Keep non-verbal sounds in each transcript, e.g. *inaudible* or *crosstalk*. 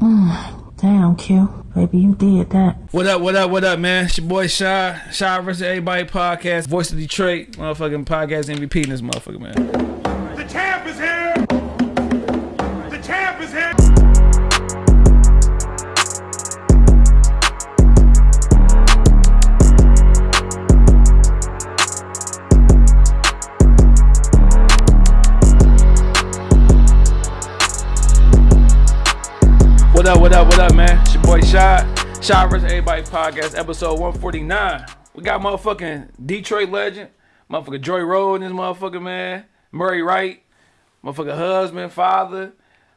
*sighs* Damn, Q. Baby, you did that. What up, what up, what up, man? It's your boy Shy. Shy versus Everybody podcast. Voice of Detroit. Motherfucking podcast MVP in this motherfucker, man. Shy versus Everybody podcast, episode 149. We got motherfucking Detroit legend, motherfucker Joy Road in this motherfucker, man. Murray Wright, motherfucker husband, father,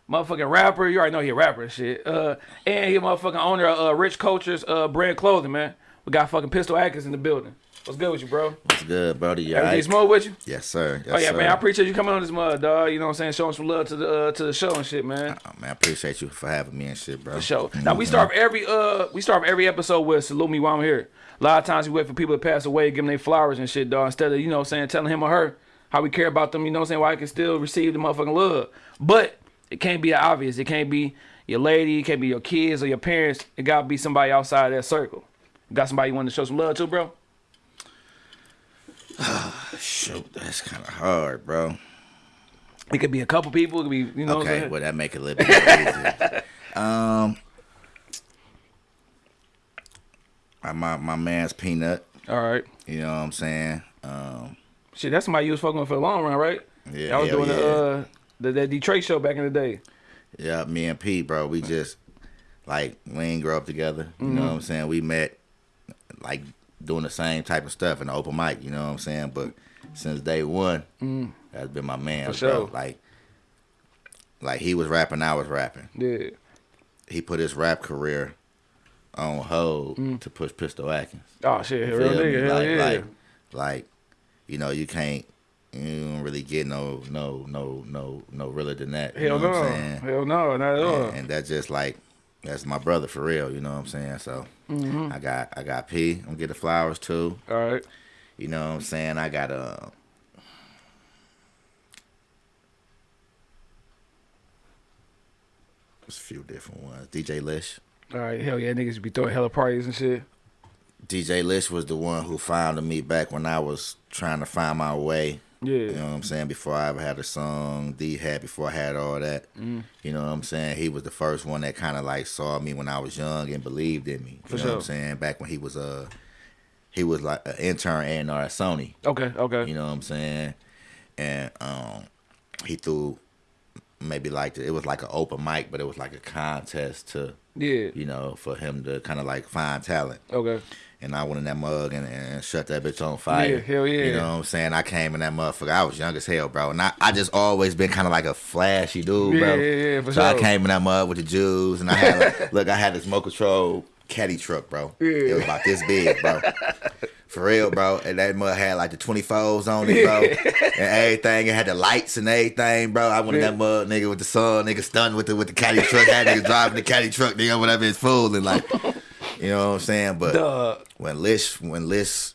motherfucking rapper. You already know he a rapper and shit. Uh, and he a motherfucking owner of uh, Rich Cultures uh, brand clothing, man. We got fucking Pistol Atkins in the building. What's good with you, bro? What's good, brody? You Everything alright? smoke with you? Yes, sir. Yes, Oh yeah, sir. man. I appreciate you coming on this mud, dog. You know what I'm saying? Showing some love to the uh, to the show and shit, man. Oh, man, I appreciate you for having me and shit, bro. For sure. Now we start every uh we start every episode with salute me while I'm here. A lot of times we wait for people to pass away, give them their flowers and shit, dog. Instead of you know what I'm saying telling him or her how we care about them. You know what I'm saying? Why I can still receive the motherfucking love. But it can't be obvious. It can't be your lady. It can't be your kids or your parents. It gotta be somebody outside that circle. Got somebody you want to show some love to, bro? Shoot, that's kind of hard, bro. It could be a couple people. It could be you know. what I'm okay, saying? well that make it a little bit easier. *laughs* um, my my man's Peanut. All right. You know what I'm saying? Um, Shit, that's somebody you was fucking with for the long run, right? Yeah, I was doing the uh the, that Detroit show back in the day. yeah, me and Pete, bro. We just like we ain't grow up together. You know Mm-hmm. what I'm saying? We met like doing the same type of stuff in the open mic. You know what I'm saying? But since day one, that's been my man, Mm. For bro. sure. Like, like he was rapping, I was rapping. Yeah. he put his rap career on hold to push Pistol Atkins. Oh shit, You real nigga, like, yeah. like, like, you know, you can't, you don't really get no, no, no, no, no realer than that. You Hell know no, what I'm saying? hell no, not at all. And, and that's just like, that's my brother for real. You know what I'm saying? So, Mm-hmm. I got, I got P. I'm gonna get the flowers too. All right, You know what I'm saying? I got uh There's a few different ones. DJ Lish. all right, hell yeah, niggas be throwing hella parties and shit. DJ Lish was the one who found me back when I was trying to find my way. Yeah, You know what I'm saying? Before I ever had a song, D had before I had all that. Mm. You know what I'm saying? He was the first one that kind of like saw me when I was young and believed in me. For You know what I'm sure. saying? Back when he was uh he was like an intern A and R at Sony. okay, okay, You know what I'm saying? And um he threw maybe like the, it was like an open mic, but it was like a contest to yeah, you know for him to kind of like find talent okay, and I went in that mug and, and shut that bitch on fire. Yeah, hell yeah. You know what I'm saying? I came in that motherfucker. I was young as hell, bro. And I, I just always been kind of like a flashy dude, bro. Yeah, yeah, yeah, for so I came in that mug with the Jews and I had like, *laughs* look, I had this smoke control caddy truck, bro. Yeah. It was about this big, bro. *laughs* For real, bro. And that mug had like the 24s on it, bro. and everything. It had the lights and everything, bro. I went in that mug, nigga, with the sun, nigga stunned with the with the caddy truck. Had niggas driving the caddy truck, nigga, whatever it's and like *laughs* you know what I'm saying? But Duh. when Lish when Lish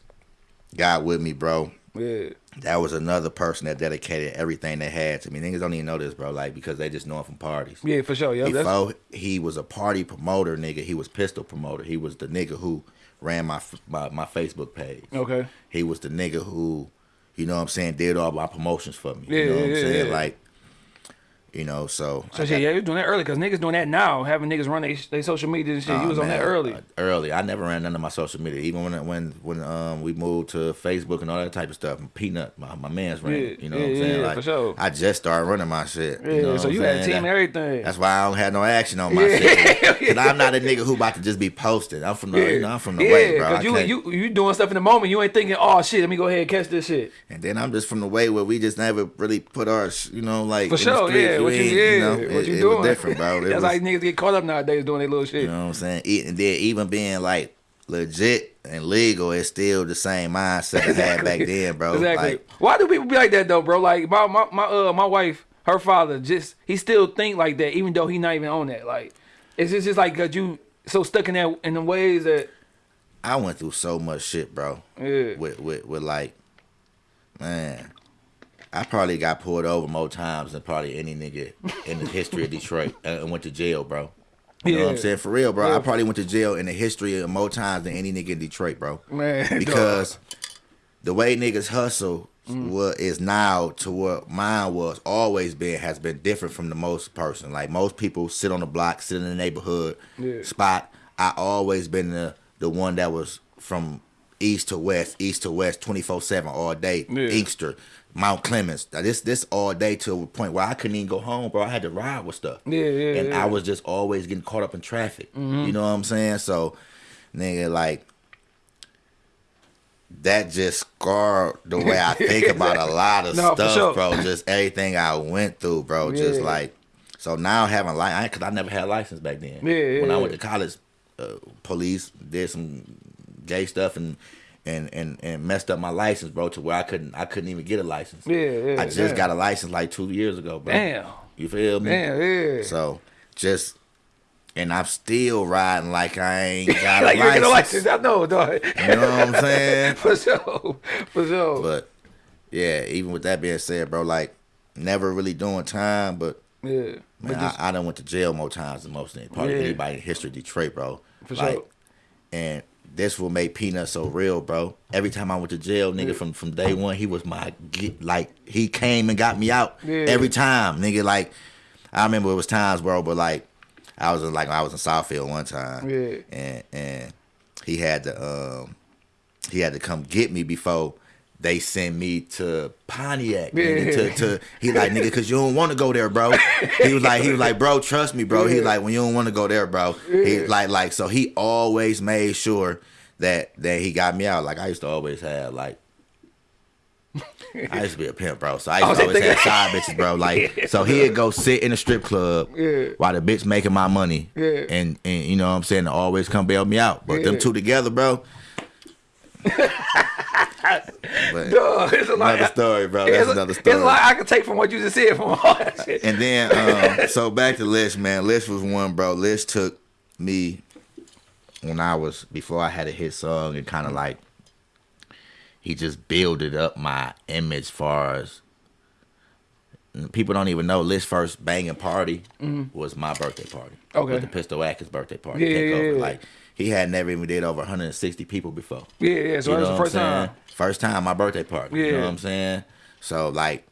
got with me, bro, yeah, that was another person that dedicated everything they had to me. Niggas don't even know this, bro, like because they just know him from parties. yeah, for sure. Yeah, that's Before he was a party promoter, nigga, he was pistol promoter. He was the nigga who ran my my, my Facebook page. okay. He was the nigga who, you know what I'm saying, did all my promotions for me. Yeah, you know what yeah, I'm saying? yeah. Like, you know, so So shit, yeah, you was doing that early because niggas doing that now, having niggas run their social media and shit. you was on that early. uh, early. I never ran none of my social media. Even when when when um we moved to Facebook and all that type of stuff. Peanut, my, my man's ran. Yeah, you know yeah, what I'm saying? yeah, like for sure. I just started running my shit. yeah, you know so you had a team and That- everything. That's why I don't have no action on my Yeah. shit. *laughs* Cause I'm not a nigga who about to just be posting. I'm from the you know, I'm from the way, bro. You, you you doing stuff in the moment. You ain't thinking, oh shit, let me go ahead and catch this shit. and then I'm just from the way where we just never really put our, you know, like For sure, streets, yeah. What you, yeah, know, what it, you it doing? was different, bro. *laughs* It That's was, how niggas get caught up nowadays doing their little shit. You know what I'm saying? E- And then even being like legit and legal, it's still the same mindset I had back then, bro. Exactly. Like, Why do people be like that though, bro? Like my my my uh my wife, her father, just he still think like that, even though he not even on that. Like it's just, just like that you so stuck in that in the ways that I went through so much shit, bro. yeah. With with with like, man, I probably got pulled over more times than probably any nigga in the history of Detroit and and went to jail, bro. You know what I'm saying? For real, bro. Yeah. I probably went to jail in the history of more times than any nigga in Detroit, bro. Man, *laughs* because the way niggas hustle Mm. what is now to what mine was always been has been different from the most person. Like most people sit on the block, sit in the neighborhood Yeah. spot. I always been the the one that was from east to west, east to west, twenty four seven all day. Yeah. Inkster, Mount Clemens. This this all day to a point where I couldn't even go home, bro. I had to ride with stuff. Yeah, yeah, And yeah. I was just always getting caught up in traffic. You know what I'm saying? So, nigga, like that just scarred the way I think *laughs* about a lot of No, stuff, sure. bro. Just everything I went through, bro. Just like so now having like, I cause I never had a license back then. Yeah, yeah, When I went to college, uh, police did some gay stuff and. And, and, and messed up my license, bro, to where I couldn't I couldn't even get a license. Yeah, yeah, I just got a license like two years ago, bro. Damn. You feel me? Damn, yeah. So just and I'm still riding like I ain't *laughs* got like a you get a license. license. I know, dog. You know what I'm saying? *laughs* For sure. For sure. But yeah, even with that being said, bro, like never really doing time, but yeah. But man, just, I, I done went to jail more times than most of probably Yeah. anybody in history of Detroit, bro. For like, sure. And this will make Peanut so real, bro. Every time I went to jail, nigga, from from day one, he was my like he came and got me out Yeah. every time, nigga. Like I remember it was times, bro, but like I was in, like I was in Southfield one time, Yeah. and and he had to um he had to come get me before they send me to Pontiac. nigga, Yeah. to, to he like nigga, cause you don't want to go there, bro. He was like he was like, bro, trust me, bro. He like when you don't want to go there, bro. He like like so he always made sure that that he got me out. Like I used to always have like. I used to be a pimp, bro. So I used to oh, always thinking- have side bitches, bro. Like, *laughs* so he'd go sit in the strip club Yeah. while the bitch making my money, Yeah. and and you know what I'm saying, to always come bail me out. But them two together, bro. But *laughs* Dog, it's a lot. another story, bro. It's That's a- another It's story. a lot I can take from what you just said from all that shit. And then, *laughs* um, so back to Lish, man. Lish was one, bro. Lish took me when I was before I had a hit song and kind of like he just builded up my image far as people don't even know Lish first banging party was my birthday party. Okay. With the Pistol Atkins birthday party. Yeah, yeah, yeah. Like he had never even did over 160 people before. Yeah, yeah. So You that was the first time. First time my birthday party. You know Yeah. what I'm saying? So like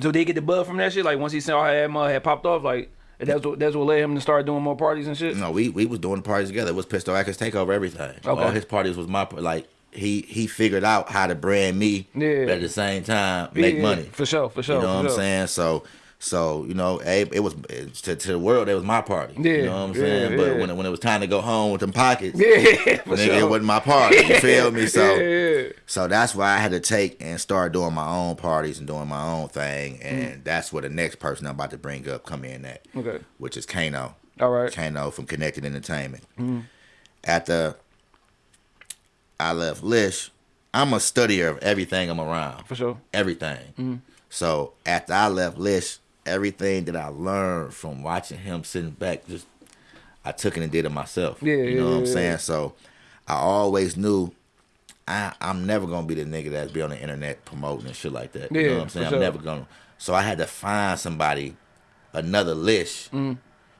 So did he get the bug from that shit? Like once he saw how that mud had popped off, like that's what that's what led him to start doing more parties and shit. No, we we was doing the parties together. It was Pistol Atkins take over everything. Okay. All his parties was my like he he figured out how to brand me, Yeah. but at the same time make Yeah, money. for sure, for sure. You know what I'm saying? So so you know, Abe, it was it- to, to the world. It was my party. Yeah, you know what I'm yeah, saying? But yeah. when it, when it was time to go home with them pockets, Yeah, *laughs* nigga, sure. it wasn't my party. You *laughs* feel me? So yeah, yeah. so that's why I had to take and start doing my own parties and doing my own thing, Mm. and that's where the next person I'm about to bring up come in at, Okay. which is Kano. All right. Kano from Connected Entertainment. Mm-hmm. After I left Lish, I'm a studier of everything I'm around. For sure. Everything. Mm-hmm. So after I left Lish, everything that I learned from watching him sitting back, just I took it and did it myself. Yeah, you know yeah, what I'm yeah, saying? So I always knew I, I'm never gonna be the nigga that's be on the internet promoting and shit like that. Yeah, you know what I'm saying? I'm sure. never gonna. So I had to find somebody, another Lish, Mm-hmm.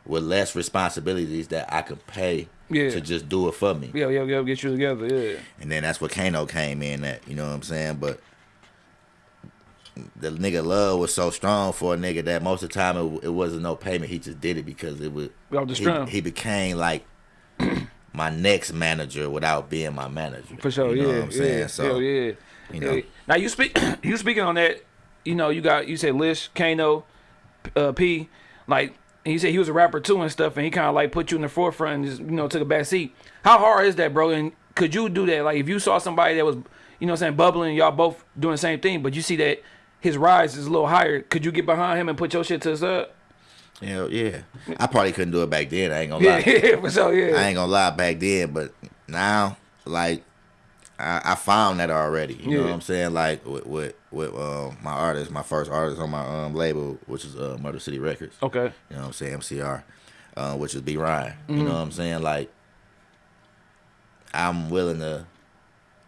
with less responsibilities that I could pay Yeah. to just do it for me. Yeah, yeah, yeah. Get you together. Yeah. And then that's where Kano came in at, you know what I'm saying? But the nigga love was so strong for a nigga that most of the time it, it wasn't no payment. He just did it because it was the he, he became like *clears throat* my next manager without being my manager. For sure, you know yeah, what I'm saying? yeah, so hell yeah. you know. yeah. Now you speak, *clears throat* you speaking on that. You know, you got you said Lish, Kano, uh, P, like he said he was a rapper too and stuff, and he kind of like put you in the forefront and just you know took a back seat. How hard is that, bro? And could you do that? Like if you saw somebody that was you know what I'm saying bubbling, y'all both doing the same thing, but you see that his rise is a little higher. Could you get behind him and put your shit to the side? Hell yeah. I probably couldn't do it back then. I ain't gonna lie. yeah, *laughs* for sure, yeah. I ain't gonna lie back then, but now, like, I, I found that already. You know what I'm saying? Like with with, with um, my artist, my first artist on my um, label, which is uh, Murder City Records. okay. You know what I'm saying? MCR, uh, which is B Ryan. You Mm-hmm. know what I'm saying? Like, I'm willing to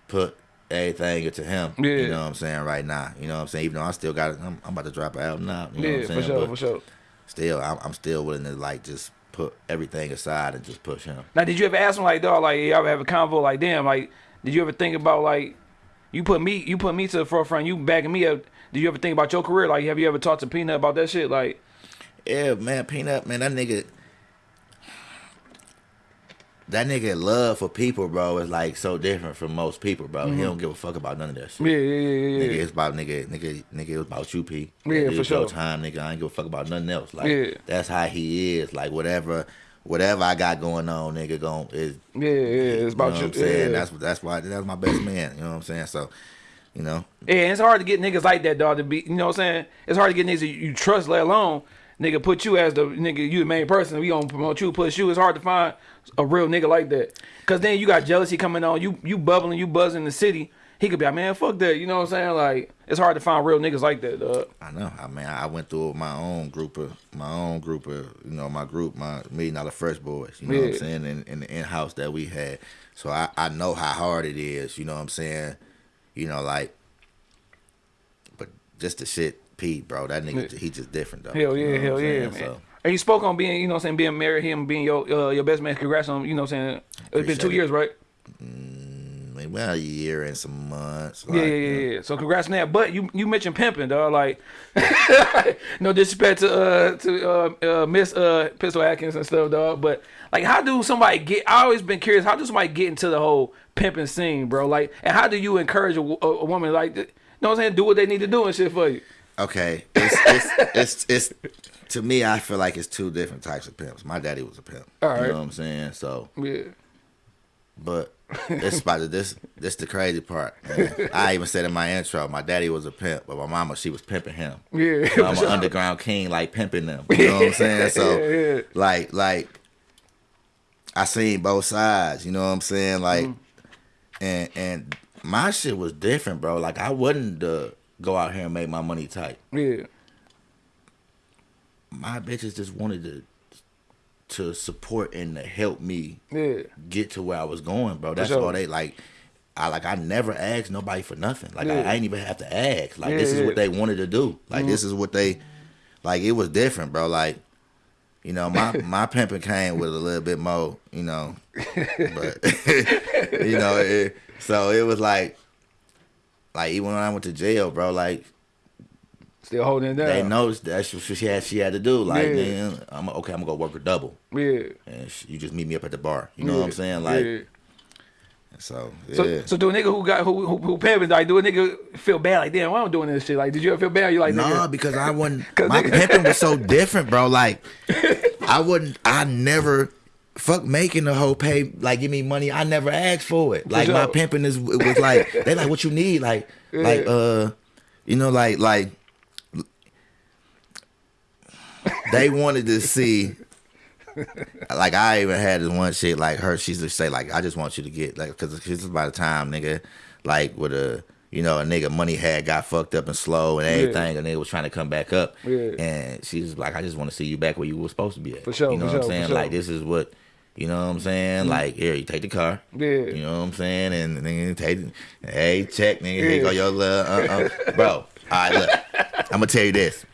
put everything to him. Yeah. You know what I'm saying? Right now. You know what I'm saying? Even though I still got it, I'm, I'm about to drop an album now. You know what I'm saying? for sure, But for sure. Still, I'm, I'm still willing to like just put everything aside and just push him. Now, did you ever ask him like, dog, like, y'all have a convo like, damn, like, did you ever think about like, you put me, you put me to the forefront, you backing me up. Did you ever think about your career? Like, have you ever talked to Peanut about that shit? Like, Yeah, man, Peanut, man, that nigga, that nigga love for people, bro, is like so different from most people, bro. He don't give a fuck about none of that shit. Mm-hmm. yeah, yeah, yeah, yeah, Nigga, it's about nigga, nigga, nigga. It was about you, P. Yeah, Nigga, for it's your sure. time, nigga. I ain't give a fuck about nothing else. Like Yeah. that's how he is. Like whatever, whatever I got going on, nigga, gon' is. Yeah, yeah, it's about you. Know you. what I'm saying? Yeah. That's that's why that's my best man. You know what I'm saying? So, you know, Yeah, it's hard to get niggas like that, dog. To be, you know what I'm saying? It's hard to get niggas that you trust, let alone nigga put you as the nigga, you the main person. We gonna promote you, push you. It's hard to find a real nigga like that. Cause then you got jealousy coming on. You you bubbling, you buzzing in the city. He could be like, man, fuck that. You know what I'm saying? Like, it's hard to find real niggas like that, dog. I know. I mean, I went through my own group of my own group of you know my group, my million the fresh boys. You know what I'm saying? In, in the in house that we had, so I I know how hard it is. You know what I'm saying? You know, like, but just the shit, Pete, bro. That nigga, Yeah. he just different though. Hell You know yeah, hell yeah, saying? man. So, And you spoke on being, you know what I'm saying, being married, him being your uh, your best man. Congrats on, you know what I'm saying. It's been two it. years, right? Mean, well, a year and some months. Yeah, like, yeah, yeah, yeah. So congrats on that. But you you mentioned pimping, dog. Like, *laughs* no disrespect to uh to uh, uh Miss uh Pistol Atkins and stuff, dog. But like, how do somebody get? I always been curious. How does somebody get into the whole pimping scene, bro? Like, and how do you encourage a, a, a woman like, that, you know what I'm saying, do what they need to do and shit for you? Okay, it's it's, it's it's to me. I feel like it's two different types of pimps. My daddy was a pimp. All You know what I'm saying? So, Yeah, but *laughs* this about to- this this the crazy part. man. *laughs* I even said in my intro, my daddy was a pimp, but my mama she was pimping him. yeah. So I'm an underground king, like pimping them. You know what I'm *laughs* saying? So, Yeah, yeah. like, like, I seen both sides. You know what I'm saying? Like, Mm-hmm. and and my shit was different, bro. Like, I wasn't uh, go out here and make my money tight. yeah, My bitches just wanted to to support and to help me yeah. get to where I was going, bro. That's sure. all they like. I like I never asked nobody for nothing. Like I, Yeah. I ain't even have to ask. Like Yeah, this is what they wanted to do. Like this mm-hmm. is what they like it was different, bro. Like you know, my *laughs* my pimping came with a little bit more, you know. But *laughs* you know, it, so it was like like even when I went to jail, bro, like Still holding it down. they noticed that's what she had she had to do. Like, Yeah. man, I'm okay, I'm gonna go work a double. Yeah. And sh- you just meet me up at the bar. You know what I'm saying? Like Yeah. so yeah. So, so do a nigga who got who who, who pimping like do a nigga feel bad like damn why I'm doing this shit like did you ever feel bad you like No, nigga because I wouldn't. *laughs* 'Cause my pimping was so different, bro. Like, I wouldn't. I never. Fuck making the whole pay like give me money. I never asked for it. Like my pimping is it was like *laughs* they like what you need. Like like uh, you know like like they wanted to see. Like I even had this one shit like her. She's to say like I just want you to get like because this is by the time nigga like with a you know a nigga money had got fucked up and slow and everything and they was trying to come back up Yeah. and she's like I just want to see you back where you were supposed to be at. For sure, You know what I'm sure, for saying? sure. Like this is what you know what I'm saying? Like here you take the car. Yeah. You know what I'm saying? And then you take hey check nigga here you go your little uh, uh. *laughs* bro. All right look I'm gonna tell you this.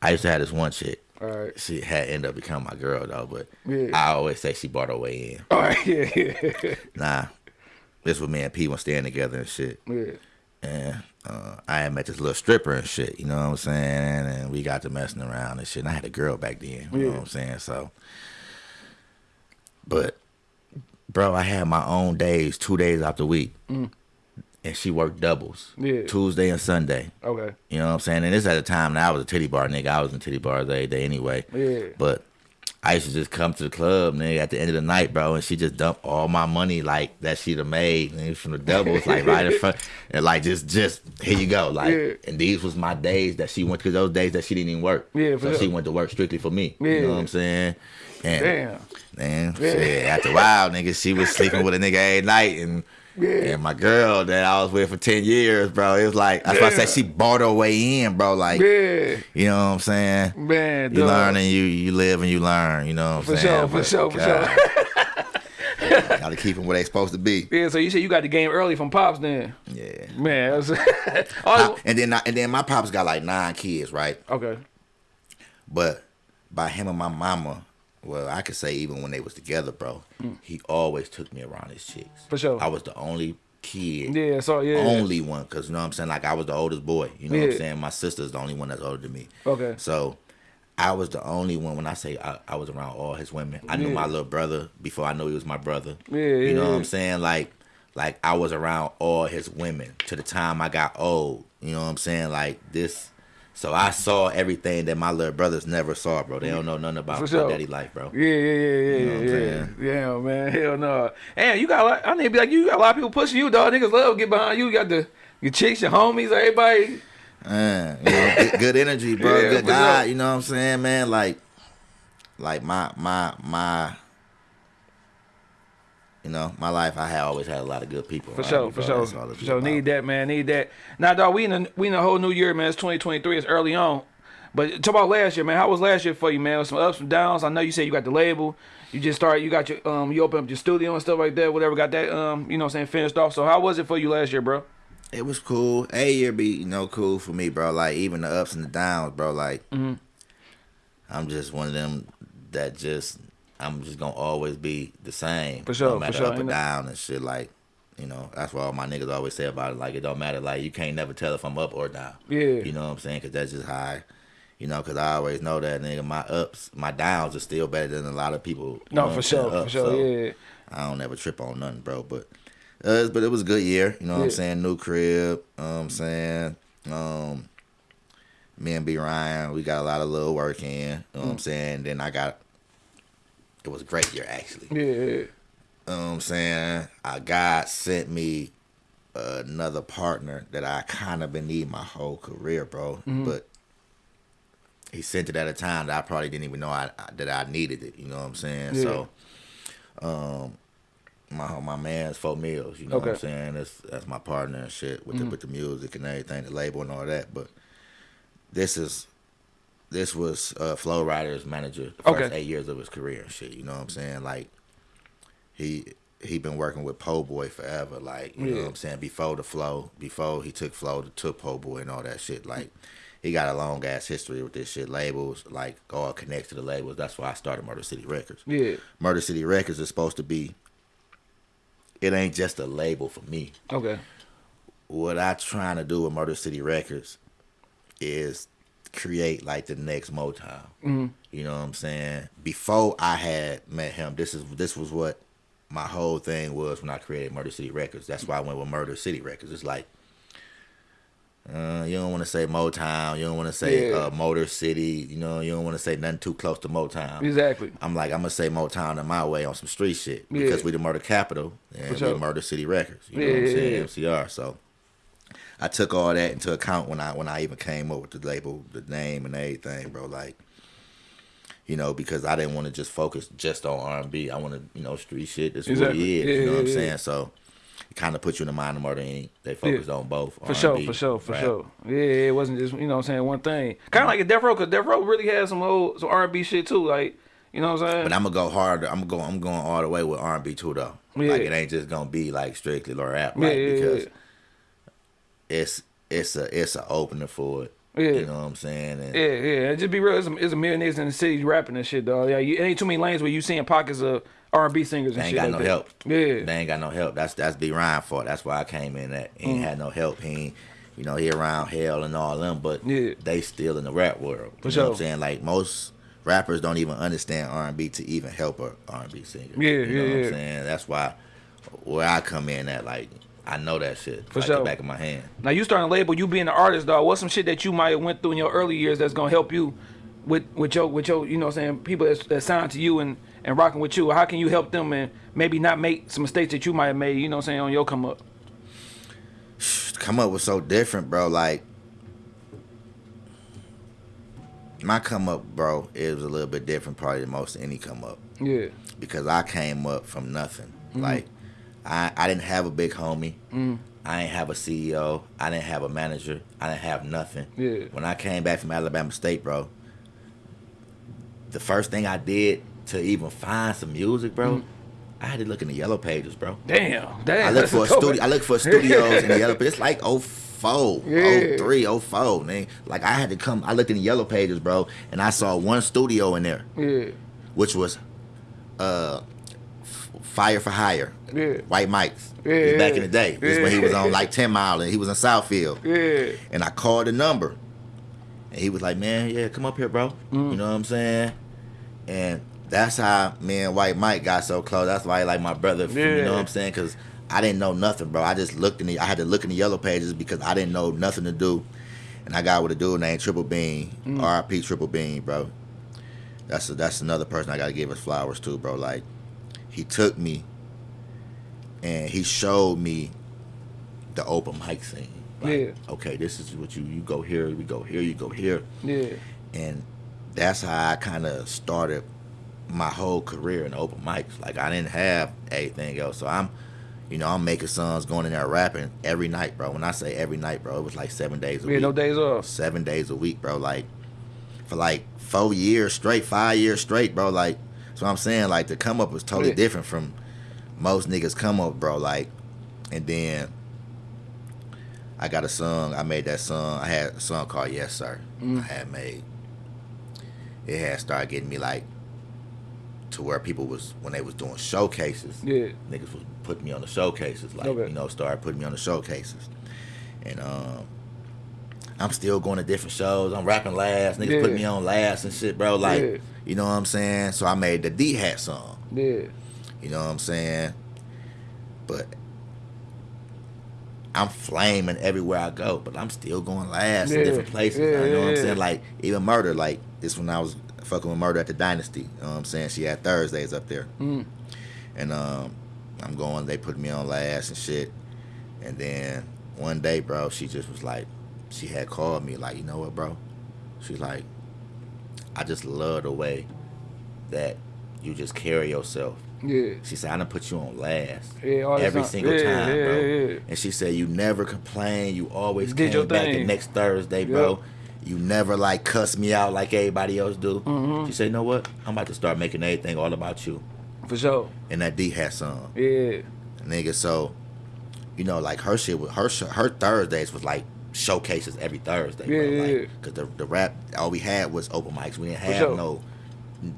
I used to have this one chick. all right She had ended up becoming my girl though, but Yeah. I always say she bought her way in. all right yeah yeah *laughs* Nah, this was me and P was staying together and shit. yeah And uh, I had met this little stripper and shit, you know what I'm saying? And we got to messing around and shit. And I had a girl back then, you know what I'm saying? So, but, bro, I had my own days, two days out the week. And she worked doubles, Mm. Yeah. Tuesday and Sunday. okay You know what I'm saying? And this at a time that I was a titty bar nigga. I was in titty bars every day anyway. Yeah. But I used to just come to the club, nigga, at the end of the night, bro, and she just dumped all my money like that she'd have made nigga, from the doubles, like right in front, and like just, just here you go, like. Yeah. And these was my days that she went because those days that she didn't even work. Yeah, for so sure. she went to work strictly for me. You know what I'm saying? And damn Man, Yeah. shit, after a while, nigga, she was sleeping with a nigga every night, and and my girl that I was with for ten years, bro, it was like that's why I Yeah. said she bought her way in, bro. Like, yeah you know what I'm saying? man You dog. learn and you you live and you learn. You know what for I'm saying? For sure for But, sure for sure Gotta keep them where they supposed to be. yeah so you said you got the game early from pops then Yeah. man was I- *laughs* oh, and then I- and then my pops got like nine kids, right? okay But by him and my mama, well, I could say even when they was together, bro, he always took me around his chicks. Mm. For sure. I was the only kid. Yeah, so yeah. Only one, cause you know what I'm saying. Like I was the oldest boy. You know what I'm saying. My sister's the only one that's older than me. Okay. So I was the only one. When I say I, I was around all his women, I knew Yeah. my little brother before I knew he was my brother. Yeah, You know yeah, what. I'm saying? Like, like I was around all his women to the time I got old. You know what I'm saying? Like this. So I saw everything that my little brothers never saw, bro. They don't know nothing about For my sure. daddy life, bro. Yeah, yeah, yeah, yeah, know what yeah, yeah, man. Hell no. And you got, a lot, I need to be like you. You got a lot of people pushing you, dog. Niggas love get behind you. You got the your chicks, your homies, everybody. Uh, you know, good, good energy, bro. *laughs* Yeah, good guy. sure. You know what I'm saying, man? Like, like my my my. You know, my life. I had always had a lot of good people. For around sure, for sure, for sure. Need that, man. Need that. Now, dog, we in the we in the whole new year, man. It's 2023. It's early on. But talk about last year, man. How was last year for you, man? Some ups and downs. I know you said you got the label. You just started. You got your um. You opened up your studio and stuff like that. Whatever. Got that um. You know, what I'm saying finished off. So how was it for you last year, bro? It was cool. A year be you know cool for me, bro. Like even the ups and the downs, bro. Like Mm-hmm. I'm just one of them that just I'm just gonna always be the same. For sure, no for matter sure, up or down and shit. Like you know that's what all my niggas always say about it. Like it don't matter. Like you can't never tell if I'm up or down. Yeah. You know what I'm saying? Cause that's just how. I, you know, cause I always know that nigga. My ups, my downs are still better than a lot of people. No, for I'm saying, sure, for up, sure. Yeah. I don't ever trip on nothing, bro. But uh, but it was a good year. You know what Yeah. I'm saying? New crib. You know what I'm saying? Um, me and B Ryan, we got a lot of little work in. You know what Mm. I'm saying? Then I got. It was a great year actually. Yeah. You know what I'm saying? Uh, God sent me another partner that I kind of been needing my whole career, bro. Mm-hmm. But he sent it at a time that I probably didn't even know I, that I needed it. You know what I'm saying? Yeah. So, um, my my man's Four Mills. You know what I'm Mm-hmm. saying? That's that's my partner and shit with the with the music and everything, the label and all that. But this is. This was uh, Flo Rida's manager first Okay. eight years of his career and shit. You know what I'm saying? Like he he been working with Poe Boy forever. Like you know what I'm saying. Before the flow, before he took flow to took Poe Boy and all that shit. Like he got a long ass history with this shit. Labels like all connect to the labels. That's why I started Murder City Records. Yeah. Murder City Records is supposed to be. It ain't just a label for me. Okay. What I trying to do with Murder City Records is create like the next Motown. Mm-hmm. You know what I'm saying? Before I had met him, this is this was what my whole thing was when I created Murder City Records. That's why I went with Murder City Records. It's like uh, you don't want to say Motown, you don't want to say Yeah. uh, Motor City, you know, you don't want to say nothing too close to Motown. Exactly. I'm like, I'm gonna say Motown in my way on some street shit because Yeah. we the murder capital and For we sure. Murder City Records. You know Yeah, what I'm saying? MCR. So I took all that into account when I when I even came up with the label, the name, and everything, bro. Like, you know, because I didn't want to just focus just on R and B. I want to, you know, street shit. That's what Exactly. it is. Yeah, you know what I'm yeah, yeah. saying? So it kind of puts you in the mind of Murder Inc. They focused on both. For sure, for sure, for rap. sure. Yeah, it wasn't just you know what I'm saying one thing. Kind of like a Death Row, cause Death Row really had some old some R&B shit too. Like you know what I'm saying? But I'm gonna go harder. I'm gonna I'm going all the way with R&B too, though. Yeah. Like it ain't just gonna be like strictly rap, Yeah, like yeah, because yeah. It's it's a it's a opener for it. Yeah. You know what I'm saying? And Yeah, yeah. Just be real. It's a, it's a million niggas in the city rapping and shit, dog. Yeah, you, it ain't too many lanes where you seeing pockets of R&B singers and They ain't shit got like no that. help. Yeah, They ain't got no help. That's that's B Ryan fault. That's why I came in that he ain't Mm. had no help. He ain't, you know, he around hell and all them, but Yeah. they still in the rap world. For you know what I'm saying? Like most rappers don't even understand R and B to even help a R and B singer. Yeah, you know yeah, what. I'm saying? That's why where I come in at like I know that shit. For like sure. the back of my hand. Now you starting a label, you being an artist, dog. What's some shit that you might have went through in your early years that's gonna help you with with your with your you know what I'm saying people that's, that signed to you and and rocking with you? How can you help them and maybe not make some mistakes that you might have made? You know what I'm saying on your come up. *sighs* come up was so different, bro. Like my come up, bro, it was a little bit different probably than most any come up. Yeah, Because I came up from nothing. Mm-hmm. Like I I didn't have a big homie. Mm. I didn't have a CEO. I didn't have a manager. I didn't have nothing. Yeah. When I came back from Alabama State, bro, the first thing I did to even find some music, bro, Mm. I had to look in the yellow pages, bro. damn, damn. I look that's for a studio. I look for studios in the yellow. *laughs* But it's like oh 04, Yeah. 03, 04, man. Like I had to come. I looked in the yellow pages, bro, and I saw one studio in there, Yeah. which was uh, Fire for Hire, Yeah. White Mike's. Yeah, back in the day. This is when he was on like 10 Mile and he was in Southfield. Yeah. And I called the number. And he was like, man, yeah, come up here, bro. Mm. You know what I'm saying? And that's how me and White Mike got so close. That's why like my brother. You know what I'm saying? Because I didn't know nothing, bro. I just looked in the, I had to look in the yellow pages because I didn't know nothing to do. And I got with a dude named Triple Bean, Mm. RIP Triple Bean, bro. That's a, that's another person I got to give his flowers to, bro. Like, he took me and he showed me the open mic scene. Like, Yeah. Okay, this is what you you go here, we go here, you go here, Yeah. and that's how I kind of started my whole career in open mics. Like I didn't have anything else, so I'm, you know, I'm making songs, going in there rapping every night, bro. When I say every night, bro, it was like seven days a Yeah. week No days off. seven days a week, bro. Like for like four years straight, five years straight, bro. Like so I'm saying like the come up was totally Yeah. different from most niggas come up, bro. Like and then I got a song, I made that song. I had a song called Yes Sir. Mm. I had made. It had started getting me like to where people was when they was doing showcases Yeah. niggas was putting me on the showcases, like Okay. you know, started putting me on the showcases, and um, I'm still going to different shows. I'm rapping last, niggas Yeah. put me on last and shit, bro. Like, Yeah. You know what I'm saying? So I made the D Hat song. Yeah. You know what I'm saying? But I'm flaming everywhere I go, but I'm still going last Yeah. in different places. Yeah, you know what I'm yeah, saying? Like even murder, like this when I was fucking with murder at the Dynasty. You know what I'm saying? She had Thursdays up there. Mm. And um I'm going, they put me on last and shit. And then one day, bro, she just was like, she had called me, like, you know what, bro? She's like, I just love the way that you just carry yourself. Yeah. She said, I done put you on last. Yeah. All Every time. single yeah, time, yeah, bro. Yeah. And she said, you never complain. You always You did came your back the thing. next Thursday, bro. Yep. You never like cuss me out like everybody else do. Mhm. She said, you know what? I'm about to start making everything all about you. For sure. And that D hat song Yeah. nigga. So, you know, like her shit was her her Thursdays was like showcases every Thursday, Yeah, bro. yeah, like, cause the the rap all we had was open mics. We didn't have sure. no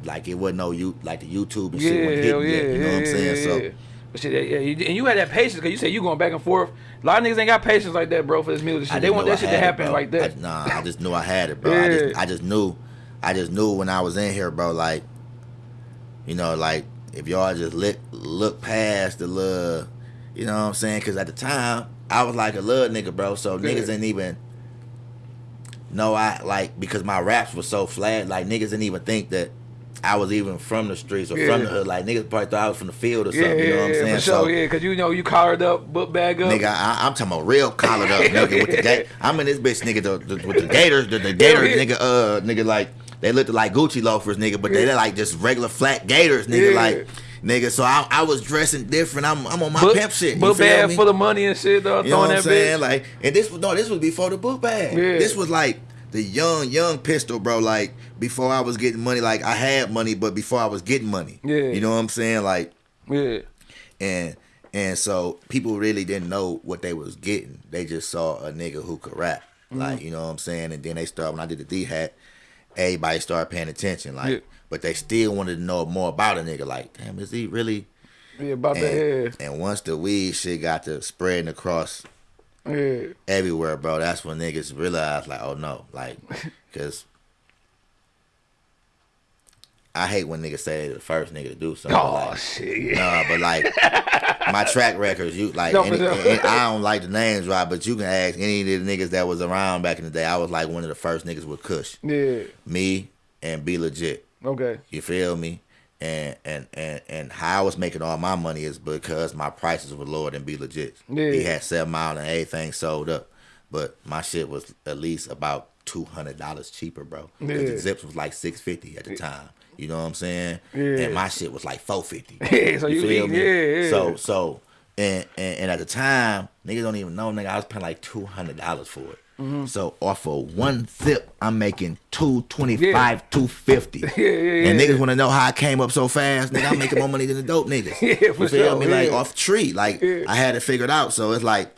like it wasn't no you like the YouTube and Yeah. shit wasn't hitting yeah. yet. You know yeah, what I'm saying? yeah, so. yeah. But shit, yeah, yeah, and you had that patience because you said you going back and forth. A lot of niggas ain't got patience like that, bro, for this music shit. They want that I shit to it, happen bro. like that. I, nah, I just knew I had it, bro. I just I just knew, I just knew when I was in here, bro. Like, you know, like if y'all just look look past the little, you know what I'm saying? Because at the time I was like a little nigga, bro. So Yeah. niggas didn't even know I like because my raps were so flat. Like niggas didn't even think that. I was even from the streets or Yeah. from the hood. Like niggas probably thought I was from the field or yeah, something. yeah, you know what I'm yeah, saying? for sure, yeah, because you know you collared up, book bag up. Nigga, I, I'm talking about real collared up, nigga, with the ga- *laughs* I'm in this bitch, nigga, the, the, with the gators, the, the gators, yeah. nigga, uh, nigga, like they looked like Gucci loafers, nigga, but they look like just regular flat gators, nigga, Yeah. like, nigga. So I, I was dressing different. I'm, I'm on my book, pimp shit. Book bag me? full of money and shit, though. You know what I'm saying? bitch. Like, and this was no, this was before the book bag. Yeah. This was like the young, young pistol, bro. Like before I was getting money, like I had money, but before I was getting money. Yeah. You know what I'm saying? Like yeah, and and so people really didn't know what they was getting. They just saw a nigga who could rap, Mm-hmm. like you know what I'm saying. And then they started when I did the D hat, everybody started paying attention, like. Yeah. But they still wanted to know more about a nigga. Like, damn, is he really? yeah, about that. And, and once the weed shit got to spreading across Yeah, everywhere, bro, that's when niggas realized, like, oh no, like, *laughs* cause I hate when niggas say the first nigga to do something. Oh like, shit. Yeah. Nah, but like my *laughs* track records, you like No, any, and I don't like the names right, but you can ask any of the niggas that was around back in the day. I was like one of the first niggas with Kush. Yeah. Me and Be Legit. Okay. You feel me? And and and and how I was making all my money is because my prices were lower than Be Legit. Yeah. He had seven mile and everything sold up. But my shit was at least about two hundred dollars cheaper, bro. Because Yeah. the zips was like six fifty at the time. You know what I'm saying? Yeah. And my shit was like four fifty. Yeah, *laughs* so you feel eat- me? yeah, yeah. So so and, and and at the time, niggas don't even know, nigga. I was paying like two hundred dollars for it. Mm-hmm. So off of one zip, I'm making two twenty five, two fifty. *laughs* Yeah, yeah, yeah. And niggas want to know how I came up so fast. Nigga, I'm making more money than the dope niggas. *laughs* Yeah, you feel sure, me? Like off tree, like Yeah. I had it figured out. So it's like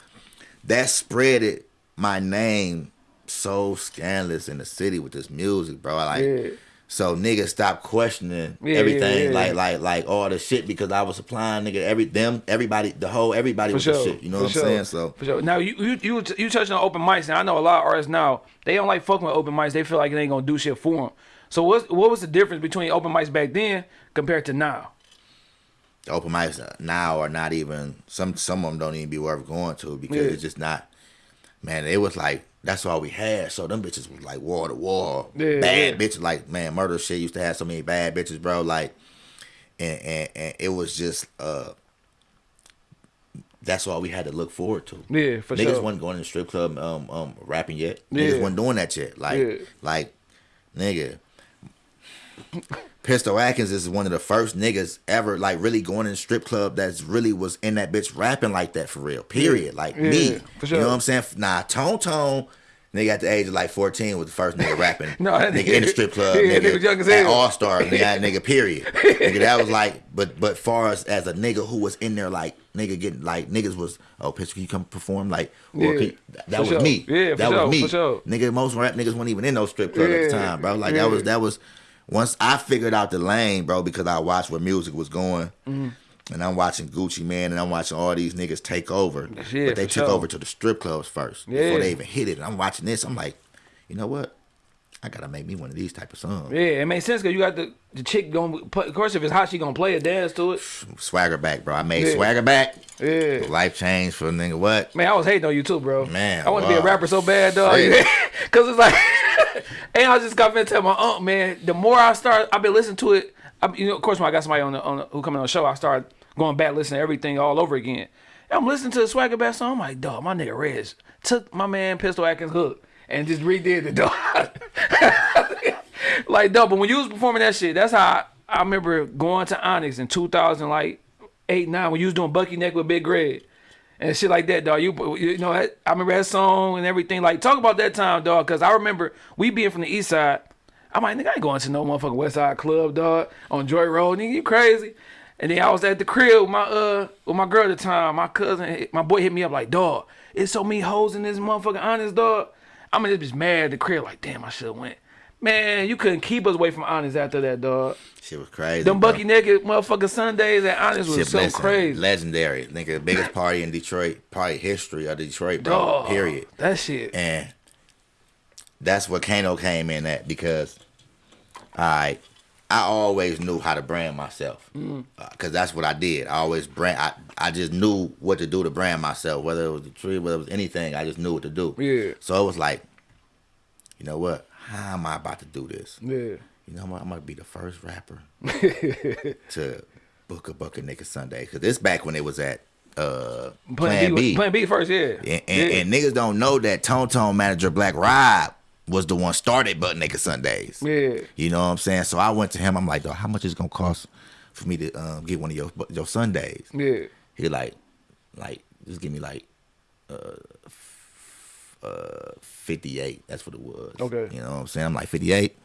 that spread it my name so scandalous in the city with this music, bro. Like, Yeah. So niggas stopped questioning Yeah, everything, yeah, yeah. like, like, like all the shit because I was supplying nigga every them, everybody, the whole everybody For with sure. the shit. You know For what sure. I'm saying? So For sure. Now you you you you touching on open mics, and I know a lot of artists now they don't like fucking with open mics. They feel like they ain't gonna do shit for them. So what what was the difference between open mics back then compared to now? the open mics uh, now are not even some. Some of them don't even be worth going to because it's just not. Man, it was like that's all we had. So them bitches was like wall to wall, Yeah, bad yeah. bitches. Like man, murder shit used to have so many bad bitches, bro. Like, and and, and it was just uh. That's all we had to look forward to. Yeah, for Niggas sure. wasn't going to the strip club um um rapping yet. Yeah. Niggas wasn't doing that shit. Like Yeah. like nigga. Pistol Atkins is one of the first niggas ever like really going in a strip club that's really was in that bitch rapping like that for real. Period. Like Yeah, me. for sure. You know what I'm saying? Nah, Tone Tone. Nigga at the age of like 14 was the first nigga rapping. *laughs* No, that nigga nigga- in the strip club. *laughs* yeah, nigga, nigga was young as at. All Star. Nigga, nigga. Period. *laughs* nigga, that was like. But but far as as a nigga who was in there like nigga getting like niggas was oh Pistol can you come perform like or Yeah, you- that was sure. me. Yeah, for that sure, was me. for sure. Nigga, most rap niggas weren't even in those strip clubs at the time, bro. Like yeah. that was that was once I figured out the lane, bro, because I watched where music was going. Mm-hmm. And I'm watching Gucci Mane and I'm watching all these niggas take over. Yeah, but they took sure. over to the strip clubs first Yeah. before they even hit it. And I'm watching this, I'm like, you know what? I gotta make me one of these type of songs. Yeah, it makes sense because you got the the chick going. Of course, if it's hot, she gonna play a dance to it. Swagger back, bro. I made Yeah. swagger back. Yeah. Life changed for a nigga what? Man, I was hating on you too, bro. Man, I want to be a rapper so bad, dog. *laughs* Cause it's like, *laughs* and I just got to tell my aunt, man. The more I start, I've been listening to it. I, you know, of course, when I got somebody on the, on the, who coming on the show, I started going back listening to everything all over again. And I'm listening to the Swagger Back song. I'm like, dog, my nigga Reg took my man Pistol Atkins hook and just redid the dog. *laughs* like, dog, but when you was performing that shit, that's how I, I remember going to Onyx in 2000, like eight, nine, when you was doing Bucky Neck with Big Red and shit like that, dog. You you know, I remember that song and everything. Like, talk about that time, dog, because I remember we being from the East Side. I'm like, nigga, I ain't going to no motherfucking West Side Club, dog, on Joy Road. Nigga, you crazy? And then I was at the crib with my uh with my girl at the time. My cousin, my boy hit me up like, dog, it's so many hoes in this motherfucking Onyx, dog. I'm just mad at the crib, like, damn, I should have went. Man, you couldn't keep us away from Onyx after that, dog. Shit was crazy. Them. Bucky naked motherfucking Sundays at Onyx was Shit, so listen, crazy. Legendary. Nigga, the *laughs* biggest party in Detroit, party history of Detroit, bro. Dog, Period. That shit. And that's what Kano came in at because I I always knew how to brand myself mm. uh, because that's what I did. I always brand. I, I just knew what to do to brand myself, whether it was the tree, whether it was anything. I just knew what to do. Yeah. So it was like, you know what? How am I about to do this? Yeah. You know, I'm, I'm gonna be the first rapper *laughs* to book a book bucket nigga Sunday because this back when it was at uh, Plan, B. Plan B first, yeah. And, and, and niggas don't know that Tone Tone manager Black Rob was the one started Butt Nigga Sundays. Yeah. You know what I'm saying? So I went to him. I'm like, dog, how much is it gonna cost for me to um, get one of your your Sundays? Yeah. He like, like, just give me like, uh, uh, 58. That's what it was. Okay. You know what I'm saying? I'm like 58.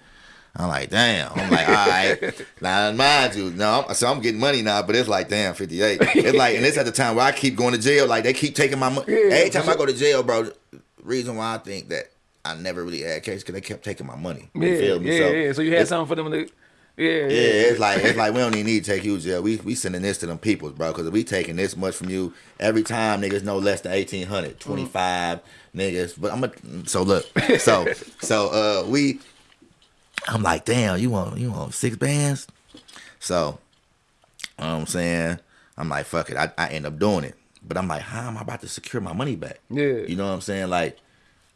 I'm like, damn. I'm like, all right. *laughs* now, mind you, no, I'm- so I'm getting money now, but it's like, damn, 58. It's like, and it's at the time where I keep going to jail. Like, they keep taking my money. Yeah, Every time I go to jail, bro, reason why I think that I never really had case because they kept taking my money. You Yeah, feel me? yeah, yeah. So you had something for them to, yeah, yeah. yeah, it's like it's like we don't even need to take you to jail. We we sending this to them peoples, bro. Because we taking this much from you every time, niggas no less than 1800, 25 niggas. But I'm a so look, so *laughs* so uh we, I'm like, damn, you want you want six bands? So, you know what I'm saying, I'm like, fuck it. I, I end up doing it, but I'm like, how am I about to secure my money back? Yeah. you know what I'm saying, like.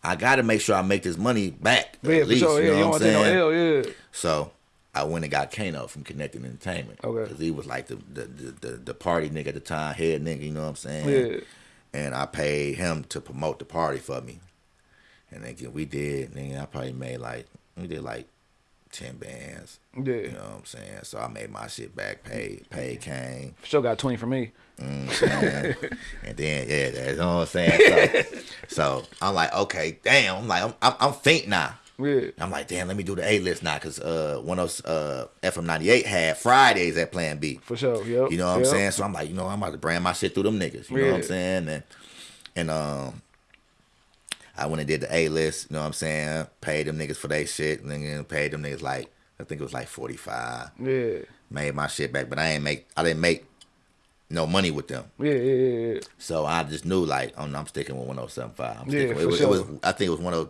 I gotta make sure I make this money back. Yeah, at for least, sure. You know don't what I'm no saying? L, yeah. So I went and got Kano from Connected Entertainment. Okay. Because he was like the the, the the the party nigga at the time, head nigga, you know what I'm saying? Yeah. And I paid him to promote the party for me. And then we did, and then I probably made like, we did like 10 bands. Yeah. You know what I'm saying? So I made my shit back, paid, paid Kane. For sure got 20 for me. Mm, *laughs* and then yeah, that's all I'm saying. So, so I'm like, okay, damn. I'm like, I'm I'm, I'm faint now. Yeah. I'm like, damn, let me do the A list now, cause uh, one of those uh, FM 98 had Fridays at Plan B. For sure. Yep. You know what I'm saying? So I'm like, you know, I'm about to brand my shit through them niggas. You know what I'm saying? And and um, I went and did the A list. You know what I'm saying? Paid them niggas for their shit, and then paid them niggas like I think it was like 45. Yeah. Made my shit back, but I ain't make. I didn't make no money with them. Yeah, yeah, yeah, yeah. So I just knew like, oh no, I'm sticking with 1075. I'm Yeah, sticking for it, was, sure. it was I think it was 10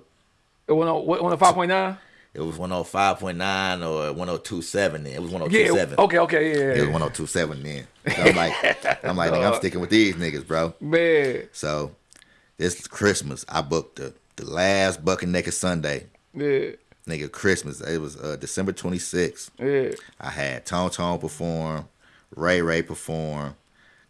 It went on, what, on 5.9? it was 105.9 or 1027 then. It was Yeah. 1027. Okay, okay, yeah, It was 1027 then. So I'm like *laughs* I'm like, nigga, I'm sticking with these niggas, bro. Man. So this Christmas, I booked the the last Bucket Naked Sunday. Yeah. Nigga, Christmas. It was uh, December 26th. Yeah. I had Tone Tone perform, Ray Ray perform.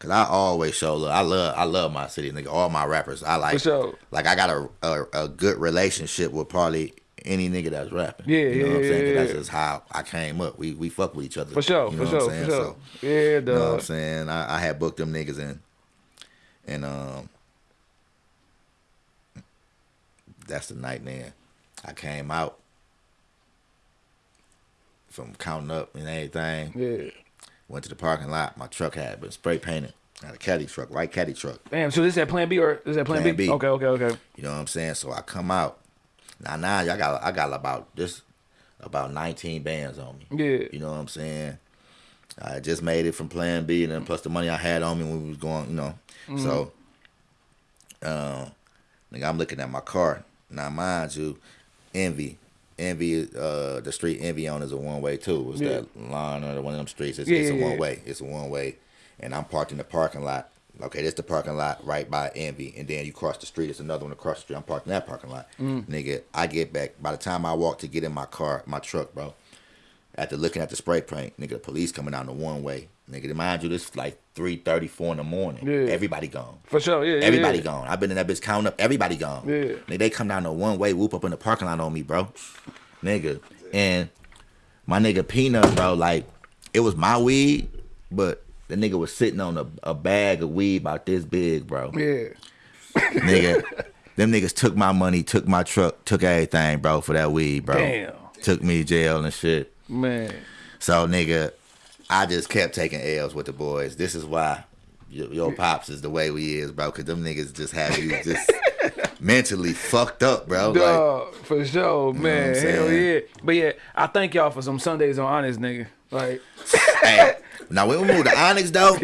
Cause I always show love. I love I love my city, nigga. All my rappers. I like For sure. like I got a, a a good relationship with probably any nigga that's rapping. Yeah, you know what I'm yeah, saying? yeah, That's just how I came up. We we fuck with each other. For sure, You for know sure, I'm for saying? sure. So, yeah, you know what I'm saying? I, I had booked them niggas in, and um, that's the night. Then I came out from counting up and everything. Yeah. Went to the parking lot. My truck had been spray painted. I had a caddy truck, white caddy truck. Damn, so this is at Plan B or is that Plan, Plan B? B. Okay, okay, okay. You know what I'm saying? So I come out. Now now I got I got about this about 19 bands on me. Yeah. You know what I'm saying? I just made it from Plan B, and then plus the money I had on me when we was going, you know. So, uh, nigga, I'm looking at my car. Now, mind you, Envy, Envy, uh, the street Envy on is a one way too. It's Yeah. that line or one of them streets. It's, Yeah, it's a one way. It's a one way, and I'm parked in the parking lot. Okay, this the parking lot right by Envy, and then you cross the street. It's another one across the street. I'm parked in that parking lot. Mm. Nigga, I get back. By the time I walk to get in my car, my truck, bro, after looking at the spray paint, nigga, the police coming down the one way. Nigga, mind you, this like 3 4 in the morning. Yeah. Everybody gone. For sure, yeah. yeah, Everybody yeah. gone. I've been in that bitch counting up. Everybody gone. Yeah. Nigga, they come down the one way, whoop up in the parking lot on me, bro. Nigga. And my nigga Peanut, bro, like, it was my weed, but the nigga was sitting on a, a bag of weed about this big, bro. Yeah. *laughs* Nigga. *laughs* Them niggas took my money, took my truck, took everything, bro, for that weed, bro. Damn. Took me to jail and shit. Man. So nigga, I just kept taking L's with the boys. This is why your, your pops is the way we is, bro. Cause them niggas just have you just *laughs* mentally fucked up, bro. Like, Dog, for sure, man. Hell yeah. But yeah, I thank y'all for some Sundays on Honest, nigga. Like, *laughs* hey, now when we moved to *laughs* Onyx though,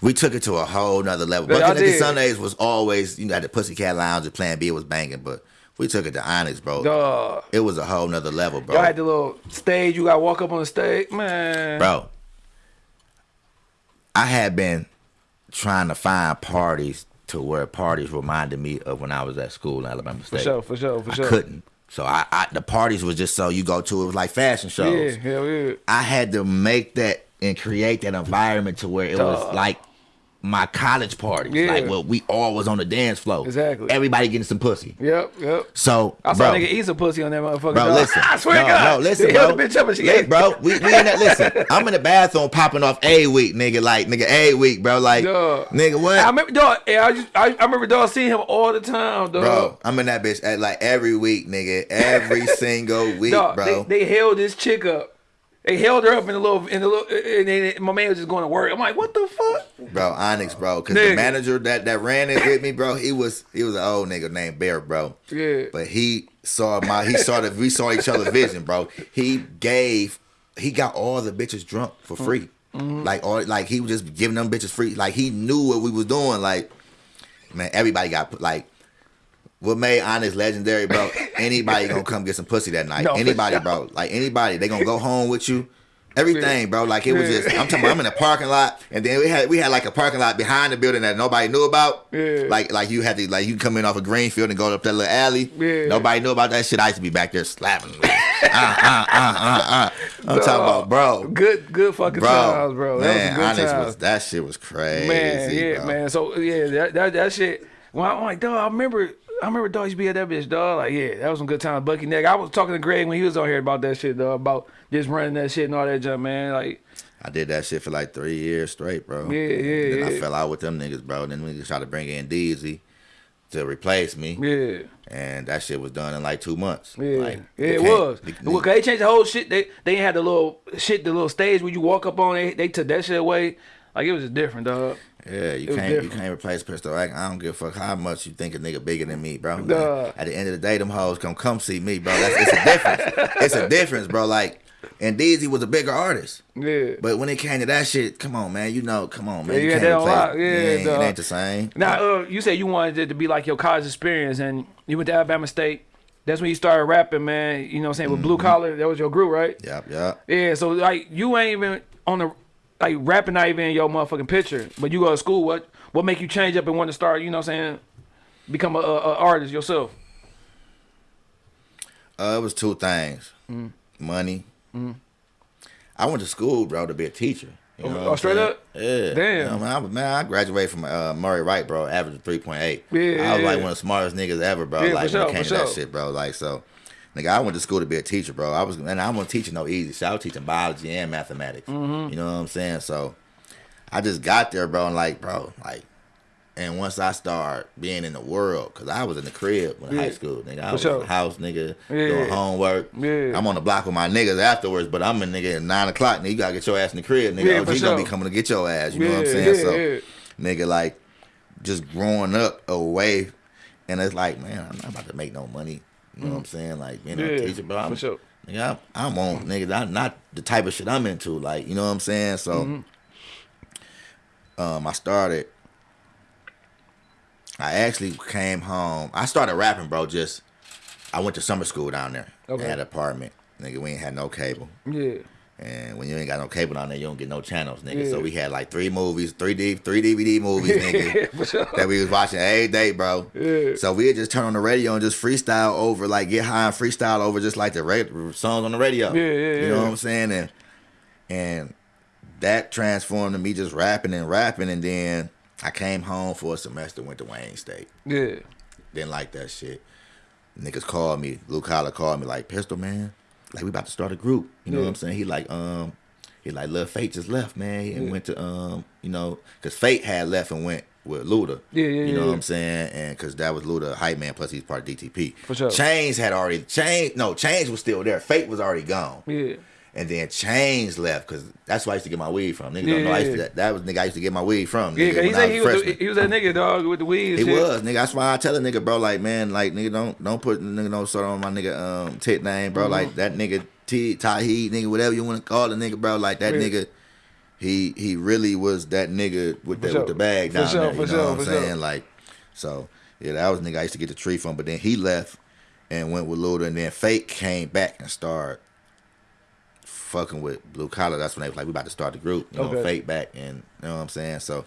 we took it to a whole nother level. Yeah, But y'all. Sundays was always, you know, at the Pussycat Lounge and Plan B was banging, but we took it to Onyx, bro. dog. It was a whole nother level, bro. Y'all had the little stage. You got to walk up on the stage, man. bro. I had been trying to find parties to where parties reminded me of when I was at school in Alabama State. For sure, for sure, for I sure. couldn't. So I, I the parties was just so you go to it was like fashion shows. Yeah, hell yeah. I had to make that and create that environment to where it was like my college parties. Yeah. Like well, we all was on the dance floor. Exactly. Everybody getting some pussy. Yep, yep. So I saw bro, a nigga eat some pussy on that motherfucker. Bro, dog. listen. I swear no, to God. No, listen, bro. bitch up and she Li- bro, we, we in that. Listen, I'm in the bathroom popping off a week, nigga. Like, nigga, a week, bro. Like, Dog. nigga, what? I remember, dog. I, just, I, I remember dog seeing him all the time, dog. bro, I'm in that bitch at like every week, nigga. Every *laughs* single week, dog, bro. They, they held this chick up. They held her up in the little, in the little, and then my man was just going to work. I'm like, what the fuck? bro, Onyx, bro. Cause the manager that that ran it with me, bro, he was he was an old nigga named Bear, bro. Yeah. But he saw my he saw the we saw each other vision, bro. He gave he got all the bitches drunk for free. Mm-hmm. Like all like he was just giving them bitches free. Like he knew what we was doing. Like man, everybody got put like what made Onyx legendary, bro. *laughs* Anybody gonna come get some pussy that night. No, anybody, sure. bro. Like anybody, they gonna go home with you. Everything, bro. Like it was just. I'm talking. About, I'm in a parking lot, and then we had we had like a parking lot behind the building that nobody knew about. Yeah. Like like you had to like you come in off of Greenfield and go up that little alley. Yeah. Nobody knew about that shit. I used to be back there slapping. uh, uh, uh, uh, uh. I'm talking about, bro. Good, good fucking Bro, times, bro. That man, was a good Onyx times. was that shit was crazy, man, yeah, bro. man. So yeah, that that, that shit. When I'm like, dog, I remember, I remember, dog used to be at that bitch, dog. Like, yeah, that was some good times. Bucky Neck. I was talking to Greg when he was on here about that shit, dog, about just running that shit and all that junk, man. Like, I did that shit for like three years straight, bro. Yeah, yeah, Then I fell out with them niggas, bro. Then we tried to bring in Deezy to replace me, yeah, and that shit was done in like two months. yeah, Like, yeah, it was. Well, 'cause they changed the whole shit. They they had the little shit, the little stage where you walk up on. They they took that shit away. Like it was just different, dog. Yeah, you can't you can't replace Pistol Act. I don't give a fuck how much you think a nigga bigger than me, bro. Duh. At the end of the day, them hoes come come see me, bro. That's it's a difference. it's a difference, bro. Like, and Deezy was a bigger artist. Yeah. But when it came to that shit, come on, man. You know, come on, man. Yeah, you can't replace. lock. Yeah, it, ain't, it ain't the same. Now, uh, you said you wanted it to be like your college experience, and you went to Alabama State. That's when you started rapping, man. You know what I'm saying? With Blue Collar, that was your group, right? Yep, yep. Yeah, so like you ain't even on the like rapping not even in your motherfucking picture. But you go to school, what what make you change up and want to start, you know what I'm saying? Become a, a, a artist yourself. Uh, it was two things: Mm-hmm. money. I went to school, bro, to be a teacher. You know Oh, straight saying? up? Yeah. Damn. You know, man, I, man, I graduated from uh, Murray Wright, bro. Average of three point eight. Yeah, I was like one of the smartest niggas ever, bro. Yeah, like for when sure, it came to that sure. shit, bro. Like so, nigga, I went to school to be a teacher, bro. I was, and I wasn't teaching no easy shit. I was teaching biology and mathematics. Mm-hmm. You know what I'm saying? So, I just got there, bro, and like, bro, like. And once I start being in the world, cause I was in the crib when Yeah. high school, nigga. I For was sure. in the house, nigga, Yeah. doing homework. Yeah. I'm on the block with my niggas afterwards, but I'm a nigga at nine o'clock. Nigga, you gotta get your ass in the crib, nigga. Yeah, OG for gonna be coming to get your ass. You know what I'm saying? yeah, so, yeah. nigga, like, just growing up away, and it's like, man, I'm not about to make no money. You know what I'm saying? Like, being. Yeah, a teacher, bro. I'm, for sure. Nigga, I'm, I'm on, nigga. Not, not the type of shit I'm into. Like, you know what I'm saying? So, Mm-hmm. um, I started. I actually came home. I started rapping, bro. Just I went to summer school down there. Okay. Had an apartment. Nigga, we ain't had no cable. Yeah. And when you ain't got no cable on there, you don't get no channels, nigga. Yeah. So we had like three movies, three D, three DVD movies, *laughs* nigga, sure. that we was watching every day, bro. Yeah. So we just turn on the radio and just freestyle over, like get high and freestyle over, just like the ra- songs on the radio. Yeah, yeah, You know yeah. what I'm saying? And and that transformed to me just rapping and rapping, and then I came home for a semester, went to Wayne State. Yeah. Didn't like that shit. Niggas called me, Blue Collar called me like, Pistol man, like we about to start a group. You know Yeah. what I'm saying? He like, um, he like, Lil Fate just left, man, and went to um, you know, cause Fate had left and went with Luda. Yeah, yeah, You know yeah, what yeah. I'm saying? And cause that was Luda hype man, plus he's part of DTP. For sure. Chainz had already Chainz, no, Chainz was still there. Fate was already gone. Yeah. And then Chainz left, cause that's where I used to get my weed from. Niggas Yeah, don't know I used to, that, that was nigga I used to get my weed from. Yeah, he said was he a was, freshman. he was that nigga dog with the weed. He shit. was, nigga. That's why I tell a nigga, bro, like, man, like, nigga, don't don't put nigga no sort on my nigga um tit name, bro. Mm-hmm. Like that nigga T Tahid, nigga, whatever you want to call the nigga, bro. Like that nigga, he he really was that nigga with the sure. with the bag For down sure, there. for You know sure, what I'm saying? Like, so yeah, that was nigga I used to get the tree from. But then he left and went with Luda, and then Fate came back and started fucking with Blue Collar. That's when they was like, we about to start the group. You know, Okay. Fate back, and you know what I'm saying. So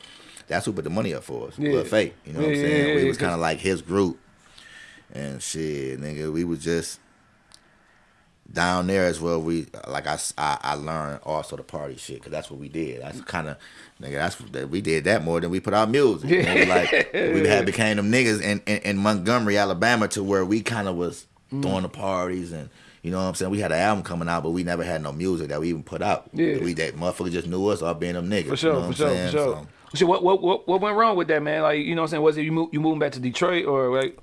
that's who put the money up for us. Yeah. Lil Fate. You know what I'm Yeah, saying? yeah, we yeah, was kind of like his group, and shit, nigga, we was just down there as well. We like I, I learned also the party shit because that's what we did. That's kind of nigga. That's that we did that more than we put out music. nigga. Like we had became them niggas in, in, in Montgomery, Alabama, to where we kind of was Mm. throwing the parties and. You know what I'm saying? We had an album coming out, but we never had no music that we even put out. Yeah. We that motherfucker just knew us all being them niggas. For sure, you know for sure, for saying? sure. So, what, what what what went wrong with that, man? Like you know what I'm saying? Was it you move, you moving back to Detroit or like?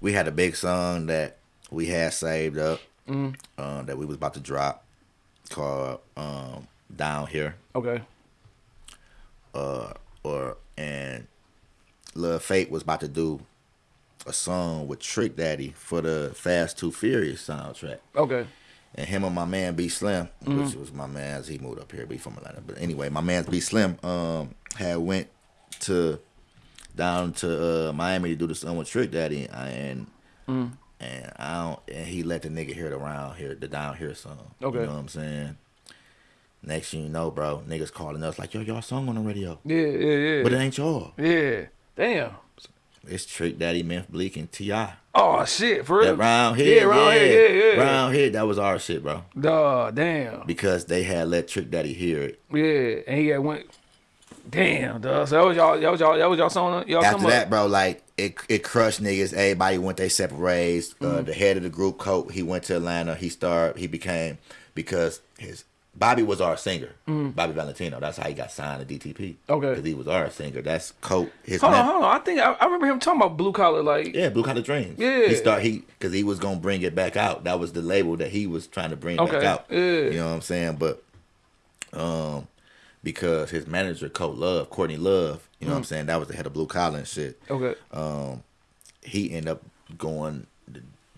we had a big song that we had saved up Mm. uh, that we was about to drop called um, "Down Here." Okay. uh, or and Lil Fate was about to do a song with Trick Daddy for the Fast Two Furious soundtrack. Okay. And him and my man B Slim, which was my man's, he moved up here, be from Atlanta. But anyway, my man's B Slim um had went to down to uh, Miami to do the song with Trick Daddy and and I don't and he let the nigga hear the around here the down here song. Okay. You know what I'm saying? Next thing you know, bro, niggas calling us like, yo, y'all song on the radio. Yeah, yeah, yeah. But it ain't y'all. yeah. Damn. It's Trick Daddy, Memphis Bleek, and T.I. Oh shit, for real. That round here, Yeah, round here, yeah, yeah. Round here, that was our shit, bro. Duh, damn. Because they had let Trick Daddy hear it. Yeah, and he had went. Damn, duh. So that was y'all. That was y'all. That was y'all song. Y'all After that, up. bro, like it, it crushed niggas. Everybody went their separate ways. Mm-hmm. Uh, the head of the group, Cope, he went to Atlanta. He started. He became because his Bobby was our singer. Bobby Valentino. That's how he got signed to DTP. Okay. because he was our singer. That's Cope. His Hold on, hold on. I think I, I remember him talking about blue collar. Like, Yeah, Blue Collar Dreams. Yeah. He start he because he was gonna bring it back out. That was the label that he was trying to bring back out. yeah. You know what I'm saying? But um because his manager, Coach Love, Courtney Love, you know Mm. what I'm saying? That was the head of Blue Collar and shit. Okay. Um, He ended up going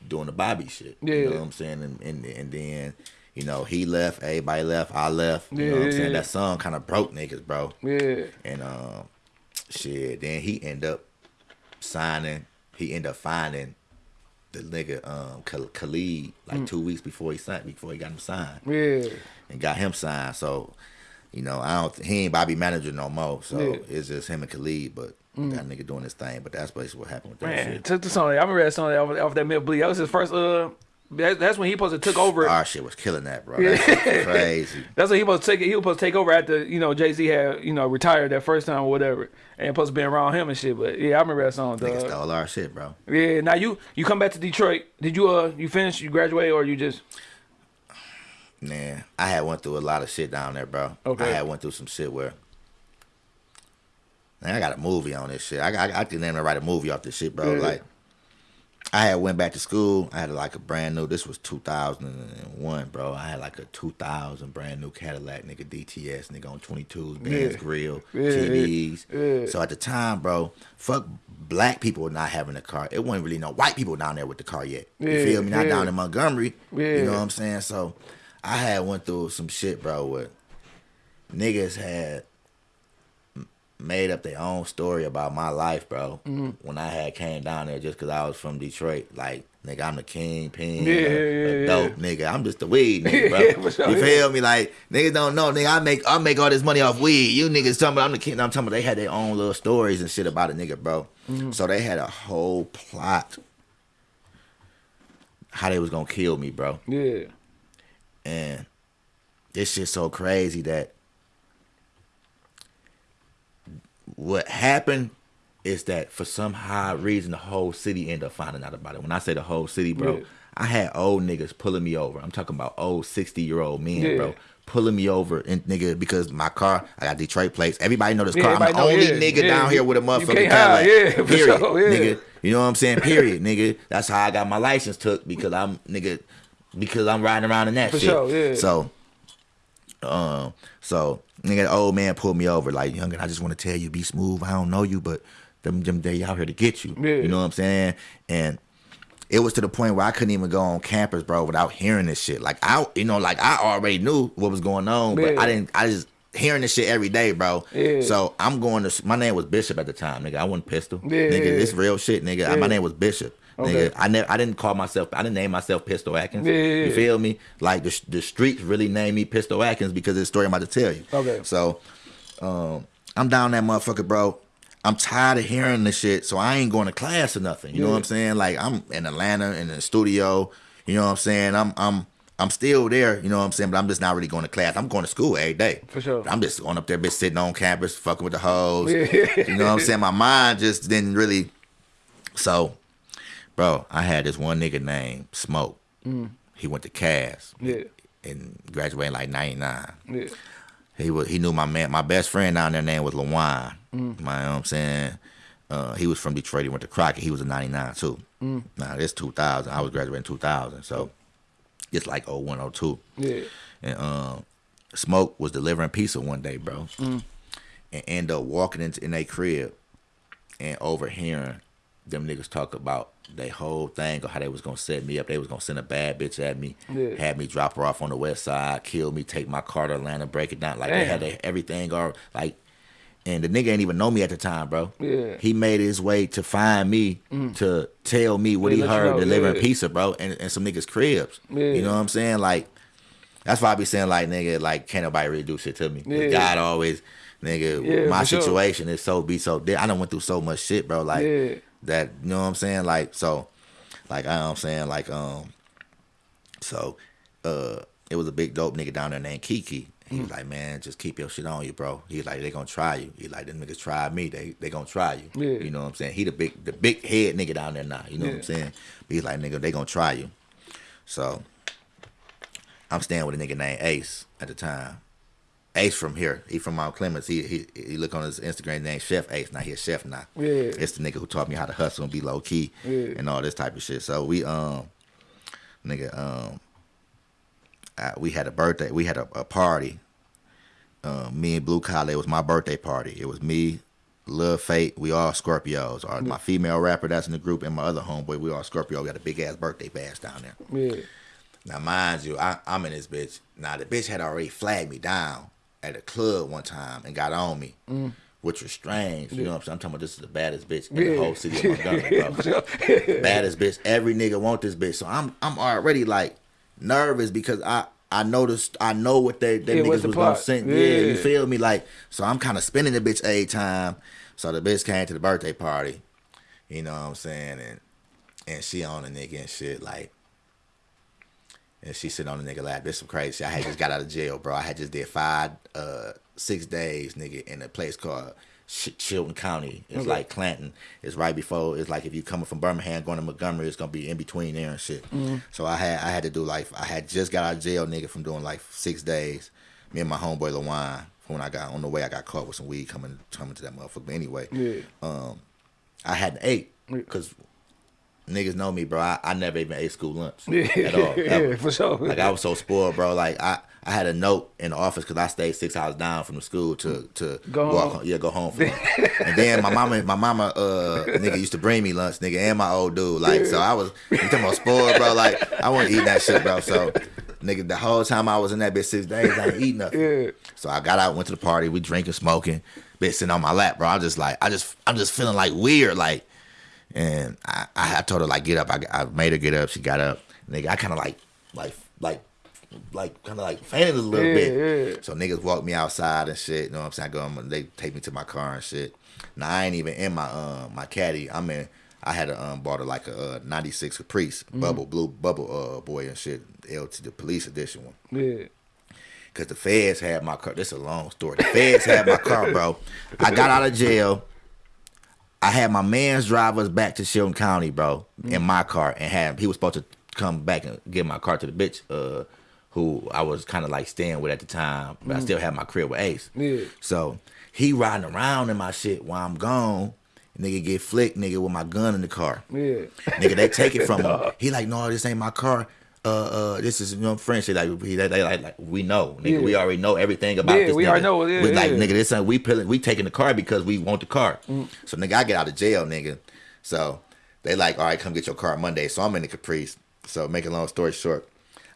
doing the Bobby shit. Yeah. You know what I'm saying? And and, and then, you know, he left, everybody left, I left. You know what I'm saying? yeah. That song kind of broke niggas, bro. yeah. And um, shit, then he end up signing. He end up finding the nigga um Khalid like two weeks before he signed before he got him signed Yeah. and got him signed. So, you know, I don't he ain't Bobby manager no more. So Yeah. it's just him and Khalid, but that nigga doing his thing. But that's basically what happened with that Man, shit. took the song. I remember that song off, off that Milk Bleed. That was his first. Uh, that's when he supposed to took over. Our shit was killing that, bro. That shit was *laughs* crazy. That's when he supposed to take it. He was supposed to take over after you know Jay Z had you know retired that first time or whatever, and supposed to be around him and shit. But yeah, I remember that song. Nigga Dog. stole our shit, bro. Yeah. Now you you come back to Detroit. Did you uh you finish? You graduate or you just? Man, I had went through a lot of shit down there, bro. Okay. I had went through some shit where. Man, I got a movie on this shit. I got, I can name and write a movie off this shit, bro. Yeah. Like, I had went back to school. I had like a brand new. This was 2001, bro. I had like a 2000 brand new Cadillac, nigga DTS, nigga on 22s, Benz Yeah. grill, Yeah, TVs. yeah. So at the time, bro, fuck black people not having a car. It wasn't really no white people down there with the car yet. You Yeah, feel me? Not down in Montgomery. You know what I'm saying? So I had went through some shit, bro, where niggas had made up their own story about my life, bro. Mm-hmm. When I had came down there just because I was from Detroit, like nigga, I'm the kingpin, Yeah, a, yeah, a yeah, dope nigga. I'm just the weed *laughs* nigga, bro. Yeah, sure, you yeah. feel me? Like niggas don't know, nigga. I make I make all this money off weed. You niggas talking about I'm the king. I'm talking about they had their own little stories and shit about a nigga, bro. Mm-hmm. So they had a whole plot how they was gonna kill me, bro. Yeah. And this shit's so crazy that what happened is that for some high reason the whole city ended up finding out about it. When I say the whole city, bro, Yeah. I had old niggas pulling me over. I'm talking about old 60 year old men, Yeah. bro. Pulling me over and nigga because my car, I got Detroit plates. Everybody know this Yeah, car. I'm the only nigga down here with a motherfucking Cadillac. yeah, for Period. sure, yeah. Nigga, you know what I'm saying? Period, nigga. That's how I got my license took because I'm nigga because I'm riding around in that For shit. sure, yeah. So um, so nigga, the old man pulled me over like, youngin, I just want to tell you, be smooth. I don't know you, but them them they out here to get you. Yeah. You know what I'm saying? And it was to the point where I couldn't even go on campus, bro, without hearing this shit. Like I, you know, like I already knew what was going on, but I didn't. I just hearing this shit every day, bro. Yeah. So I'm going to. My name was Bishop at the time, nigga. I wasn't pistol, Yeah, nigga. This real shit, nigga. Yeah. My name was Bishop. Okay. Nigga, I never, I didn't call myself, I didn't name myself Pistol Atkins. Yeah, yeah, You feel me? Like the the streets really named me Pistol Atkins because of the story I'm about to tell you. Okay. So, um, I'm down that motherfucker, bro. I'm tired of hearing this shit, so I ain't going to class or nothing. You know what I'm saying? Like I'm in Atlanta in the studio. You know what I'm saying? I'm I'm I'm still there. You know what I'm saying? But I'm just not really going to class. I'm going to school every day. For sure. I'm just going up there, bitch, sitting on campus, fucking with the hoes. Yeah. You know what I'm saying? My mind just didn't really. So, bro, I had this one nigga named Smoke. He went to Cass. Mm. Yeah. And graduated like '99. Yeah. He was he knew my man my best friend down there name was Lawan. Mm. You know what I'm saying? Uh, he was from Detroit. He went to Crockett. He was a 99 too. Mm. Now this 2000. I was graduating 2000. So it's like 01, 02. Yeah. And um, Smoke was delivering pizza one day, bro, Mm. and end up walking into in a crib and overhearing them niggas talk about they whole thing or how they was gonna set me up. They was gonna send a bad bitch at me, Yeah. had me drop her off on the west side, kill me, take my car to Atlanta, break it down. Like they had their, everything or like. And the nigga ain't even know me at the time, bro. Yeah. Mm. He made his way to find me to tell me what Yeah, he you heard know, delivering yeah. pizza, bro, and, and some niggas' cribs. Yeah. You know what I'm saying? Like, that's why I be saying like nigga, like can't nobody really do shit to me. Yeah. God always, nigga, my for sure. situation is so be so. di- I done went through so much shit, bro. Like Yeah. That, you know what I'm saying? Like so, like I know what I'm saying like um, so uh, it was a big dope nigga down there named Kiki. He Mm. was like, man, just keep your shit on you, bro. He's like, they gonna try you. He like, them niggas tried me. They they gonna try you. Yeah. You know what I'm saying? He the big the big head nigga down there now. You know what I'm saying? But he's like, nigga, they gonna try you. So I'm staying with a nigga named Ace at the time. Ace from here. He from Mount Clemens. He he he look on his Instagram name Chef Ace. Now he a chef now. Yeah. It's the nigga who taught me how to hustle and be low key Yeah. and all this type of shit. So we um nigga um uh, we had a birthday. We had a, a party uh, me and Blue Collar. It was my birthday party. It was me, Lil Fate. We all Scorpios. Or my female rapper that's in the group and my other homeboy. We all Scorpio. We got a big ass birthday bash down there. Yeah. Now, mind you, I, I'm in this bitch. Now, the bitch had already flagged me down at a club one time and got on me, mm. which was strange. You know what I'm saying? I'm talking about this is the baddest bitch in the whole city of Montgomery, bro. *laughs* *laughs* baddest bitch. Every nigga want this bitch. So I'm I'm already like nervous because I I noticed I know what they they Yeah, niggas the was gonna send. Yeah. Yeah. you feel me? Like so I'm kind of spending the bitch a time. So the bitch came to the birthday party. You know what I'm saying? And and she on a nigga and shit like. And she sitting on the nigga lap. This some crazy shit. I had just got out of jail, bro. I had just did five, uh, six days, nigga, in a place called Sh- Chilton County. It's like Clanton. It's right before. It's like if you coming from Birmingham going to Montgomery, it's gonna be in between there and shit. So I had I had to do like I had just got out of jail, nigga, from doing like six days. Me and my homeboy. From when I got on the way, I got caught with some weed coming coming to that motherfucker. But anyway, Yeah. I hadn't ate because niggas know me, bro. I, I never even ate school lunch Yeah. at all. *laughs* ever. Yeah, for sure. Like I was so spoiled, bro. Like I, I had a note in the office because I stayed six hours down from the school to to Go walk home. Yeah, go home. *laughs* And then my mama, my mama, uh, nigga used to bring me lunch, nigga, and my old dude. Like so, I was you talking about spoiled, bro. Like I wasn't eating that shit, bro. So. Nigga, the whole time I was in that bitch six days, I ain't eat nothing. Yeah. So I got out, went to the party, we drinking, smoking, bitch sitting on my lap, bro. I'm just like, I just, I'm just feeling like weird, like, and I, I, told her like get up. I, I made her get up. She got up. Nigga, I kind of like, like, like, like, kind of like fainted a little Yeah, bit. yeah. So niggas walked me outside and shit. You know what I'm saying? I go, they take me to my car and shit. Now I ain't even in my um my caddy. I'm in. I had a um bought a like a uh, '96 Caprice Mm-hmm. bubble blue bubble uh boy and shit. LT the police edition one. Yeah. Cause the feds had my car. This is a long story. The feds had my car, bro. I got out of jail. I had my man's drive us back to Chilton County, bro, in my car, and had he was supposed to come back and give my car to the bitch, uh, who I was kind of like staying with at the time, but I still had my crib with Ace. Yeah. So he riding around in my shit while I'm gone. Nigga get flicked, nigga, with my gun in the car. Yeah. Nigga, they take it from him. *laughs* He like, no, this ain't my car. Uh, uh, this is you know French. They like, he, they, they like, like, we know, nigga. Yeah. We already know everything about Yeah, this. we nigga. already know, yeah, we like, nigga, this ain't we pulling, we taking the car because we want the car. Mm. So nigga, I get out of jail, nigga. So they like, all right, come get your car Monday. So I'm in the Caprice. So make a long story short,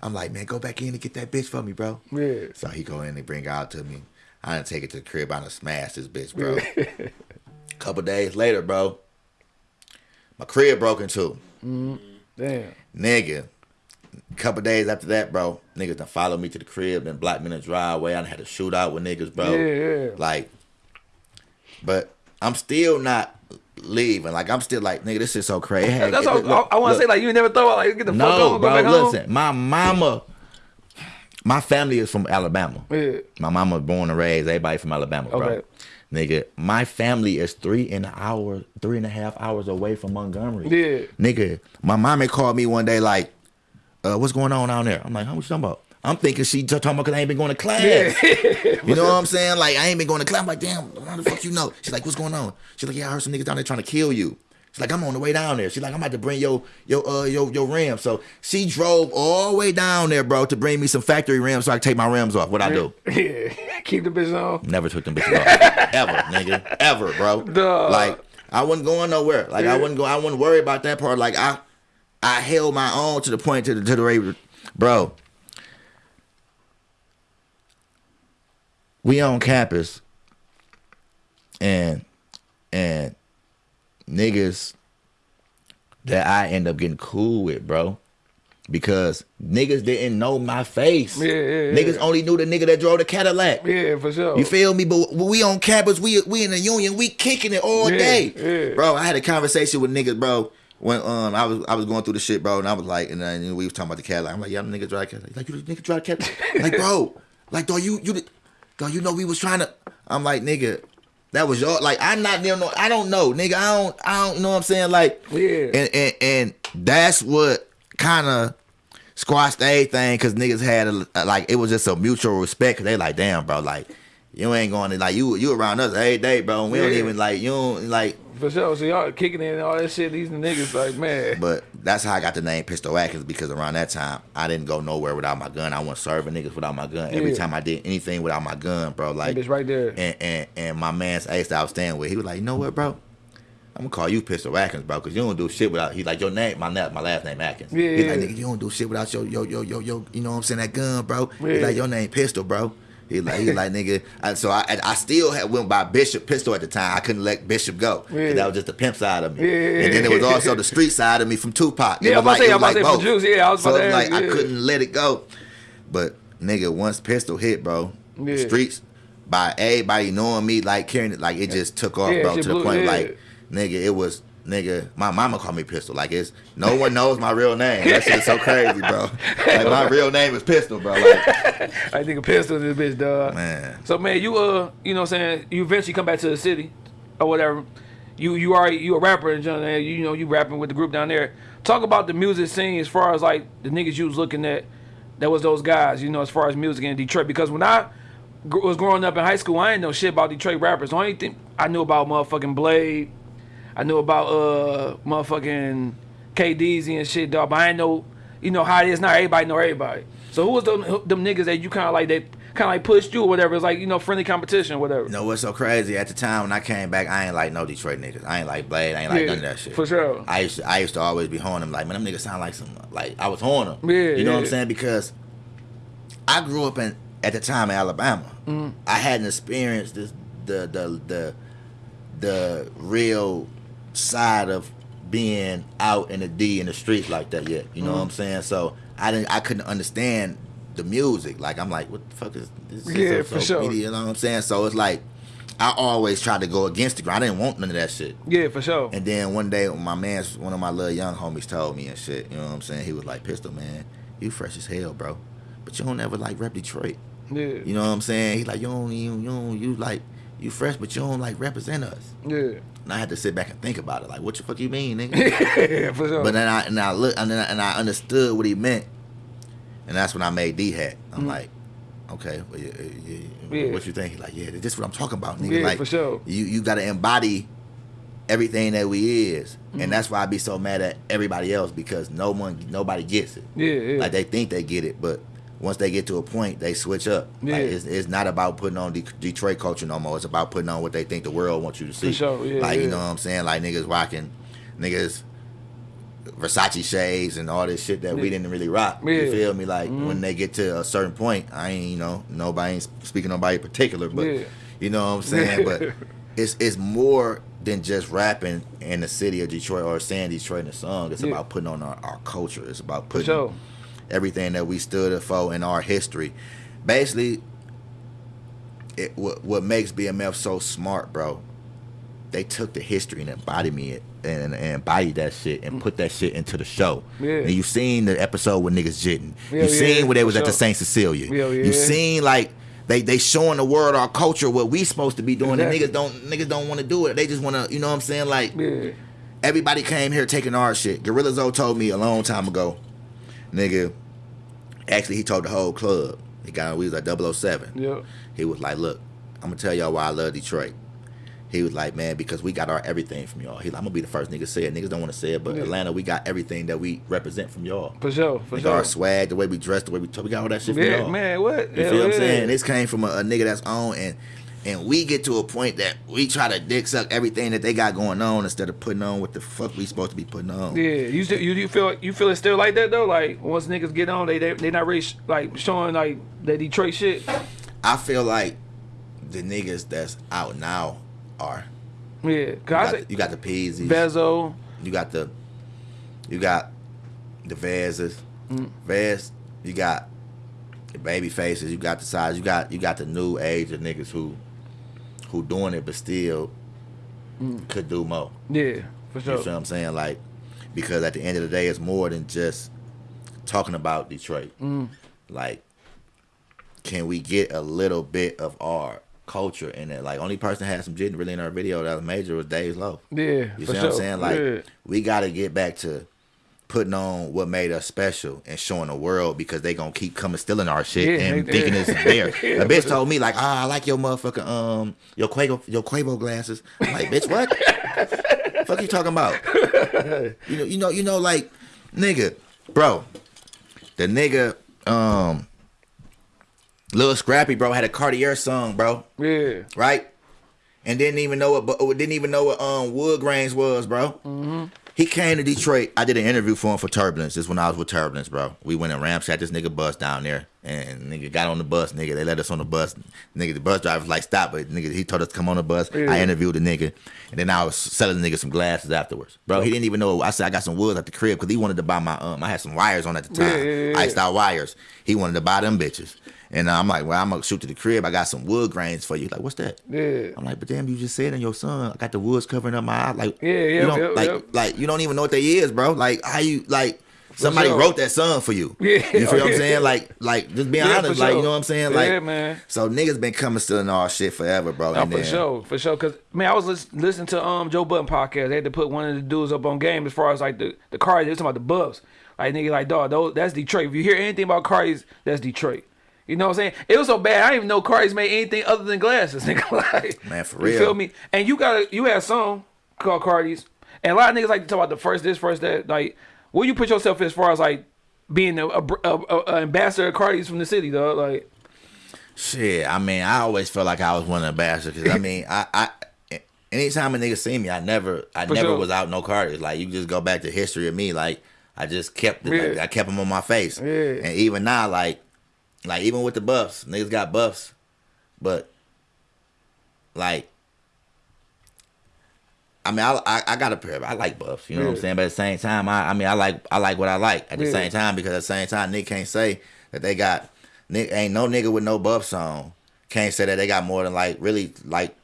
I'm like, man, go back in and get that bitch for me, bro. Yeah. So he go in and bring her out to me. I didn't take it to the crib. I done smashed this bitch, bro. *laughs* Couple days later, bro, my crib broke into. Damn. Nigga, couple days after that, bro, niggas done followed me to the crib, then blocked me in the driveway. I done had a shootout with niggas, bro. Yeah, yeah. Like, but I'm still not leaving. Like, I'm still like, nigga, this is so crazy. That's look, all, I, I want to say like you never thought like get the fuck No, on, go bro, back home. listen. My mama, my family is from Alabama. Yeah. My mama was born and raised. Everybody from Alabama, bro. Nigga, my family is three and an hour, three and a half hours away from Montgomery. Yeah. Nigga, my mommy called me one day like, uh, what's going on down there? I'm like, how much you talking about? I'm thinking she talking about because I ain't been going to class. *laughs* you know what I'm saying? Like, I ain't been going to class. I'm like, damn, how the fuck you know? She's like, what's going on? She's like, yeah, I heard some niggas down there trying to kill you. She's like, I'm on the way down there. She's like, I'm about to bring your your uh your your rims. So she drove all the way down there, bro, to bring me some factory rims so I can take my rims off. What I do? *laughs* Yeah. Keep the bitch on. Never took them bitches off. *laughs* Ever, nigga. Ever, bro. Duh. Like, I wasn't going nowhere. Like, I wasn't go I wasn't worried about that part. Like, I I held my own to the point to the to the. Bro. We on campus and and niggas that I end up getting cool with, bro. Because niggas didn't know my face. Yeah, yeah, yeah. Niggas only knew the nigga that drove the Cadillac. Yeah, for sure. You feel me? But we on campus, we we in the union, we kicking it all Yeah, day, yeah. bro. I had a conversation with niggas, bro. When um I was I was going through the shit, bro, and I was like, and then we was talking about the Cadillac. I'm like, yeah, I'm the nigga drive Cadillac. Like you the nigga drive Cadillac? Like, bro, like, dog, you you, dog, you know we was trying to. I'm like, nigga, that was your like. I'm not there. No, I don't know, nigga. I don't I don't know what I'm saying. Like, Yeah. and and and that's what kind of squashed everything because niggas had a, like it was just a mutual respect. Cause they like, damn, bro, like you ain't going to like you you around us every day, bro. And we don't even like you don't like For sure. So y'all kicking in and all that shit. These niggas like man. But that's how I got the name Pistol Atkins because around that time I didn't go nowhere without my gun. I wasn't serving niggas without my gun. Every Yeah. time I did anything without my gun, bro, like bitch right there. And and and my man's Ace that I was staying with, he was like, you know what, bro? I'm gonna call you Pistol Atkins, bro, because you don't do shit without. He's like your name, my my last name Atkins. Yeah, He's like, nigga, you don't do shit without your yo yo yo yo. You know what I'm saying? That gun, bro. Yeah. He's like your name Pistol, bro. He like he like nigga. And so I I still had went by Bishop Pistol at the time. I couldn't let Bishop go. Yeah. That was just the pimp side of me. Yeah. And then there was also the street side of me from Tupac. It Yeah, I was to say, it I was was about to say, both. Juice, yeah, I was so about to like ask, I couldn't let it go. But nigga, once Pistol hit, bro, the Yeah. streets by everybody knowing me, like carrying it, like it just took off, Yeah, bro, to the blew- point yeah. like nigga, it was nigga. My mama called me Pistol. Like it's no one knows my real name. That shit's so crazy, bro. Like my real name is Pistol, bro. Like I think a pistol in this bitch, dog. man, So man, you uh, you know, what I'm saying you eventually come back to the city, or whatever. You you already you a rapper in John. You, you know you rapping with the group down there. Talk about the music scene as far as like the niggas you was looking at. That was those guys, you know, as far as music in Detroit. Because when I was growing up in high school, I didn't know shit about Detroit rappers. The only thing I knew about motherfucking Blade, I knew about uh motherfucking KDZ and shit, dog. But I didn't know, you know how it is Not Everybody know everybody. So who was them them niggas that you kind of like they kind of like pushed you or whatever? It's like you know friendly competition or whatever. you know what's so crazy? At the time when I came back, I ain't like no Detroit niggas. I ain't like Blade. I ain't like Yeah, none of that shit. for sure. I used to, I used to always be horning them like, man, them niggas sound like some like I was horning them. Yeah, you know what I'm saying? Because I grew up in at the time in Alabama. Mm-hmm. I hadn't experienced this the the the the real side of being out in the D in the streets like that yet. You know what I'm Mm-hmm. saying? So I didn't I couldn't understand the music. Like I'm like, what the fuck is this? is Yeah, for sure. media, You know what I'm saying? So it's like I always tried to go against the grain. I didn't want none of that shit. Yeah, for sure. And then one day, my man's one of my little young homies told me and shit. You know what I'm saying? He was like, "Pistol, man, you fresh as hell, bro, but you don't ever like rep Detroit. yeah, You know what I'm saying? He like, you don't, you, you don't, you like, you fresh, but you don't like represent us. yeah, And I had to sit back and think about it. Like, what the fuck you mean, nigga? *laughs* yeah, for sure. but then I and I look and then I, and I understood what he meant, and that's when I made D hat. I'm like, okay, well, yeah, yeah, Mm. What you think? He like, yeah, this is what I'm talking about, nigga. Yeah, like, for sure. You you gotta embody everything that we is, Mm. and that's why I be so mad at everybody else because no one, nobody gets it. yeah, yeah. Like they think they get it, but once they get to a point, they switch up. Yeah. Like it's, it's not about putting on De- Detroit culture no more. It's about putting on what they think the world wants you to see. sure, yeah, like yeah. you know what I'm saying? Like niggas rocking, niggas Versace shades and all this shit that we didn't really rock. Yeah. Mm-hmm. You feel me? Like when they get to a certain point, I ain't you know nobody ain't speaking nobody in particular, but Yeah. you know what I'm saying. but *laughs* it's it's more than just rapping in the city of Detroit or saying Detroit in a song. It's Yeah. about putting on our, our culture. It's about for putting sure. Everything that we stood for in our history. Basically, it what what makes BMF so smart, bro. They took the history and embodied me it and, and embodied that shit and mm. put that shit into the show. Yeah. And you seen the episode with niggas jitting. Yeah, you seen yeah, where they was at the. Saint Cecilia. Yeah, yeah. You seen like they they showing the world our culture what we supposed to be doing. Exactly. And niggas don't niggas don't want to do it. They just want to, you know what I'm saying? Like Yeah, everybody came here taking our shit. Gorilla Zoe told me a long time ago, nigga. Actually, he told the whole club. He got we was like 007. yeah, He was like, "Look, I'm gonna tell y'all why I love Detroit." He was like, "Man, because we got our everything from y'all." He like, "I'm gonna be the first nigga to say it. Niggas don't want to say it, but Yeah. Atlanta, we got everything that we represent from y'all. for sure, for sure. our swag, the way we dress, the way we talk. We got all that shit from yeah, y'all. man, what? You feel what I'm saying? This came from a, a nigga that's on and and we get to a point that we try to dick suck everything that they got going on instead of putting on what the fuck we supposed to be putting on. Yeah, you still, you you feel you feel it still like that though? Like once niggas get on, they they they not really sh- like showing like that Detroit shit. I feel like the niggas that's out now are. Yeah, You cause I got, you got the Peasies. Bezo. You got the you got the Vezes. Mm. Vez, you got the baby faces, you got the size, you got you got the new age of niggas who who doing it but still could do more. Yeah, for You sure. feel what I'm saying? Like, because at the end of the day, it's more than just talking about Detroit. Mm. Like, can we get a little bit of our culture in it? Like, only person had some jit really in our video that was major was Dave's Low. Yeah, You see sure. what I'm saying? Like, yeah. we got to get back to putting on what made us special and showing the world because they gonna keep coming stealing our shit Yeah, and they- thinking *laughs* yeah. it's there. A bitch told me like, ah, I like your motherfucking um your Quavo your Quavo glasses. I'm like, bitch, what? *laughs* Fuck you talking about? you know, you know, you know, like, nigga, bro, the nigga, um, little Scrappy, bro, had a Cartier song, bro, Yeah. right? And didn't even know what, didn't even know what um wood grains was, bro. Mm-hmm. He came to Detroit. I did an interview for him for Turbulence. This is when I was with Turbulence, bro. We went and ramshacked this nigga bus down there, and nigga got on the bus. Nigga, they let us on the bus. Nigga, the bus driver was like, "Stop!" But nigga, he told us to come on the bus. Yeah. I interviewed the nigga, and then I was selling the nigga some glasses afterwards, bro. He didn't even know. I said I got some woods at the crib because he wanted to buy my um. I had some wires on at the time, Yeah, yeah, yeah. iced out wires. He wanted to buy them bitches, and I'm like, "Well, I'm gonna shoot to the crib. I got some wood grains for you." Like, what's that? Yeah. I'm like, but damn, you just said in your son, I got the woods covering up my eye. Like, Yeah, yeah, you don't, yep, like, yep. like you don't even know what they is, bro. Like, how you like somebody sure. wrote that song for you? Yeah, you feel what I'm yeah. saying? Like, like just being Yeah, honest, like sure. you know what I'm saying? Like, Yeah, man. So niggas been coming stealing all shit forever, bro. No, and for then- sure, for sure. Cause man, I was lis- listening to um Joe Budden podcast. They had to put one of the dudes up on game as far as like the the cars. They was talking about the buffs. Like nigga, like dog, those, that's Detroit. If you hear anything about cars, that's Detroit. You know what I'm saying? It was so bad. I didn't even know Cardi's made anything other than glasses. *laughs* Nigga, like Man, for real. You feel me? And you got you had a song called Cardi's, and a lot of niggas like to talk about the first this, first that. Like, where you put yourself as far as like being a, a, a, a ambassador of Cardi's from the city, dog? Like, Shit, I mean, I always felt like I was one of the bastards. Cause I mean, I, I, anytime a nigga see me, I never, I For never sure. was out no cards. Like you just go back to history of me. Like I just kept, it, like, I kept them on my face. Yeah. And even now, like, like even with the buffs, niggas got buffs, but like. I mean, I, I, I got a pair. of- I like buffs. You know what I'm saying. But at the same time, I, I mean, I like I like what I like. At the Yeah. same time, because at the same time, Nick can't say that they got. Nick ain't no nigga with no buffs on. Can't say that they got more than like really like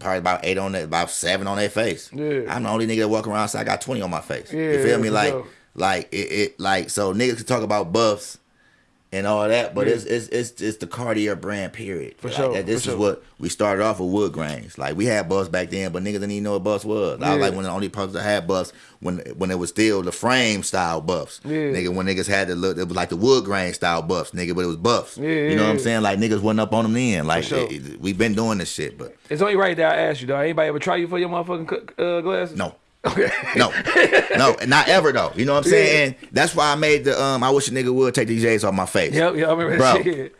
probably about eight on that, about seven on their face. Yeah. I'm the only nigga that walk around so I got twenty on my face. Yeah, you feel me? Like like it, it like so niggas can talk about buffs and all that, but Yeah. it's it's it's it's the Cartier brand period. For Like, sure, that- This for is sure. what we started off with wood grains. Like we had buffs back then, but niggas didn't even know what buffs was. I was like one of the only person that had buffs when when it was still the frame style buffs. Yeah. Nigga, when niggas had the look, it was like the wood grain style buffs, nigga, but it was buffs. Yeah, you know what I'm saying? Like niggas wasn't up on them then. Like sure. it- it- we've been doing this shit, but it's only right that I asked you, though. Anybody ever try you for your motherfucking uh, glasses? no. Okay. No, no, not ever though. You know what I'm Yeah. saying? And that's why I made the um. I wish a nigga would take these J's off my face. Yep, yep, I remember Bro. that shit.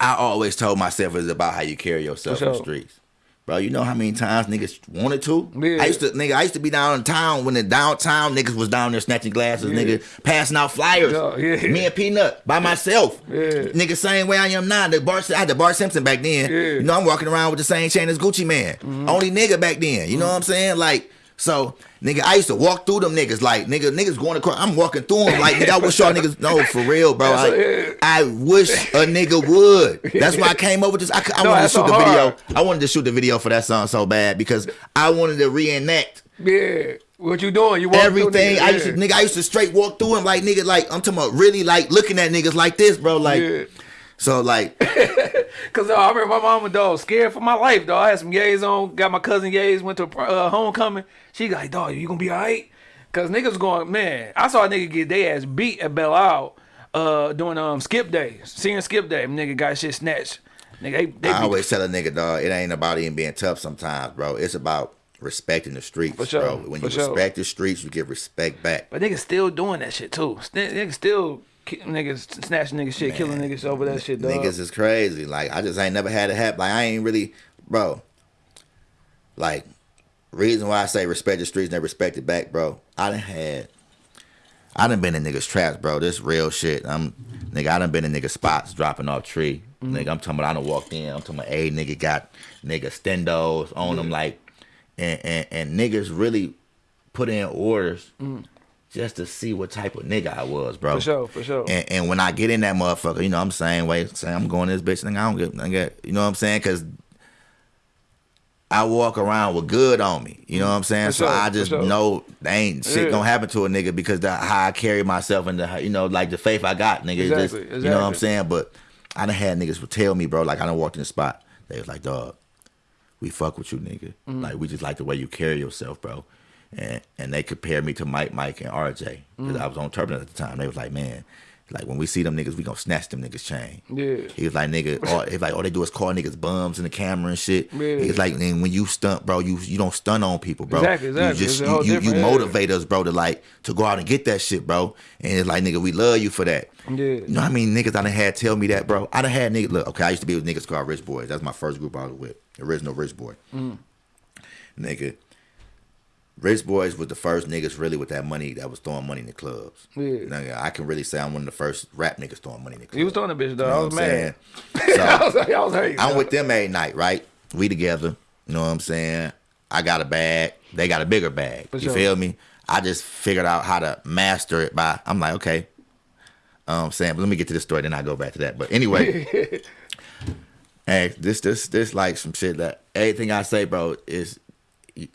I always told myself it's about how you carry yourself For in the streets. Bro, you know how many times niggas wanted to? Yeah. I used to nigga, I used to be down in town when the downtown niggas was down there snatching glasses, Yeah. nigga, passing out flyers. Yeah, yeah. Me and Peanut by myself. Yeah. Nigga, same way I am now. The bar, I had the Bart Simpson back then. Yeah. You know, I'm walking around with the same chain as Gucci Mane. Only nigga back then. You know what I'm saying? Like, so nigga, I used to walk through them niggas like nigga, niggas going across. I'm walking through them like nigga. I wish y'all niggas no for real, bro. I, wish a nigga would. That's why I came over with this. I, I No, wanted to shoot the so video. I wanted to shoot the video for that song so bad because I wanted to reenact Yeah. What you doing? You walk everything. I used to nigga. I used to straight walk through him like nigga. Like I'm talking about really like looking at niggas like this, bro. Like Yeah. So like *laughs* Cause uh, I remember my mama dog scared for my life, dog. I had some yays on, got my cousin yays, went to uh, homecoming. She like, dog, you gonna be alright? Cause niggas going, man. I saw a nigga get their ass beat at Belle Isle, uh, doing um skip day, seeing skip day. Nigga got shit snatched. Nigga, they, they I always tell a nigga, dog, it ain't about even being tough sometimes, bro. It's about respecting the streets, For sure, bro. When for you sure. respect the streets, you get respect back. But niggas still doing that shit too. Niggas still niggas snatching niggas shit, killing niggas over that shit, dog. Niggas is crazy. Like I just ain't never had it happen. Like I ain't really, bro. Like reason why I say respect the streets and they respect it back, bro. I done had, I done been in niggas traps, bro. This real shit. I'm nigga. I done been in niggas spots dropping off tree. Mm-hmm. Nigga, I'm talking about I done walked in. I'm talking about a nigga got nigga stendos on them like, and, and and niggas really put in orders. Mm. Just to see what type of nigga I was, bro. For sure, for sure. And, and when I get in that motherfucker, you know, I'm saying, wait, saying I'm going this bitch, nigga, I don't get, I get, you know what I'm saying? Cause I walk around with good on me, you know what I'm saying? For so sure, I just sure. know ain't shit Yeah. gonna happen to a nigga because the how I carry myself and the you know like the faith I got, nigga. is just, Exactly, You know what I'm saying? But I done had niggas tell me, bro, like I done walked in the spot. They was like, dog, we fuck with you, nigga. Mm-hmm. Like we just like the way you carry yourself, bro. And and they compared me to Mike, Mike, and RJ because Mm. I was on Turbulence at the time. They was like, man, Like when we see them niggas, we gonna snatch them niggas chain. Yeah. He was like, nigga, *laughs* all, he was like all they do is call niggas bums in the camera and shit. Yeah. He was like, and when you stunt, bro, you you don't stunt on people, bro. Exactly, exactly. You just It's you, you, yeah. motivate us, bro, to like to go out and get that shit, bro. And it's like, nigga, we love you for that. Yeah. You know how I mean niggas I done had tell me that, bro? I done had niggas look, okay, I used to be with niggas called Rich Boys. That's my first group I was with. Original Rich Boy. Mm. Nigga. Rich Boys was the first niggas really with that money that was throwing money in the clubs. Yeah. Nigga, I can really say I'm one of the first rap niggas throwing money in the clubs. He was throwing a bitch, though. You know I was mad. saying? *laughs* I was I was hating. I'm dog. with them every night, right? We together. You know what I'm saying? I got a bag. They got a bigger bag. For you sure. feel me? I just figured out how to master it by. I'm like, okay. Um, saying, but let me get to this story, then I go back to that. But anyway, *laughs* hey, this this this like some shit that everything I say, bro, is.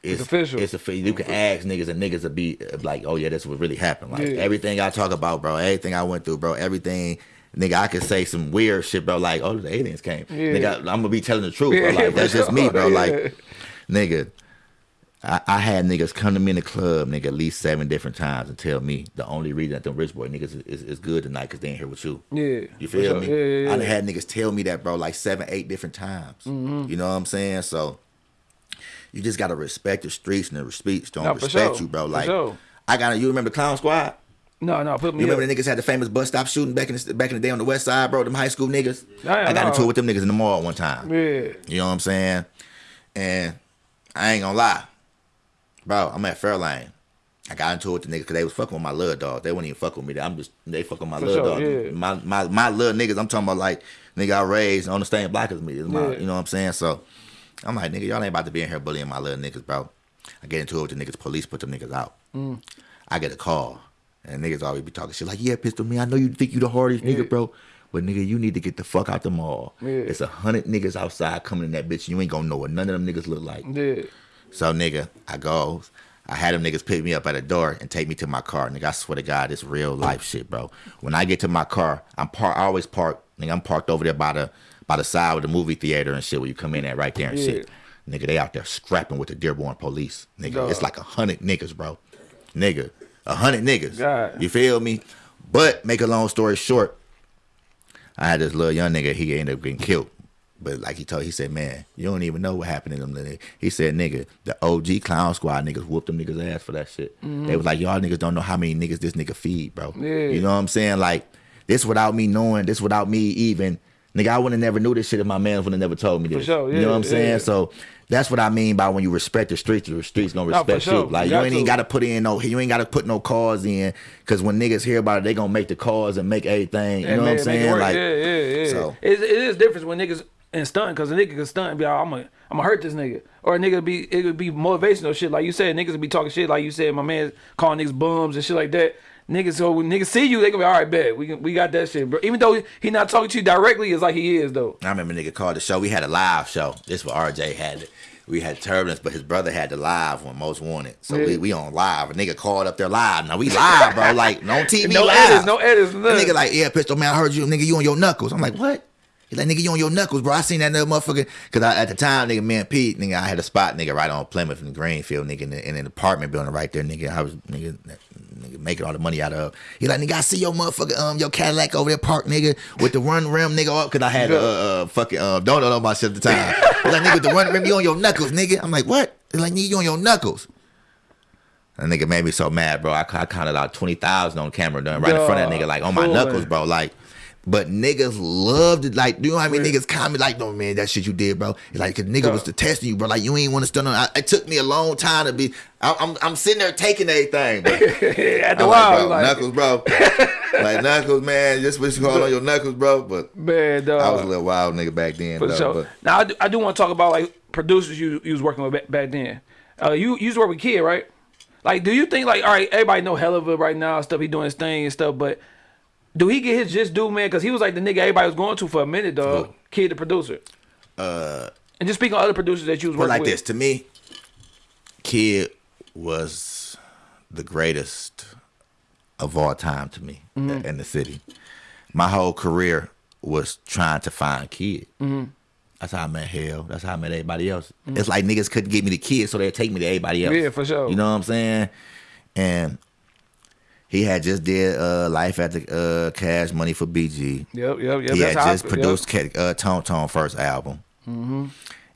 It's, official. It's official. You can ask niggas, and niggas will be like, "Oh yeah, that's what really happened." Like Yeah. everything I talk about, bro. Everything I went through, bro. Everything, nigga. I could say some weird shit, bro. Like, "Oh, the aliens came." Yeah. Nigga, I'm gonna be telling the truth, bro. Like that's just me, bro. *laughs* Like, nigga, I, I had niggas come to me in the club, nigga, at least seven different times and tell me the only reason that them rich boy niggas is, is, is good tonight because they ain't here with you. Yeah, You feel sure. me? Yeah, yeah, yeah. I had niggas tell me that, bro, like seven, eight different times. Mm-hmm. You know what I'm saying? So you just gotta respect the streets and the streets don't No, respect sure. you, bro. Like sure. I gotta you remember Clown Squad? No, no, put me You remember up. the niggas had the famous bus stop shooting back in the, back in the day on the west side, bro? Them high school niggas. Yeah, I got no. into it with them niggas in the mall one time. Yeah. You know what I'm saying? And I ain't gonna lie, bro. I'm at Fairlane. I got into it with the niggas because they was fucking with my little dog. They wouldn't even fuck with me. I'm just they fuck with my For little sure, dog. yeah. My my my little niggas. I'm talking about like nigga I raised on the same block as me. My- Yeah. You know what I'm saying? So I'm like nigga, y'all ain't about to be in here bullying my little niggas, bro. I get into it with the niggas. Police put them niggas out. Mm. I get a call. And niggas always be talking shit like, yeah, pistol me. I know you think you the hardest nigga, bro. But nigga, you need to get the fuck out the mall. Yeah. It's a hundred niggas outside coming in that bitch. You ain't gonna know what none of them niggas look like. Yeah. So nigga, I goes. I had them niggas pick me up at the door and take me to my car. Nigga, I swear to God, this real life shit, bro. When I get to my car, I'm par I always park. Nigga, I'm parked over there by the by the side of the movie theater and shit where you come in at right there and Yeah. shit. Nigga, they out there scrapping with the Dearborn police. Nigga, Dog. it's like a hundred niggas, bro. Nigga, a hundred niggas. God. You feel me? But make a long story short, I had this little young nigga. He ended up getting killed. But like he told, he said, "Man, you don't even know what happened to them." Nigga. He said, "Nigga, the OG Clown Squad niggas whooped them niggas ass for that shit. Mm-hmm. They was like, y'all niggas don't know how many niggas this nigga feed, bro. Yeah. You know what I'm saying? Like this without me knowing, this without me even, nigga, I would have never knew this shit if my man would have never told me this. sure, you know what I'm saying? yeah. So that's what I mean by when you respect the streets, the streets gonna No, respect sure. you. Like You you, got ain't even gotta put in no, you ain't gotta put no cause in, cause when niggas hear about it, they gonna make the cause and make everything. You And know what I'm make- make it saying? Like, yeah, yeah, yeah. so- It, it is different when niggas and stunt because a nigga can stunt and be like, I'm gonna I'm gonna hurt this nigga, or a nigga be it would be motivational shit like you said. Niggas would be talking shit like you said. My man calling niggas bums and shit like that. Niggas, so when niggas see you, they gonna be all right, bet we we got that shit, bro. Even though he not talking to you directly, it's like he is though. I remember nigga called the show. We had a live show. This was RJ had it. We had turbulence, but his brother had the live one, most wanted. So Yeah. we, we on live. A nigga called up there live. Now we live, bro. *laughs* Like no TV No live. edits, no edits, nothing. nigga like, yeah, pistol man, I heard you, nigga, you on your knuckles. I'm like, what? He's like, nigga, you on your knuckles, bro. I seen that little motherfucker. Cause I, at the time, nigga, me and Pete, nigga, I had a spot, nigga, right on Plymouth in Greenfield, nigga, in, the, in an apartment building right there, nigga. I was, nigga, nigga, making all the money out of. He like, nigga, I see your motherfucker, um, your Cadillac over there parked, nigga, with the run rim, nigga, up. Cause I had, uh, uh, fucking, um, donut on my shit at the time. *laughs* He's like, nigga, with the run rim, you on your knuckles, nigga. I'm like, what? He's like, nigga, you on your knuckles. That nigga made me so mad, bro. I, I counted out twenty thousand on camera, done right in front of that nigga, like on my knuckles, bro. Like, but niggas loved it. Like, do you know how many niggas comment like, "No man, that shit you did, bro." It's like, cause nigga was detesting you, bro. Like, you ain't want to stand on. I, it took me a long time to be. I, I'm I'm sitting there taking everything, bro. *laughs* At the while, like, like, knuckles, bro. *laughs* like knuckles, man. Just what you call on your knuckles, bro. But man, dog. I was a little wild nigga back then, For though. sure. But Now I do, I do want to talk about like producers you you was working with back, back then. Uh, you you used to work with Kid, right? Like, do you think like all right, everybody know Helluva right now, stuff he doing his thing and stuff, but do he get his just due, man? Because he was like the nigga everybody was going to for a minute, dog. Who? Kid, the producer. Uh, and just speaking of other producers that you was But working like with. this, to me, Kid was the greatest of all time to me Mm-hmm. in the city. My whole career was trying to find Kid. Mm-hmm. That's how I met Hell. That's how I met everybody else. It's like niggas couldn't get me the kid, so they'd take me to everybody else. Yeah, for sure. You know what I'm saying? And He had just did uh, Life at the uh, Cash Money for BG. Yep, yep, yep. he that's had I just produced Ke- uh, Tone Tone first album, mm-hmm.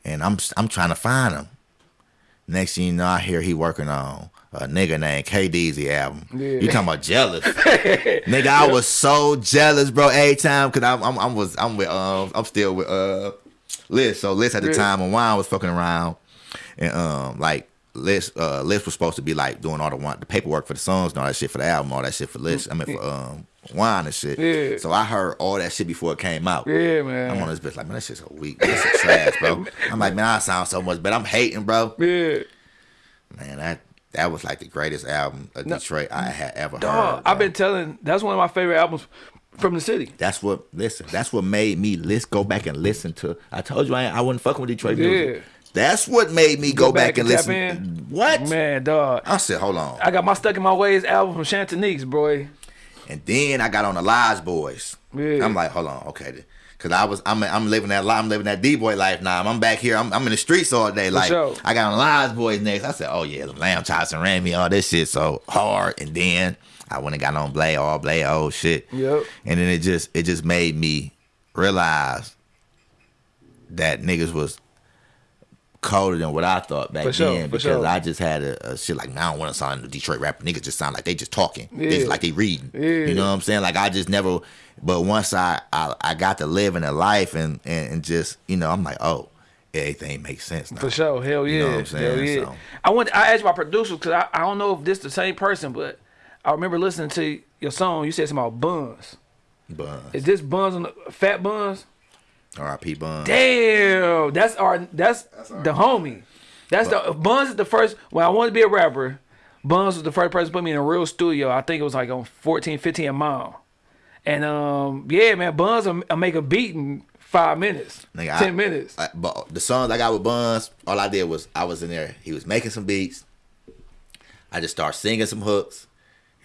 and I'm I'm trying to find him. Next thing you know, I hear he working on a nigga named K Deezy album. Yeah. You talking about jealous, *laughs* nigga? I was so jealous, bro. Every time, cause I'm I'm, I'm was I'm with um I'm still with uh Liz. So Liz at the Yeah. time when Wine was fucking around, and um like. Liz, uh, Liz was supposed to be like doing all the one, the paperwork for the songs and all that shit for the album, all that shit for Liz. I mean for um wine and shit. Yeah. So I heard all that shit before it came out. Yeah, man. I'm on this bitch like, man, that shit's so weak. This is trash, bro. *laughs* I'm like, man, I sound so much, but I'm hating, bro. Yeah. Man, that that was like the greatest album of Detroit I had ever Dog, heard. I've been telling. That's one of my favorite albums from the city. That's what listen. That's what made me let's go back and listen to. I told you I, I wasn't fucking with Detroit music. Yeah. That's what made me go, back, and tap listen. in. What? Man, dog. I said, hold on. I got my Stuck in My Ways album from Chantoniques, boy. And then I got on the Lies Boys. Yeah. I'm like, hold on, okay. Cause I was, I'm, I'm living that, I'm living that D boy life now. I'm back here. I'm, I'm in the streets all day. Like, sure. I got on Lies Boys next. I said, oh yeah, the Lamb Chops and ran me all this shit so hard. And then I went and got on Blade, all Blade, oh shit. Yep. And then it just, it just made me realize that niggas was colder than what I thought back sure, then because sure. I just had a, a shit like now I don't want to sound a Detroit rapper. Niggas just sound like they just talking. They just like they reading. Yeah. You know what I'm saying? Like I just never. But once I I, I got to live in a life and, and and just you know I'm like oh everything makes sense now. For sure, hell yeah, You know what I'm saying? hell yeah. So- I went. I asked my producer because I, I don't know if this the same person, but I remember listening to your song. You said something about buns. Buns. Is this buns on the fat buns? R.I.P. Buns. Damn, that's our that's, the homie. That's the Buns is the first. When I wanted to be a rapper, Buns was the first person to put me in a real studio. I think it was like on 14, 15 a mile. And um, yeah, man, Buns will, will make a beat in five minutes, Nigga, ten I- minutes. I, but the songs I got with Buns, all I did was I was in there. He was making some beats. I just started singing some hooks,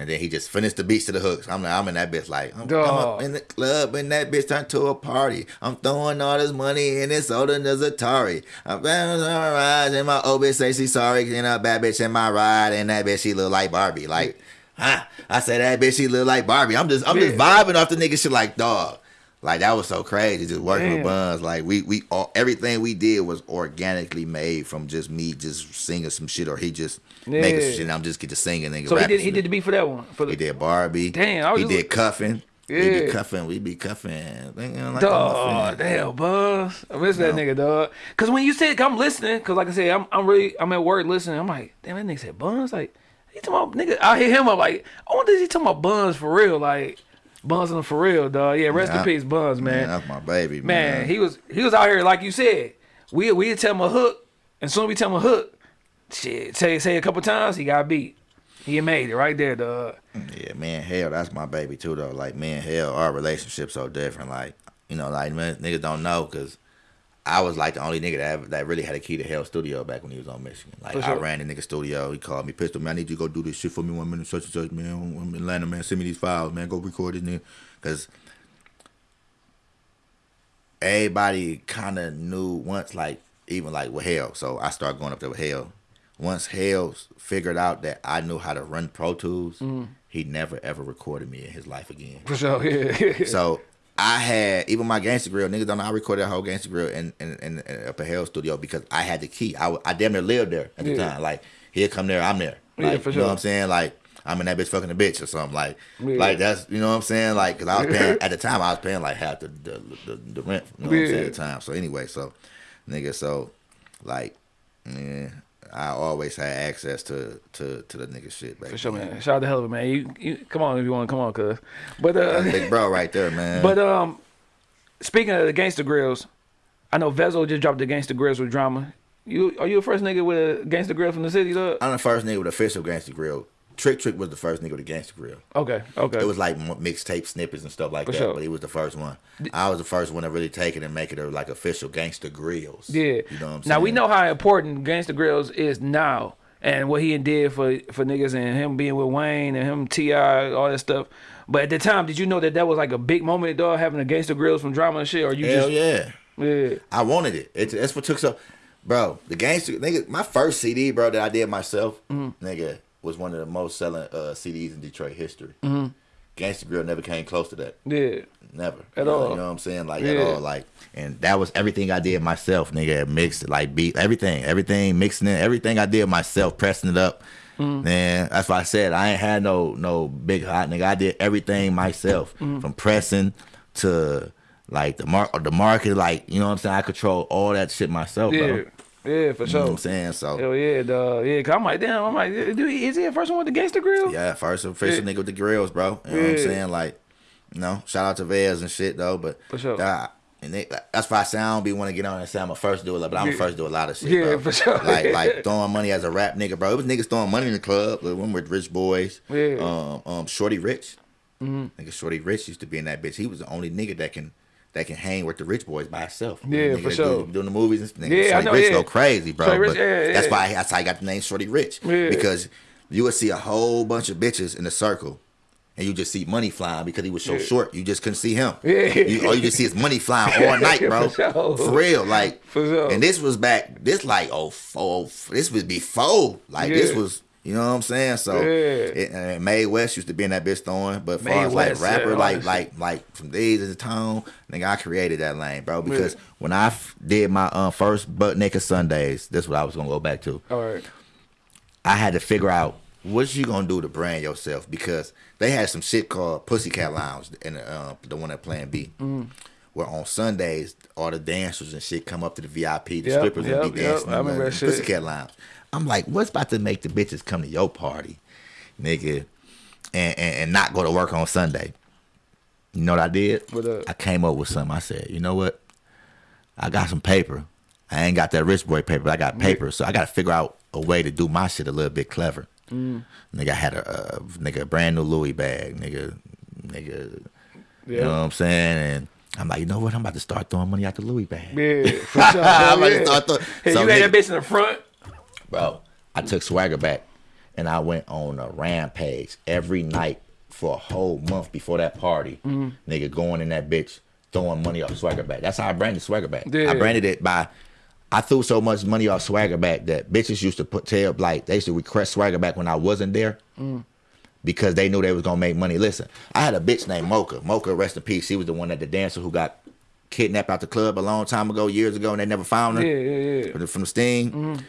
and then he just finished the beats to the hooks. I'm I'm in that bitch like I'm, I'm up in the club and that bitch turned to a party. I'm throwing all this money and it's older than Atari. I'm ride and my old bitch say she sorry and a bad bitch in my ride and that bitch she look like Barbie. Like, huh? I said that bitch she look like Barbie. I'm just I'm just vibing off the nigga shit like dog. Like that was so crazy, just working Damn. with Buns. Like we we all everything we did was organically made from just me just singing some shit or he just making some shit. And I'm just get to singing and so he did he did the beat for that one. For the, he did Barbie. Damn, I was he did cuffing. We Yeah. be cuffing. We be cuffing. You know, like Dog, I'm a fan. damn, Buzz. I miss that No. nigga, dog. Cause when you said, I'm listening, cause like I said, I'm, I'm really, I'm at work listening. I'm like, damn, that nigga said Buns. Like, he talking about nigga. I hear him. I'm like, I wonder is he talking about Buns for real? Like, Buns on for real, dog. Yeah, rest Yeah, in peace, Buns, man. Man, that's my baby, man, man. he was, he was out here like you said. We, we tell him a hook, and soon we tell him a hook, shit, say, say a couple times, he got beat. He made it right there, dog. Yeah, man, hell, that's my baby too, though. Like, man, hell, our relationship so different. Like, you know, like man, niggas don't know because I was like the only nigga that that really had a key to Hell Studio back when he was on Michigan. Like, For I ran the nigga studio. He called me, pistol man. I need you to go do this shit for me one minute, such and such, man. I'm in Atlanta, man. Send me these files, man. Go record this nigga, because everybody kind of knew once, like even like with Hell. So I started going up there with Hell. Once Hell figured out that I knew how to run Pro Tools, Mm-hmm. he never ever recorded me in his life again. For sure, yeah. *laughs* So I had even my gangster Grill niggas don't know I recorded that whole gangster Grill in, in, in, in up at Hell Studio because I had the key. I, I damn near lived there at the Yeah. time. Like he'll come there, I'm there. Yeah, Like, for You know what I'm saying? Like I'm in that bitch fucking a bitch or something. Like Yeah. like that's you know what I'm saying? Like because I was paying *laughs* at the time I was paying like half the the, the, the rent. You know what I'm saying at the time. So anyway, so nigga, so like yeah. I always had access to to to the nigga shit. Back For sure, man. Shout out to Helluva, man. You, you come on if you want to come on, cuz. But uh, big bro right there, man. *laughs* But um, speaking of the gangster grills, I know Vezzo just dropped the gangster grills with drama. You are you the first nigga with a gangster grill from the city, dog? I'm the first nigga with official gangster grill. Trick Trick was the first nigga with a gangster grill. Okay, okay. It was like mixtape snippets and stuff like For that, sure. but he was the first one. I was the first one to really take it and make it a, like official gangster grills. yeah. you know what I'm saying. now we know how important gangster grills is now, and what he did for for niggas and him being with Wayne and him Ti all that stuff. But at the time, did you know that that was like a big moment, dog, having the gangster grills from drama and shit? Or you Hell just yeah, yeah. I wanted it. it. That's what took so, bro. The gangster nigga. My first CD, bro, that I did myself, Mm-hmm. nigga. Was one of the most selling uh, CDs in Detroit history. Gangsta Grill never came close to that. Yeah. Never. At you know, all. You know what I'm saying? Like Yeah. at all. Like and that was everything I did myself, nigga. Mixed like beat everything. Everything mixing it, everything I did myself, pressing it up. Mm-hmm. Man, that's why I said I ain't had no no big hot nigga. I did everything myself. Mm-hmm. From pressing to like the mark the market, like, you know what I'm saying? I control all that shit myself, Yeah. bro. Yeah, for You know what sure. I'm saying? So Hell yeah, dog. Yeah, cause I'm like, damn, I'm like, dude, is he the first one with the gangster grill? Yeah, first official Yeah. nigga with the grills, bro. You know what I'm saying? Like, you know, shout out to Vez and shit though. But For sure. and they, that's why I say I don't be want to get on and say I'm a first do it, but I'm a Yeah. first do a lot of shit. Yeah, bro. for sure. Like *laughs* like throwing money as a rap nigga, bro. It was niggas throwing money in the club. Like one with Rich Boys. Yeah. Um, um, Shorty Rich. Nigga, Shorty Rich used to be in that bitch. He was the only nigga that can. That can hang with the rich boys by himself. Yeah, for do- sure. Doing the movies and nigga, Yeah, Shorty know, Rich yeah. go crazy, bro. Rich, but yeah, that's yeah. why that's how I got the name Shorty Rich. Yeah. Because you would see a whole bunch of bitches in a circle. And you just see money flying because he was so Yeah. short. You just couldn't see him. Yeah. You, all you just see is money flying all *laughs* night, bro. For sure. For real, like. For sure. And this was back. This like oh four. Oh, this was before. Like this was. You know what I'm saying? So, Yeah. it, and May West used to be in that bitch throwing, but Mae far as West, like rapper, yeah, like like like from these in the tone, nigga, I created that lane, bro. Because when I f- did my uh, first butt naked Sundays, that's what I was gonna go back to. All right. I had to figure out what you gonna do to brand yourself because they had some shit called Pussycat Lounge in the, uh, the one at Plan B, Mm. where on Sundays all the dancers and shit come up to the VIP, the Yep, strippers yep, and be dancing I in the, remember that the shit. Pussycat Lounge. I'm like, what's about to make the bitches come to your party, nigga, and and, and not go to work on Sunday? You know what I did? What up? I came up with something. I said, you know what? I got some paper. I ain't got that rich boy paper, but I got paper. So I got to figure out a way to do my shit a little bit clever. Mm. Nigga I had a, a nigga a brand new Louis bag, nigga, nigga. You know what I'm saying? And I'm like, you know what? I'm about to start throwing money out the Louis bag. Yeah, for *laughs* sure. I'm about to start throwing. Hey, So you had nigga- that bitch in the front. Bro. I took Swagger back, and I went on a rampage every night for a whole month before that party. Mm-hmm. Nigga going in that bitch throwing money off Swagger back. That's how I branded Swagger back. Yeah. I branded it by. I threw so much money off Swagger back that bitches used to put tell like they used to request Swagger back when I wasn't there. Mm. Because they knew they was gonna make money. Listen, I had a bitch named Mocha. Mocha, rest in peace. She was the one that the dancer who got kidnapped out the club a long time ago, years ago, and they never found her Yeah, yeah, yeah. from the, from the sting.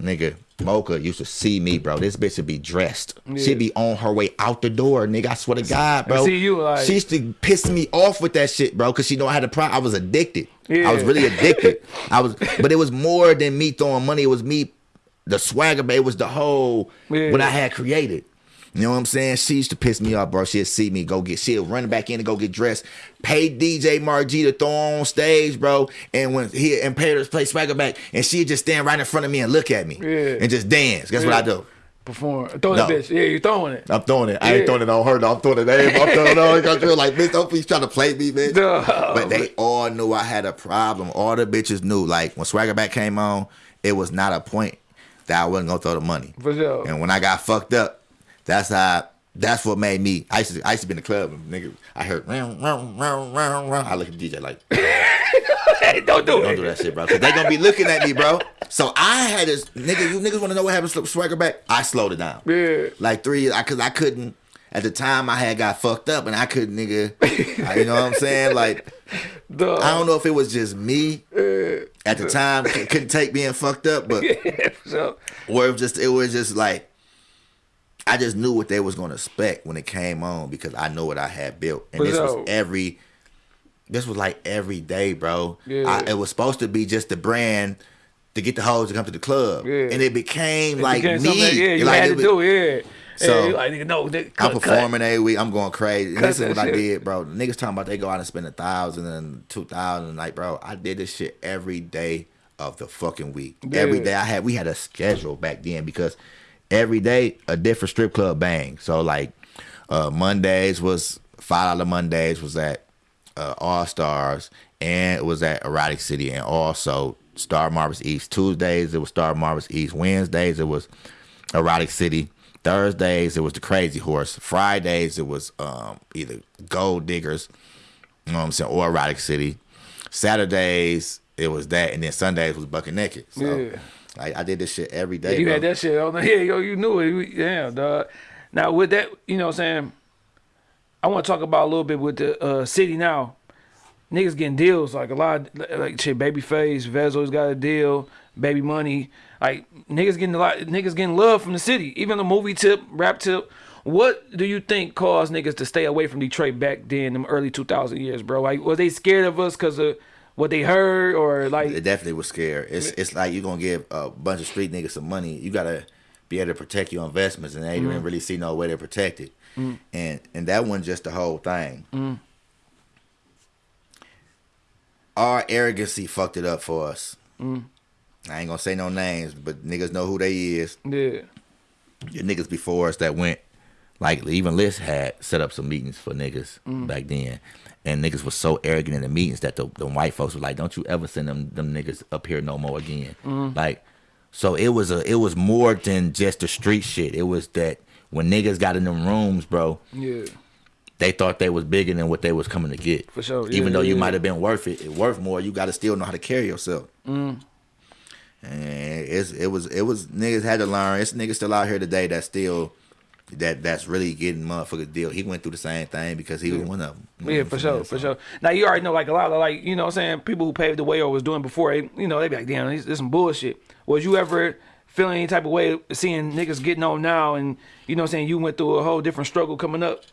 Nigga, Mocha used to see me, bro. This bitch would be dressed. She'd be on her way out the door, nigga. I swear to God, bro. see you, like- she used to piss me off with that shit, bro, because she know I had a problem. I was addicted. I was really addicted. *laughs* I was, but it was more than me throwing money. It was me, the swagger, babe. It was the whole Yeah. what I had created. You know what I'm saying? She used to piss me off, bro. She'd see me go get, she'd run back in to go get dressed, pay DJ Margie to throw on stage, bro. And when he and pay her to play swagger back, and she'd just stand right in front of me and look at me Yeah. and just dance. Guess what I do? Perform. Throw No. that bitch. Yeah, you throwing it. I'm throwing it. I Yeah. ain't throwing it on her. though. I'm throwing it at him. I'm throwing it on her. I'm like, bitch, don't be trying to play me, bitch. Duh. But they all knew I had a problem. All the bitches knew. Like when Swaggerback came on, it was not a point that I wasn't gonna throw the money. For sure. And when I got fucked up, that's how. That's what made me. I used to. I used to be in the club and nigga. I heard. Round, round, round, round, round. I look at the DJ like, *laughs* Hey, don't do don't it. do that shit, bro. Cause they gonna be looking at me, bro. So I had this nigga. You niggas want to know what happened to Swaggerback? I slowed it down Yeah. like three years because I couldn't at the time I had got fucked up and I couldn't nigga I- *laughs* you know what I'm saying like Duh. I don't know if it was just me at the time *laughs* couldn't take being fucked up but Yeah, sure. or was just it was just like I just knew what they was gonna expect when it came on because I know what I had built and For this was every this was like every day bro Yeah. I, it was supposed to be just the brand to get the hoes to come to the club Yeah. and it became It like became me that, yeah, you like had to was- do, yeah. So, yeah, like nigga, no, nigga, cut, I'm performing every week. I'm going crazy. Cut this is what I did, bro. The niggas talking about they go out and spend a thousand and two thousand. Like, bro, I did this shit every day of the fucking week. Every Yeah. day I had we had a schedule back then because every day a different strip club bang. So like uh Mondays was five dollar Mondays was at uh, All Stars and it was at Erotic City and also Star Marvis East. Tuesdays it was Star Marvis East. Wednesdays it was Erotic City. Thursdays it was the Crazy Horse. Fridays it was um, either Gold Diggers, you know what I'm saying, or Erotic City. Saturdays it was that, and then Sundays was Bucket Naked. So Yeah. Like I did this shit every day. You bro. had that shit on the *laughs* yeah, yo, you knew it. Damn, dog. Now with that, you know what I'm saying? I want to talk about a little bit with the uh, city now. Niggas getting deals like a lot, of, like shit. Babyface, Vezzo's got a deal. Baby Money, like niggas getting a lot. Niggas getting love from the city. Even the movie tip, rap tip. What do you think caused niggas to stay away from Detroit back then, them early 2000 years, bro? Like, was they scared of us because of what they heard, or like, It definitely was scared. It's it's like you're gonna give a bunch of street niggas some money. You gotta be able to protect your investments, and they Mm-hmm. didn't really see no way to protect it. Mm. And and that wasn't just the whole thing. Our arrogancy fucked it up for us. Mm. I ain't gonna say no names, but niggas know who they is. yeah, The niggas before us that went, like even Liz had set up some meetings for niggas Mm. back then. And niggas was so arrogant in the meetings that the, the white folks were like, "Don't you ever send them them niggas up here no more again." Mm. Like, so it was a it was more than just the street shit. It was that when niggas got in them rooms, bro, yeah, they thought they was bigger than what they was coming to get. For sure. Even Yeah, though yeah, you yeah. might have been worth it, worth more, you got to still know how to carry yourself. Mm. And it's it was it was niggas had to learn. It's niggas still out here today that still that that's really getting motherfuckers deal. He went through the same thing because he was one of them. Yeah, for sure, for sure. Now you already know, like a lot of like, you know, what I'm saying people who paved the way or was doing before, they, you know, they be like, damn, this, this some bullshit. Was you ever feeling any type of way seeing niggas getting on now, and you know, what I'm saying you went through a whole different struggle coming up?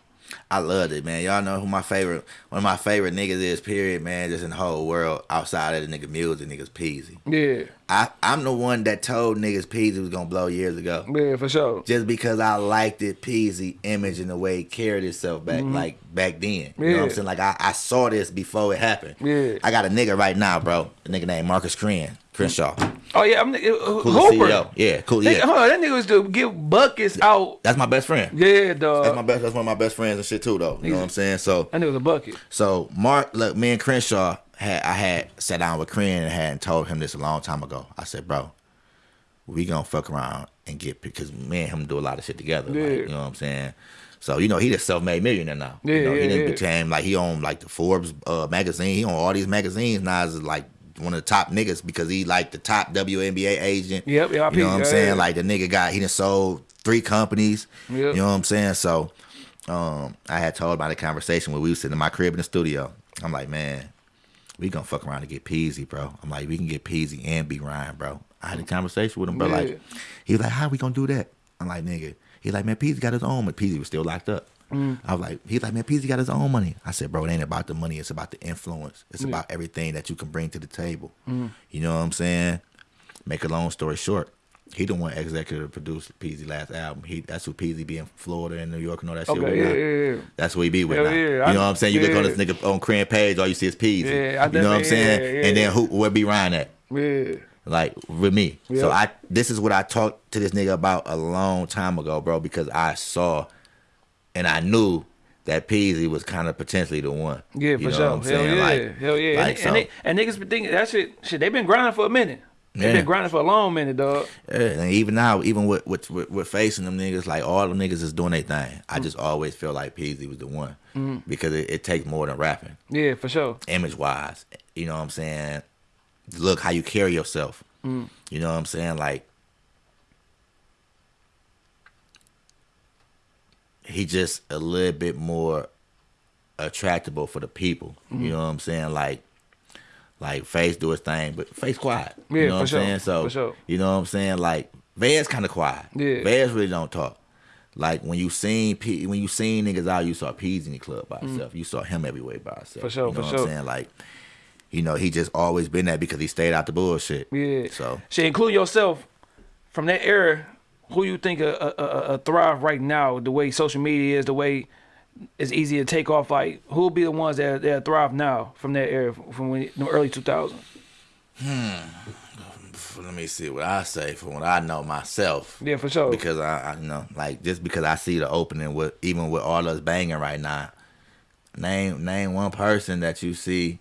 I loved it, man. Y'all know who my favorite one of my favorite niggas is. Period, man. Just in the whole world outside of the nigga music, niggas Peezy. Yeah, I I'm the one that told niggas Peezy was gonna blow years ago. yeah, for sure. just because I liked it Peezy image and the way he carried itself back mm-hmm. like back then. Yeah. You know what. I'm saying? Like I, I saw this before it happened. Yeah. I got a nigga right now, bro. A nigga named Marcus Cren, Crenshaw. Oh yeah, I'm uh, Cool Hooper. CEO. Yeah, cool. Yeah. hold on, that nigga was to give buckets out. That's my best friend. Yeah, dog. That's my best that's one of my best friends and shit too though. You know what I'm saying? So that nigga was a bucket. so Mark look, me and Crenshaw had I had sat down with Cren and had told him this a long time ago. I said, bro, we gonna fuck around and get because me and him do a lot of shit together. Yeah. Like, you know what I'm saying? So you know he the self made millionaire now. Yeah, you know, yeah, he done yeah. became like he owned like the Forbes uh, magazine. He owned all these magazines now is like one of the top niggas because he like the top WNBA agent. Yep, yeah, I you know what I'm saying? yeah. Like the nigga got he done sold three companies. Yep. You know what I'm saying? So um, I had told about the conversation when we was sitting in my crib in the studio. I'm like, man, we gonna fuck around and get Peezy, bro. I'm like, we can get Peezy and B Ryan, bro. I had a conversation with him, bro. Yeah. Like, he was like, how we gonna do that? I'm like, nigga. He like, man, Peezy got his own, but Peezy was still locked up. Mm. I was like, he's like, man, Peezy got his own money. I said, bro, it ain't about the money. It's about the influence. It's about everything that you can bring to the table. Mm. You know what I'm saying? Make a long story short, he the one executive produced Peezy last album. He that's who Peezy be in Florida and New York and all that shit. Okay, with yeah, yeah, yeah. That's what he be with now. yeah, you I- know what I'm saying? You look on this nigga on Cran page, all you see is Peezy. Yeah, I you know what I'm saying? yeah, yeah. And then who where be Ryan at? Yeah, like with me. So I this is what I talked to this nigga about a long time ago, bro, because I saw and I knew that Peezy was kind of potentially the one. yeah, You for know sure. what I'm Hell saying? yeah, Like- hell yeah. like, and, so- and, they, and niggas been thinking that shit. Shit, they been grinding for a minute. They Yeah. been grinding for a long minute, dog. Yeah, and even now, even with with, with with facing them niggas, like all them niggas is doing their thing. I just always feel like Peezy was the one because it, it takes more than rapping, Yeah, for sure. image wise. You know what I'm saying? Look how you carry yourself. Mm. You know what I'm saying? Like he just a little bit more attractable for the people. Mm-hmm. You know what I'm saying? Like like Face do his thing, but Face quiet. Yeah, you know what I'm sure, saying? So for sure. you know what I'm saying? Like Vez kind of quiet. Yeah. Vez really don't talk. Like when you seen P, when you seen niggas out, you saw Peas in the club by himself. You saw him everywhere by himself. Mm. For sure, You know for what sure. I'm saying? Like, you know, he just always been that because he stayed out the bullshit. Yeah. So Shit, include yourself from that era. Who you think a, a, a, thrive right now? The way social media is, the way it's easy to take off. Like, who will be the ones that that thrive now from that era, from when, the early 2000s? Hmm. let me see what I say from what I know myself. Yeah, for sure. Because I, I you know, like just because I see the opening with even with all us banging right now. Name name one person that you see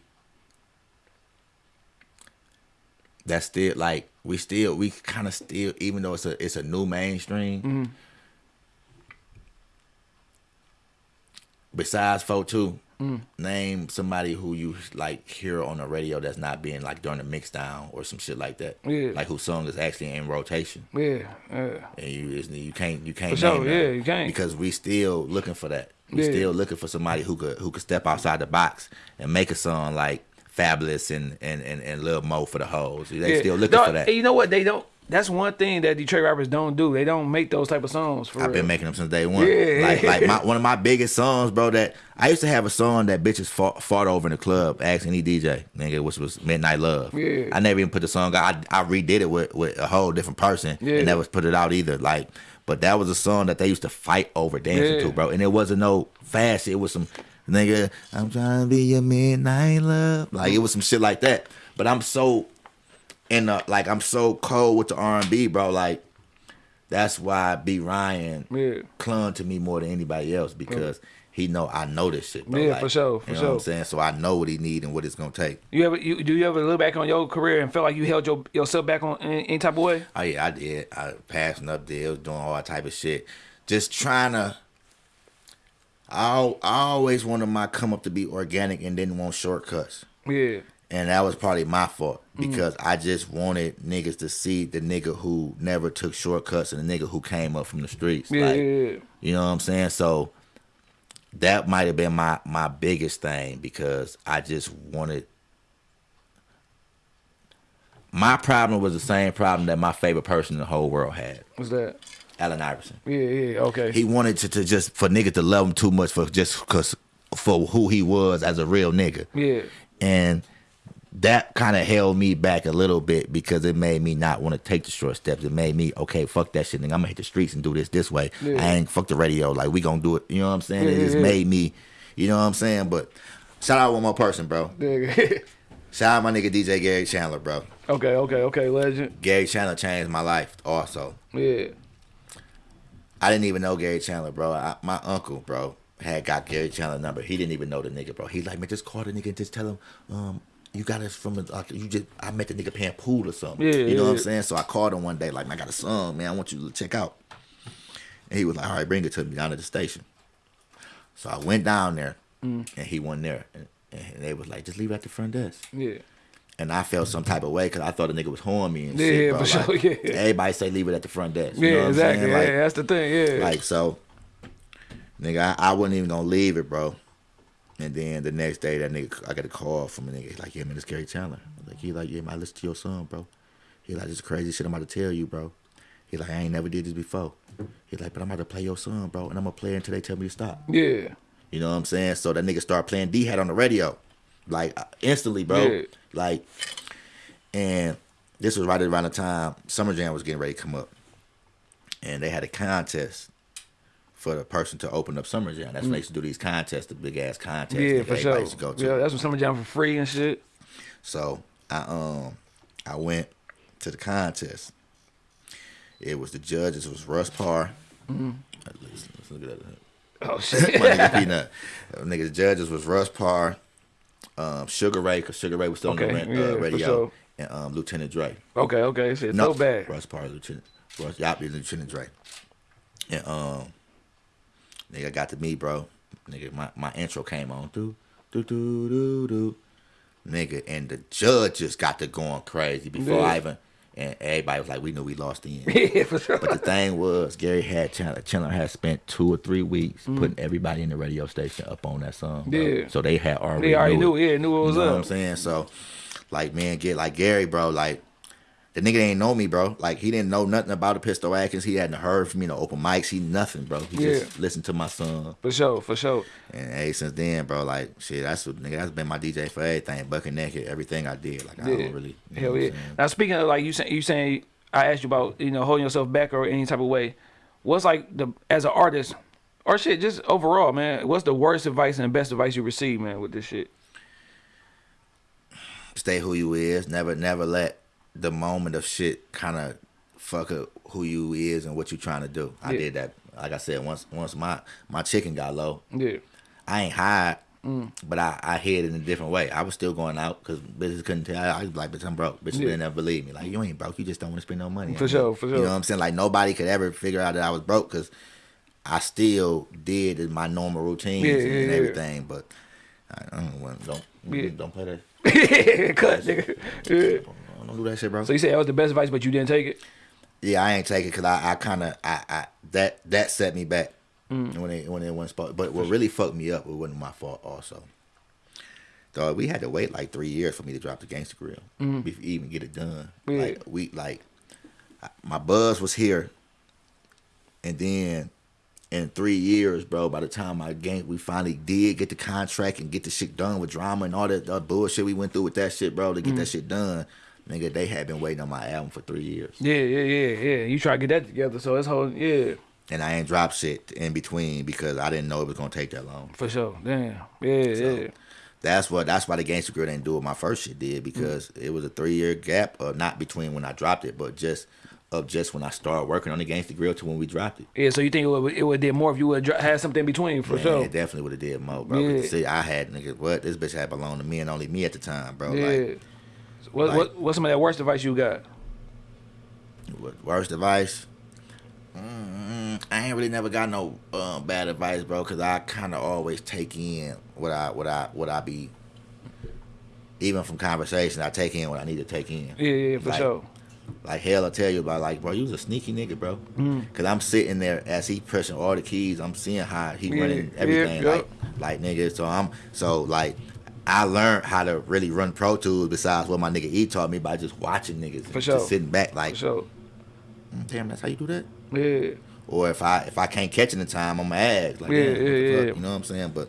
that's still like we still we kind of still even though it's a it's a new mainstream. Mm-hmm. Besides Fo two, Mm. Name somebody who you like hear on the radio that's not being like during the mix down or some shit like that. Yeah. Like whose song is actually in rotation. Yeah, yeah. And you you can't you can't sure, name yeah, you can't. because we still looking for that. We Yeah. still looking for somebody who could who could step outside the box and make a song like Fabolous and and and, and Lil Mo for the hoes. They yeah. still looking Dog, for that. You know what? They don't. That's one thing that Detroit rappers don't do. They don't make those type of songs. For I've been making them since day one. Yeah. Like like my, *laughs* one of my biggest songs, bro. That I used to have a song that bitches fought, fought over in the club. Ask any DJ, nigga, which was Midnight Love. Yeah. I never even put the song out. I, I redid it with, with a whole different person Yeah. and never put it out either. Like, but that was a song that they used to fight over dancing Yeah. to, bro. And it wasn't no fast. It was some nigga. I'm trying to be your Midnight Love. Like it was some shit like that. But I'm so in the like I'm so cold with the R and B, bro. Like that's why B Ryan Yeah. clung to me more than anybody else because he know I know this shit, bro. Yeah, Like, for sure, for you know what I'm saying? So I know what he need and what it's gonna take. You ever you do you ever look back on your career and feel like you held your yourself back on any, any type of way? Oh yeah, I did. I passing up deals, doing all that type of shit. Just trying to. I I always wanted my come up to be organic and didn't want shortcuts. Yeah. And that was probably my fault Mm. because I just wanted niggas to see the nigga who never took shortcuts and the nigga who came up from the streets. Yeah, like, yeah, yeah. You know what I'm saying? So that might have been my my biggest thing because I just wanted. My problem was the same problem that my favorite person in the whole world had, What's that? Allen Iverson. Yeah, yeah. Okay. He wanted to, to just for niggas to love him too much for just cause for who he was as a real nigga. yeah. And that kind of held me back a little bit because it made me not want to take the short steps. It made me, okay, fuck that shit, nigga. I'm gonna hit the streets and do this this way. Yeah. I ain't fuck the radio. Like, we gonna do it. You know what I'm saying? Yeah, it just yeah. made me, you know what I'm saying? But shout out one more person, bro. *laughs* Shout out my nigga DJ Gary Chandler, bro. okay. Okay. Okay. Legend. Gary Chandler changed my life also. Yeah. I didn't even know Gary Chandler, bro. I, my uncle, bro, had got Gary Chandler number. He didn't even know the nigga, bro. He's like, man, just call the nigga and just tell him, um, you got us from the, like, you just, I met the nigga paying pool or something. Yeah, you know what I'm yeah. saying? So I called him one day, like, man, I got a song, man. I want you to check out. And he was like, all right, bring it to me down at the station. So I went down there, Mm. and he went there, and, and they was like, just leave it at the front desk. Yeah. And I felt some type of way because I thought the nigga was horning me and Yeah, shit, yeah, bro. for Like, sure, yeah. Everybody say leave it at the front desk. Yeah. Know what I'm exactly. saying? Yeah. Like, That's the thing. Yeah. like so, nigga, I, I wasn't even gonna leave it, bro. And then the next day, that nigga, I got a call from a nigga. He's like, yeah, man, it's Gary Chandler. I was like, he like, yeah, man, I listen to your song, bro. He like, this crazy shit I'm about to tell you, bro. He like, I ain't never did this before. He like, but I'm about to play your song, bro, and I'm gonna play until they tell me to stop. yeah. You know what I'm saying? So that nigga started playing D Hat on the radio, like uh, instantly, bro. Yeah. Like, and this was right around the time Summer Jam was getting ready to come up, and they had a contest for the person to open up Summer Jam. That's when they used to do these contests, the big ass contests. Mm. Yeah. that For sure. used to go to. Yeah. That's when someone jump for free and shit. So I um I went to the contest. It was the judges. It was Russ Parr. Mm-hmm. Let's, let's look at that. Oh shit. *laughs* My nigga Peanut. Niggas judges was Russ Parr, um, Sugar Ray, because Sugar Ray was still Okay, on the ra- yeah, uh, radio, sure. and um, Lieutenant Dre. okay. Okay. Shit. No, So bad. Russ Parr, Lieutenant. Russ, y'all be Lieutenant Dre. And um, nigga got to me, bro. Nigga, my, my intro came on. Do do do do do. Nigga, and the judges got to going crazy before Yeah. I even. And everybody was like, "We knew we lost the end." *laughs* Yeah. For sure. But the thing was, Gary had Chandler. Chandler had spent two or three weeks putting everybody in the radio station up on that song. bro. Mm. Yeah. So they had already. They already knew. it. Yeah. Knew what was you know up. what I'm saying? So, like, man, get like Gary, bro. Like, the nigga ain't know me, bro. Like, he didn't know nothing about the Pistol Atkins. He hadn't heard from me no open mics. He nothing, bro. He Yeah. just listened to my song. For sure. For sure. And hey, since then, bro, like, shit, that's what nigga. That's been my DJ for everything, bucket naked, everything I did. Like, I Yeah. don't really. Hell yeah. saying? Now speaking of like you saying you saying I asked you about you know holding yourself back or any type of way. What's like the as an artist or shit just overall man? What's the worst advice and best advice you received man with this shit? stay who you is. Never, never let the moment of shit kind of fuck up who you is and what you trying to do. I Yeah. did that. Like I said, once once my my chicken got low, Yeah. I ain't hide, Mm. but I I hid it in a different way. I was still going out because bitches couldn't tell. I was like, bitch, I'm broke. Bitch, Yeah. didn't ever believe me. Like you ain't broke. You just don't want to spend no money. For sure, for You know what I'm saying? Like nobody could ever figure out that I was broke because I still did my normal routines Yeah, and, yeah. everything. But I don't want don't don't play that. *laughs* Cut, nigga. Don't do that shit, bro. So you said that was the best advice, but you didn't take it. Yeah, I ain't take it because I, I kind of I, I that that set me back Mm. when it when it went spot. But what really fucked me up, it wasn't my fault. Also, dog, we had to wait like three years for me to drop the Gangster Grill before even get it done. Yeah. Like we like I- my buzz was here, and then in three years, bro, by the time I gang we finally did get the contract and get the shit done with drama and all that, that bullshit we went through with that shit, bro, to get Mm. that shit done. Nigga, they had been waiting on my album for three years. Yeah, yeah, yeah, yeah. You try to get that together, so it's whole yeah, and I ain't dropped shit in between because I didn't know it was gonna take that long. for sure. Damn. Yeah, yeah. That's what that's why the Gangster Grill didn't do what my first shit did because Mm. it was a three year gap, uh, not between when I dropped it, but just of just when I started working on the Gangster Grill to when we dropped it. Yeah, so you think it would it would did more if you would had something in between for Man, sure. it definitely would have did more, bro. Yeah. See, I had niggas, what this bitch had belonged to me and only me at the time, bro. Yeah. Like, So what, like- what what's some of that worst advice you got? what, worst advice. Mm, I ain't really never got no um, bad advice, bro, because I kind of always take in what I what I what I be. Even from conversation, I take in what I need to take in. Yeah, yeah, for Like, sure. Like hell, I tell you about like, bro, you was a sneaky nigga, bro. Mm. Cause I'm sitting there as he pressing all the keys. I'm seeing how he Yeah, running yeah, everything, yeah. like, like nigga. So I'm so like, I learned how to really run Pro Tools besides what my nigga E taught me by just watching niggas, For sure. just sitting back like, For sure. "Mm, damn, that's how you do that. Yeah. Or if I if I can't catch in the time, I'm ask like, Yeah, the yeah, yeah. you know what I'm saying? But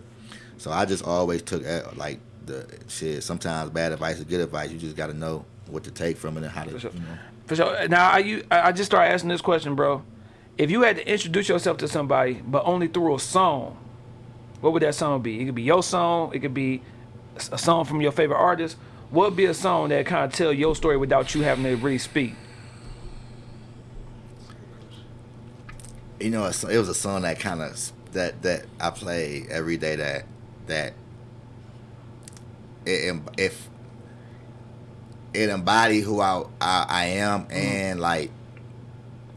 so I just always took like the shit. Sometimes bad advice is good advice. You just got to know what to take from it and how to, For sure. you know. For sure. Now I you I I just started asking this question, bro. If you had to introduce yourself to somebody, but only through a song, what would that song be? It could be your song. It could be a song from your favorite artist. What would be a song that kind of tell your story without you having to really speak? you know, it was a song that kind of that that I play every day. That that it, if it embodied who I I, I am mm-hmm. and like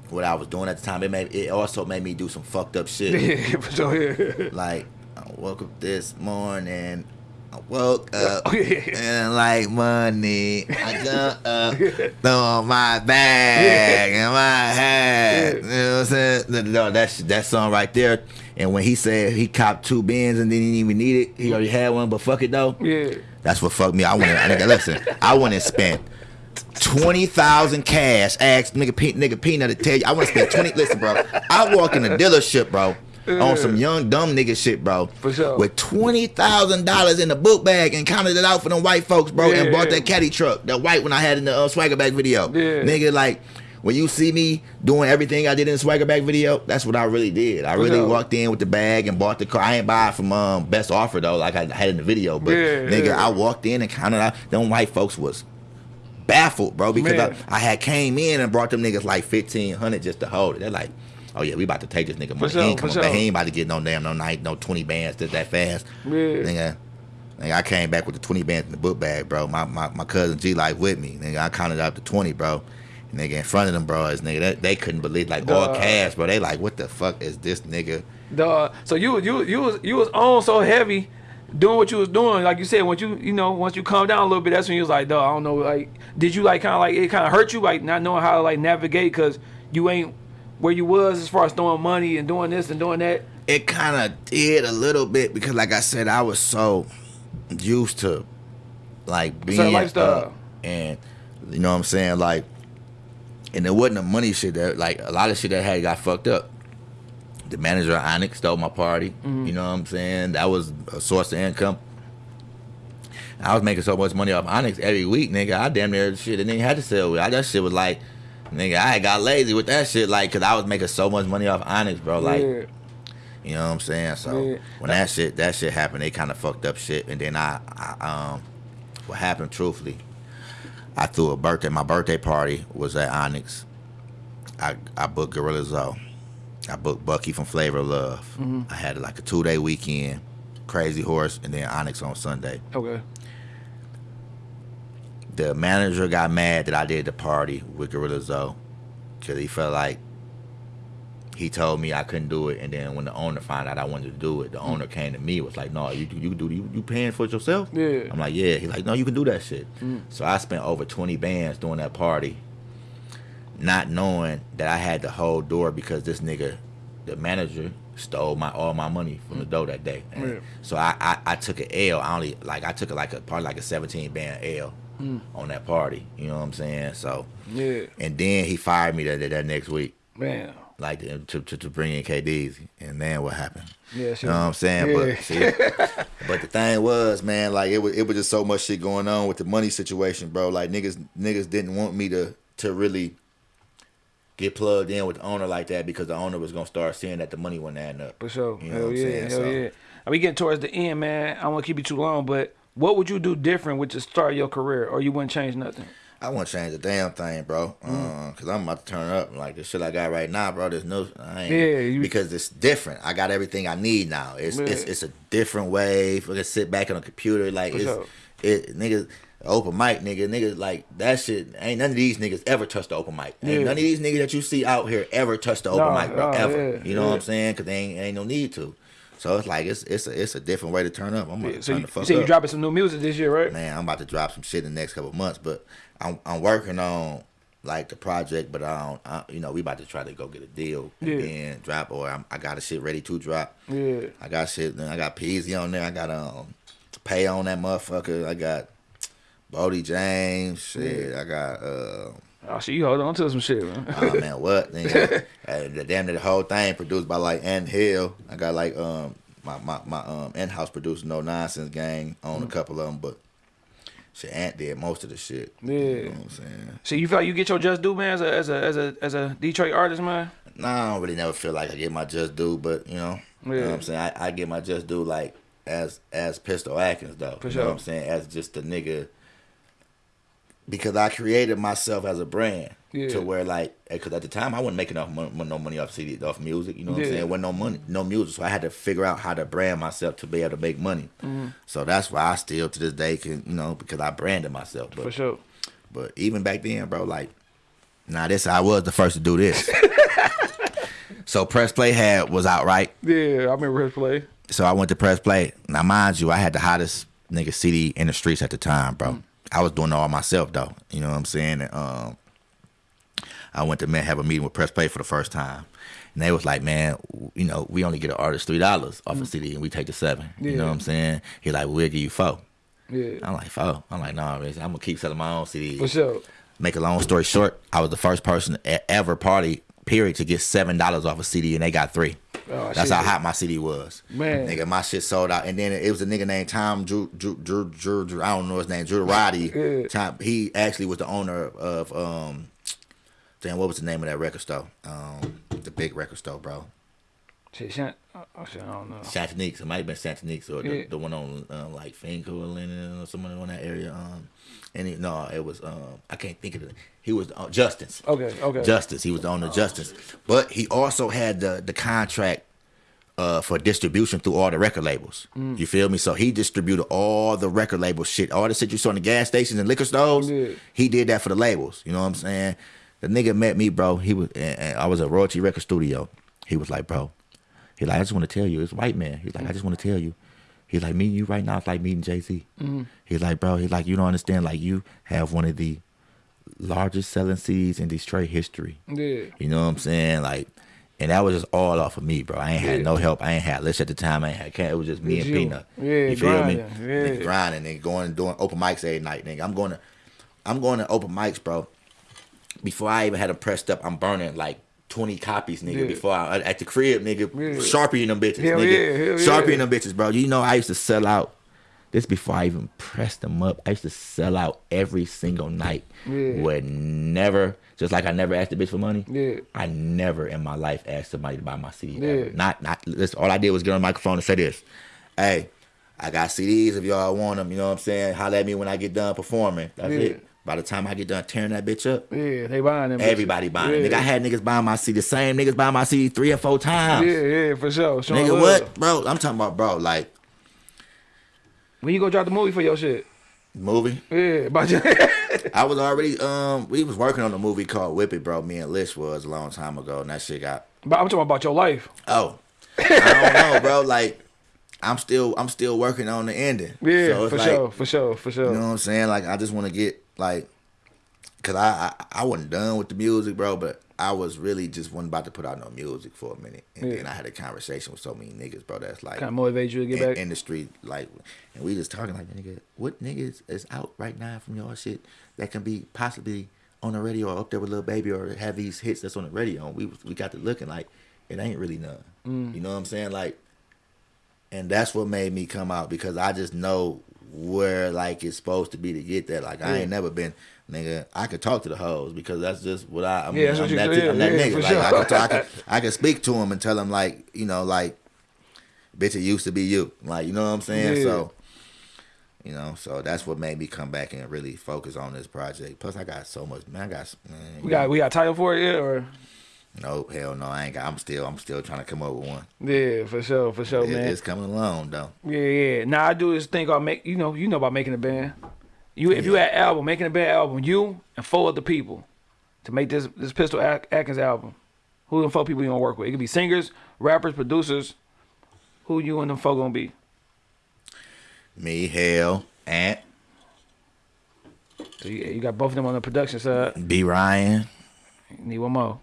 what I was doing at the time. It made it also made me do some fucked up shit. Yeah, *laughs* for sure. Yeah. like I woke up this morning. I woke *laughs* up and like money. I jumped *laughs* up, throw my bag in my hat. You know what I'm saying? No, that's that song right there. And when he said he copped two bins and didn't even need it, he already had one, but fuck it though. Yeah. That's what fucked me. I went. I nigga, listen. I went and spent twenty thousand cash. Asked nigga Pe- nigga Peanut to tell you. I want to spend twenty. Listen, bro. I walked in the dealership, bro, on some young dumb nigga shit, bro. For sure. With twenty thousand dollars in the book bag and counted it out for them white folks, bro, and Yeah. bought that caddy truck, that white one I had in the uh, swagger bag video. Yeah. Nigga, like. When you see me doing everything I did in the swagger bag video, that's what I really did. I really walked in with the bag and bought the car. I ain't buy it from um, Best Offer though, like I had in the video. But Yeah, nigga, yeah. I walked in and counted out. Them white folks was baffled, bro, because I, I had came in and brought them niggas like fifteen hundred just to hold it. They're like, oh yeah, we about to take this nigga money. sure, he ain't coming back. He ain't about to get no damn no night, no twenty bands that that fast. Yeah. Nigga. Nigga, I came back with the 20 bands in the book bag, bro. My my, my cousin G Life with me. Nigga, I counted up to 20, bro. Nigga, in front of them, bro, is nigga, they, they couldn't believe, like, all cash, bro. They like, what the fuck is this nigga? Dog. So you you you was you was on so heavy, doing what you was doing. Like you said, once you you know once you calm down a little bit, that's when you was like, dog. I don't know. Like, did you like kind of like it kind of hurt you like not knowing how to like navigate because you ain't where you was as far as throwing money and doing this and doing that. it kind of did a little bit because, like I said, I was so used to like being lifestyle. up and you know what I'm saying, like, and it wasn't a money shit that like a lot of shit that had got fucked up. The manager of Onyx stole my party. Mm-hmm. You know what I'm saying? That was a source of income. I was making so much money off Onyx every week, nigga. I damn near shit and then had to sell. I, that shit was like, nigga, I got lazy with that shit, like, cause I was making so much money off Onyx, bro. Like, yeah. you know what I'm saying? So Yeah. when that shit that shit happened, they kind of fucked up shit. And then I, I um, what happened? Truthfully, I threw a birthday. My birthday party was at Onyx. I I booked Gorilla Zoe. I booked Bucky from Flavor of Love. Mm-hmm. I had like a two day weekend, Crazy Horse, and then Onyx on Sunday. Okay. The manager got mad that I did the party with Gorilla Zoe because he felt like he told me I couldn't do it, and then when the owner found out I wanted to do it, the owner came to me was like, "No, you you do you you paying for it yourself?" Yeah. I'm like, "Yeah." He's like, "No, you can do that shit." Mm. So I spent over 20 bands doing that party, not knowing that I had the whole door because this nigga, the manager, stole my all my money from the mm. door that day. Yeah. So I, I I took an L. I only like I took it like a probably like a 17 band L Mm. on that party. You know what I'm saying? So Yeah. and then he fired me that that next week Man. like to, to, to bring in KDs, and then what happened? Yeah, sure. you know what I'm saying. Yeah. But see, *laughs* but the thing was, man, like it was it was just so much shit going on with the money situation, bro. Like niggas niggas didn't want me to to really get plugged in with the owner like that because the owner was gonna start seeing that the money wasn't adding up. For sure. You know hell what I'm yeah. saying? Hell So- yeah. Are we getting towards the end, man? I don't want to keep you too long, but what would you do different with the start of your career, or you wouldn't change nothing? I wouldn't change the damn thing, bro. Uh, Cause I'm about to turn up. Like the shit I got right now, bro. There's no, I ain't, Yeah, you- because it's different. I got everything I need now. It's it's, it's a different wave. I can sit back on a computer, like For it's sure. it niggas open mic, nigga, niggas like that shit. Ain't none of these niggas ever touched the open mic. Ain't Yeah. none of these niggas that you see out here ever touched the open mic, bro. ever. yeah, you know what. I'm saying? Cause they ain't ain't no need to. So it's like it's it's a it's a different way to turn up. I'm gonna So you, the fuck you say you up dropping some new music this year, right? man, I'm about to drop some shit in the next couple months, but I'm I'm working on like the project, but I don't, I, you know, we about to try to go get a deal and Yeah. then drop, or I'm, I got a shit ready to drop. Yeah. I got shit. Then I got Peezy on there. I got um, pay on that motherfucker. I got Bodie James. Shit. I got uh. Oh shit, you hold on to some shit, man. Oh man, what? *laughs* Then, uh, the damn the whole thing produced by like Ant Hill. I got like um my my my um in house producer No Nonsense Gang on a couple of them, but shit Ant did most of the shit. Yeah. you know what I'm saying. So you feel like you get your just due, man, as a as a as a as a Detroit artist, man? Nah, I don't really never feel like I get my just due, but you know, you know what I'm saying. I, I get my just due like as as Pistol Atkins though. For you sure. know what I'm saying? As just a nigga because I created myself as a brand Yeah. to where like because at the time I wasn't making enough money, no money off CD off music. You know what Yeah. I'm saying? wasn't no money, no music, so I had to figure out how to brand myself to be able to make money. Mm-hmm. So that's why I still to this day can you know because I branded myself. But For sure. but even back then, bro, like, nah, this I was the first to do this. *laughs* so press play had was out right. Yeah, I remember press play. So I went to press play. Now, mind you, I had the hottest nigga CD in the streets at the time, bro. Mm. I was doing it all myself though. You know what I'm saying? And, um, I went to man have a meeting with press play for the first time. And they was like, man, you know, we only get an artist three dollars off a CD, and we take the seven. You know Mm. What I'm saying? He like, we'll give you four. Yeah. I'm like, four. I'm like, nah, man, I'm gonna keep selling my own CDs. For sure. Make a long story short, I was the first person e- ever party period to get seven dollars off a CD, and they got three. Oh, That's shit. how hot my CD was. Man. nigga, my shit sold out, and then it was a nigga named Tom Drew, Drew, Drew, Drew, Drew I don't know his name, Drew Roddy. *laughs* Tom, he actually was the owner of um, damn, what was the name of that record store? Um, the big record store, bro. Shit, Shant- oh, shit, I don't know. Santaniques. It might have been Santaniques or the, Yeah. the one on uh, like Fenkell or someone on that area. Um, and it, no, it was um, I can't think of it. He was uh, Justice. Okay, okay. Justice. He was on the owner of Justice, but he also had the the contract uh, for distribution through all the record labels. Mm. You feel me? So he distributed all the record label shit, all the shit you saw in the gas stations and liquor stores. Yeah. He did that for the labels. You know what I'm saying? The nigga met me, bro. He was, I was at Royalty Record Studio. He was like, bro, he like, I just want to tell you, it's white man. He's like, I just want to tell you. He's like, meeting you right now it's like meeting Jay Z. Mm-hmm. He's like, bro, he's like, you don't understand. Like, you have one of the largest selling CDs in Detroit history. Yeah. You know what I'm saying? Like, and that was just all off of me, bro. I ain't had Yeah. no help. I ain't had Lish at the time. I ain't had Cat. It was just me and you. Peanut. Yeah, you feel me? grinding. Yeah. Nigga grinding, and going and doing open mics every night, nigga. I'm going to, I'm going to open mics, bro. Before I even had them pressed up, I'm burning like 20 copies, nigga. Yeah. Before I at the crib, nigga, Yeah. them bitches, Hell nigga. yeah, hell sharpie yeah. them bitches, bro. You know I used to sell out. This before I even pressed them up. I used to sell out every single night. Yeah. Would never, just like I never asked a bitch for money. Yeah. I never in my life asked somebody to buy my CD. Yeah. ever. Not, not. Listen, all I did was get on the microphone and say this. Hey, I got CDs if y'all want them. You know what I'm saying? Holla at me when I get done performing. That's it. By the time I get done tearing that bitch up, Yeah, they buying them. bitches. everybody buying it. yeah. Nigga, I had niggas buying my CD. The same niggas buying my CD three or four times. Yeah, yeah, for sure. Showing Nigga, love. what, bro? I'm talking about, bro. Like, When you go drop the movie for your shit? Movie. Yeah, about you. *laughs* I was already um we was working on a movie called Whip It, bro. Me and Lish was a long time ago, and that shit got but I'm talking about your life. oh. I don't know, bro. Like I'm still I'm still working on the ending. Yeah, So for like, sure, for sure, for sure. You know what I'm saying? Like I just want to get like, cause I, I I wasn't done with the music, bro. But I was really just wasn't about to put out no music for a minute, and Yeah. then I had a conversation with so many niggas, bro. That's like kind of motivate you to get in, back. in the street, like, and we just talking like, nigga, what niggas is out right now from your shit that can be possibly on the radio or up there with Lil Baby or have these hits that's on the radio? And we we got to looking like it ain't really none. Mm. You know what I'm saying? Like, and that's what made me come out because I just know where like it's supposed to be to get there. Like I ain't never been nigga. I could talk to the hoes because that's just what I. I mean, Yeah, I'm that. I'm that Yeah, nigga. Like I can, talk, I can *laughs* I can speak to them and tell them like you know like, bitch, it used to be you. Like you know what I'm saying? Yeah. So. You know, so that's what made me come back and really focus on this project. Plus, I got so much. Man, I got. Man, we got we got title for it, yeah, or no hell no. I ain't got. I'm still. I'm still trying to come up with one. yeah, for sure, for sure, It- man. it's coming along though. Yeah, yeah. Now I do this thing. I make you know you know about making a band. You if you had album making a band album, you and four other people to make this this Pistol Atkins album. Who them four people you gonna work with? It could be singers, rappers, producers. Who you and them four gonna be? Me, hell, Ant, So you, you got both of them on the production side. B Ryan. Need one more.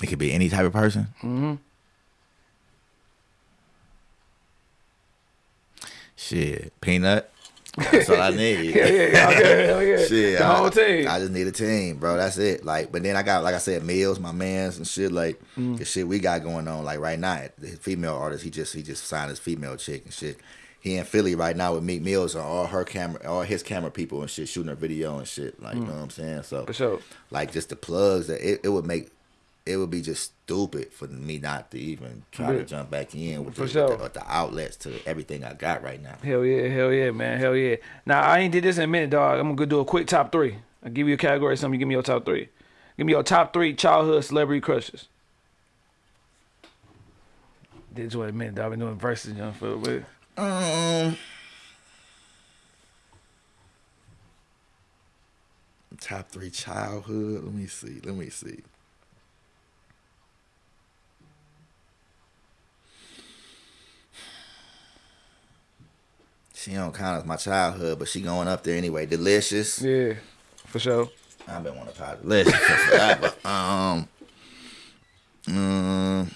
It could be any type of person. Mm-hmm. Shit, Peanut. That's all I *laughs* need. Yeah, yeah, yeah. Okay, hell *laughs* yeah. Shit, the I, whole team. I just need a team, bro. That's it. Like, but then I got, like I said, Mills, my man's and shit. Like, Mm. the shit we got going on. Like right now, the female artist, he just he just signed his female chick and shit. He in Philly right now with Meek Mills and all her camera, all his camera people and shit, shooting her video and shit. Like, you know what I'm saying? So Mm. For sure. like just the plugs that it, it would make it would be just stupid for me not to even try Yeah. to jump back in with, the, sure. with, the, with the outlets to everything I got right now. Hell yeah, hell yeah, man, hell yeah. Now I ain't did this in a minute, dog. I'm gonna do a quick top three. I'll give you a category, something. You give me your top three. Give me your top three childhood celebrity crushes. Did this what a minute, dog. I've been doing verses, young for a bit. Um, top three childhood. Let me see. Let me see. She don't count as my childhood, but she going up there anyway. Deelishis. Yeah, for sure. I've been wanting to try Deelishis for forever. *laughs* Um, um,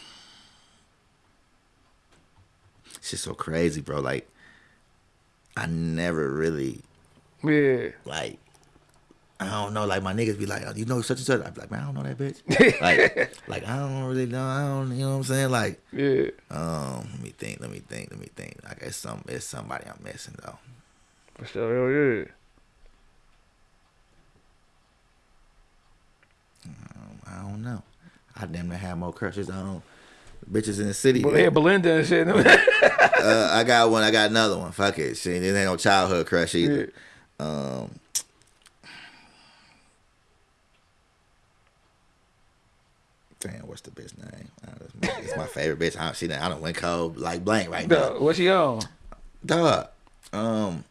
shit's so crazy, bro. Like, I never really Yeah, like. I don't know, like my niggas be like, oh, you know such and such. I be like, man, I don't know that bitch. *laughs* like, like I don't really know. I don't, you know what I'm saying? Like, yeah, um, let me think, let me think, let me think. Like, it's some, it's somebody I'm missing though. for sure. Hell yeah. I don't know. I damn near have more crushes on bitches in the city. But yeah, Belinda and shit. *laughs* Uh, I got one. I got another one. Fuck it. Shit, it ain't no childhood crush either. Um, damn, what's the bitch name? Uh, my- It's my favorite bitch. I don't see that. I don't went cold like blank right now. Dog, what she on? Dog. Um,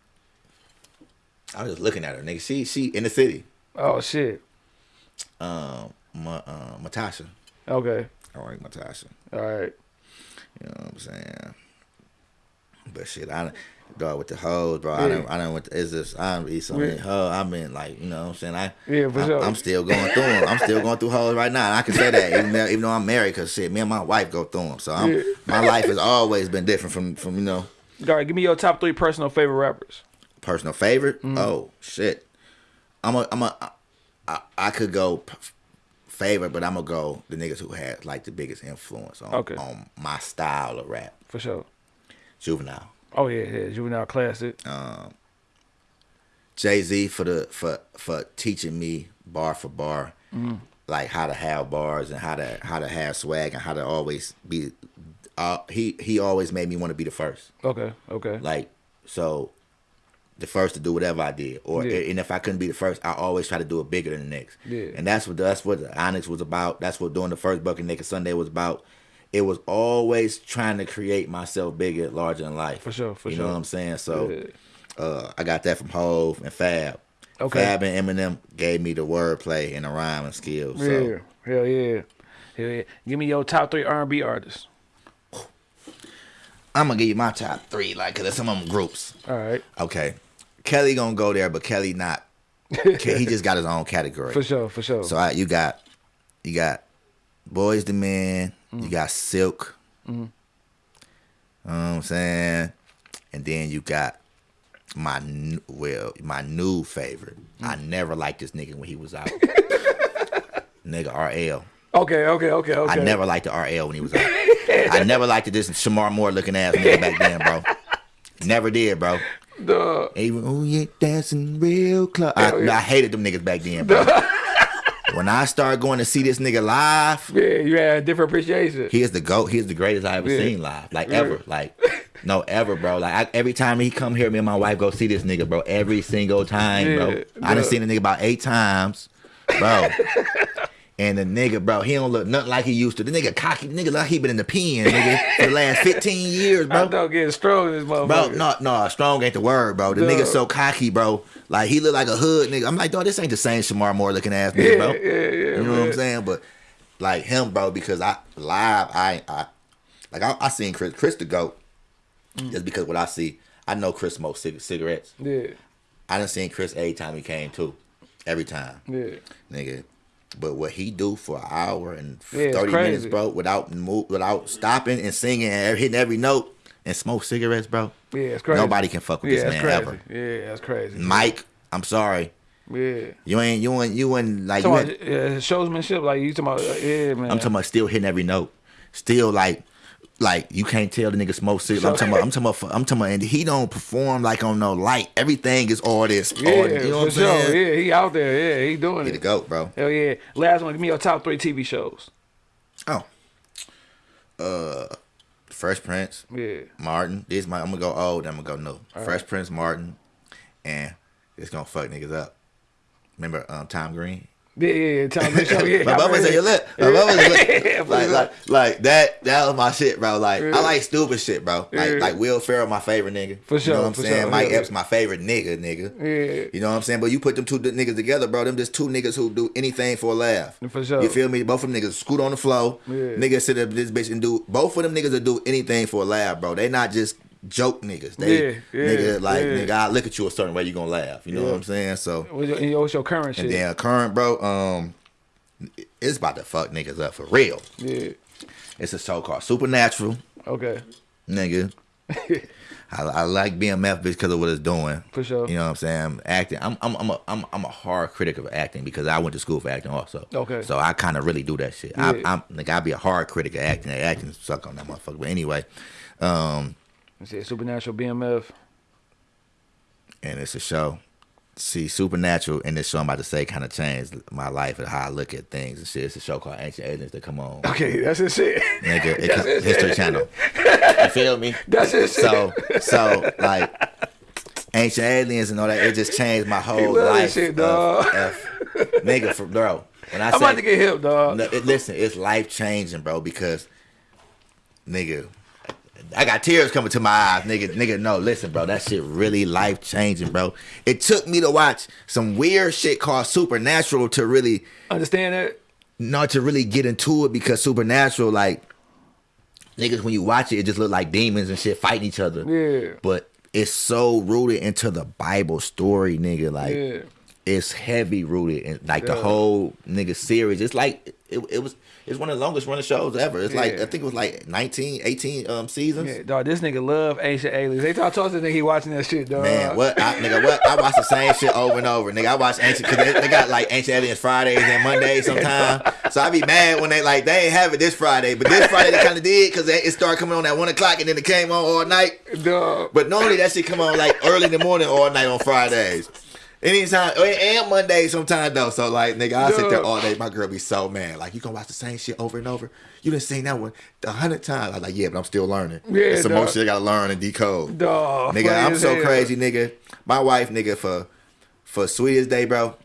I was just looking at her, nigga. She she in the city. Oh shit. Um, Ma, uh, Matasha. Okay. All right, Matasha. All right. You know what I'm saying? But shit, I dog with the hoes, bro. I don't, I don't with the, it's just I don't eat so many Yeah. hoes. I've been like, you know what I'm saying? I Yeah, for I, sure. I'm still going through them. I'm still going through hoes right now. And I can say that even though, even though I'm married, cause shit, me and my wife go through them. So I'm, Yeah. my life has always been different from from you know All right, give me your top three personal favorite rappers. personal favorite. Mm-hmm. Oh shit, I'm a I'm a I, I could go p- favorite, but I'm gonna go the niggas who had like the biggest influence on Okay. on my style of rap. For sure. Juvenile. Oh yeah, yeah, juvenile classic. Jay Z for the for for teaching me bar for bar, like how to have bars and how to how to have swag and how to always be. Uh, he he always made me want to be the first. Okay, okay. Like so, the first to do whatever I did, or Yeah. and if I couldn't be the first, I always try to do it bigger than the next. Yeah. And that's what that's what the Onyx was about. That's what doing the first Bucket Naked Sunday was about. It was always trying to create myself bigger, larger than life. For sure, for you sure. You know what I'm saying? So Yeah. uh, I got that from Hove and Fab. Okay. Fab and Eminem gave me the wordplay and the rhyming skills. So Yeah, hell yeah, hell yeah. Give me your top three R and B artists. I'm gonna give you my top three, like, cause there's some of them groups. All right, Okay, Kelly gonna go there, but Kelly not. *laughs* he just got his own category. for sure, for sure. So I, you got, you got, Boys the Man. Mm. You got Silk. Mm-hmm. You know what I'm saying, and then you got my well, my new favorite. Mm. I never liked this nigga when he was out. *laughs* nigga RL. okay, okay, okay, okay. I never liked the RL when he was out. I never liked this Shemar Moore looking ass nigga back then, bro. Never did, bro. Duh. Even oh yeah, dancing real close. I, yeah. I hated them niggas back then, bro. When I started going to see this nigga live, Yeah, you had a different appreciation. he is the goat. He is the greatest I ever Yeah. seen live, like ever, like no ever, bro. Like I, every time he come here, me and my wife go see this nigga, bro. Every single time, bro. Yeah, I done seen the nigga about eight times, bro. *laughs* And the nigga, bro, he don't look nothing like he used to. The nigga cocky, the nigga like he been in the pen, nigga, for the last 15 years, I don't getting strong this Bro, no, no, strong ain't the word, bro. The Duh. nigga so cocky, bro. Like he look like a hood nigga. I'm like, dog, this ain't the same Shemar Moore looking ass nigga, Yeah, bro. yeah, yeah, You know what. I'm saying? But like him, bro, because I live, I, I like I, I seen Chris, Chris the goat, Mm. just because what I see, I know Chris smokes cig- cigarettes. Yeah, I done seen Chris every time he came too, every time, yeah. nigga. But what he do for an hour and Yeah, thirty minutes, bro, without move, without stopping and singing and hitting every note and smoke cigarettes, bro. Yeah, it's crazy. Nobody can fuck with yeah, this man crazy. ever. Yeah, that's crazy. Mike, I'm sorry. Yeah. You ain't you ain't you ain't like you ain't, about yeah, showsmanship, like you talking about, uh, yeah, man. I'm talking about still hitting every note. Still like like you can't tell the nigga smoke cigarettes. I'm talking about I'm talking about I'm talking about and he don't perform like on no light. Everything is all this. yeah, all, you know what I'm sure. saying? Yeah, he out there. Yeah, he doing He the it. goat, bro. Hell yeah. Last one, give me your top three TV shows. Oh. Uh Fresh Prince, Yeah. Martin. This my I'm gonna go old, I'm gonna go new. Fresh Prince, Martin, and it's gonna fuck niggas up. Remember um Tom Green? Yeah, yeah, yeah. Television show. Yeah. *laughs* My mama say your lip. My mama say *laughs* Yeah, lip. like, like, like that. That was my shit, bro. Like Yeah. I like stupid shit, bro. Like Yeah. like Will Ferrell, my favorite nigga. For You sure, know what I'm saying? sure. Mike Yeah. Epps, my favorite nigga, nigga. Yeah. You know what I'm saying? But you put them two niggas together, bro. Them just two niggas who do anything for a laugh. For sure. You feel me? Both of them niggas scoot on the flow. Yeah. Niggas sit up this bitch and do. Both of them niggas will do anything for a laugh, bro. They not just joke niggas. They Yeah, yeah, nigga like yeah. nigga. I look at you a certain way, you gonna laugh. You know what I'm saying? So What's your, what's your current and shit? then current, bro. Um, it's about to fuck niggas up for real. Yeah. It's a show called Supernatural, Okay. nigga. *laughs* I, I like BMF because of what it's doing. For sure. You know what I'm saying? Acting. I'm I'm I'm a I'm, I'm a hard critic of acting because I went to school for acting also. Okay. So I kind of really do that shit. Yeah. I, I'm like I be a hard critic of acting. Acting suck on that motherfucker. But anyway, um, Let's see, Supernatural BMF. and it's a show. See, Supernatural in this show I'm about to say kind of changed my life and how I look at things and shit. It's a show called Ancient Aliens that come on. Okay, that's his shit. Nigga, it *laughs* come, History Channel. You feel me? *laughs* That's his shit. So, so like ancient aliens and all that, it just changed my whole life. shit, of- dog. of- nigga, for bro. When I I'm say, about to get hip, dog. no, it, listen, it's life changing, bro. Because, nigga, I got tears coming to my eyes, nigga. Nigga, no, listen, bro. That shit really life changing, bro. It took me to watch some weird shit called Supernatural to really Understand that? not to really get into it because supernatural like niggas when you watch it it just look like demons and shit fighting each other Yeah. but it's so rooted into the bible story nigga like Yeah. it's heavy rooted in like the whole nigga series it's like it, it was it's one of the longest running shows ever it's like Yeah. i think it was like 19 18 um seasons Yeah, dog, this nigga love ancient aliens. They talk to us this nigga, he watching that shit, dog. Man, what I, nigga? What I watch the same shit over and over, nigga. I watch ancient because they, they got like ancient aliens Fridays and Mondays *laughs* sometimes. So I be mad when they like they ain't have it this Friday, but this Friday they kind of did because it started coming on at one o'clock and then it came on all night. Dog. But normally that shit come on like early in the morning all night on Fridays. Anytime and Monday sometimes though. So like nigga, I sit there all day. My girl be so mad. Like you gonna watch the same shit over and over. You done seen that one a hundred times. I was like, yeah, but I'm still learning. Yeah, It's some more shit I gotta learn and decode. Dog. Nigga, I'm so hell. crazy, nigga. My wife, nigga, for for sweetest day, bro.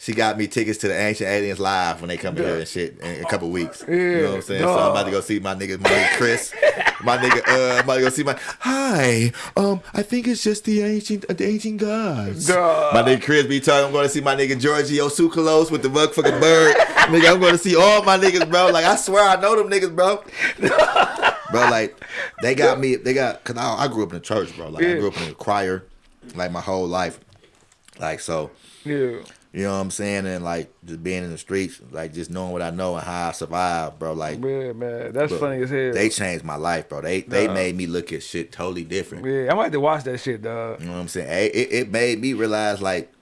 She got me tickets to the Ancient Aliens live when they come here and shit in a couple weeks. You know what I'm saying? So I'm about to go see my nigga, my nigga Chris. *laughs* My nigga, uh, I'm about to go see my. Hi, um, I think it's just the ancient, the ancient gods. Duh. My nigga Chris be talking. I'm going to see my nigga Giorgio Tsoukalos with the motherfucking bird. *laughs* nigga, I'm going to see all my niggas, bro. Like I swear I know them niggas, bro. *laughs* bro, like they got me. They got because I, I grew up in the church, bro. Like I grew up in the choir, like my whole life. Like so, Yeah. You know what I'm saying, and like just being in the streets, like just knowing what I know and how I survive, bro. Like Yeah, man. That's bro, funny as hell. They changed my life, bro. They they Nah. made me look at shit totally different. yeah, I might have to watch that shit, dog. You know what I'm saying? It, it, made me realize like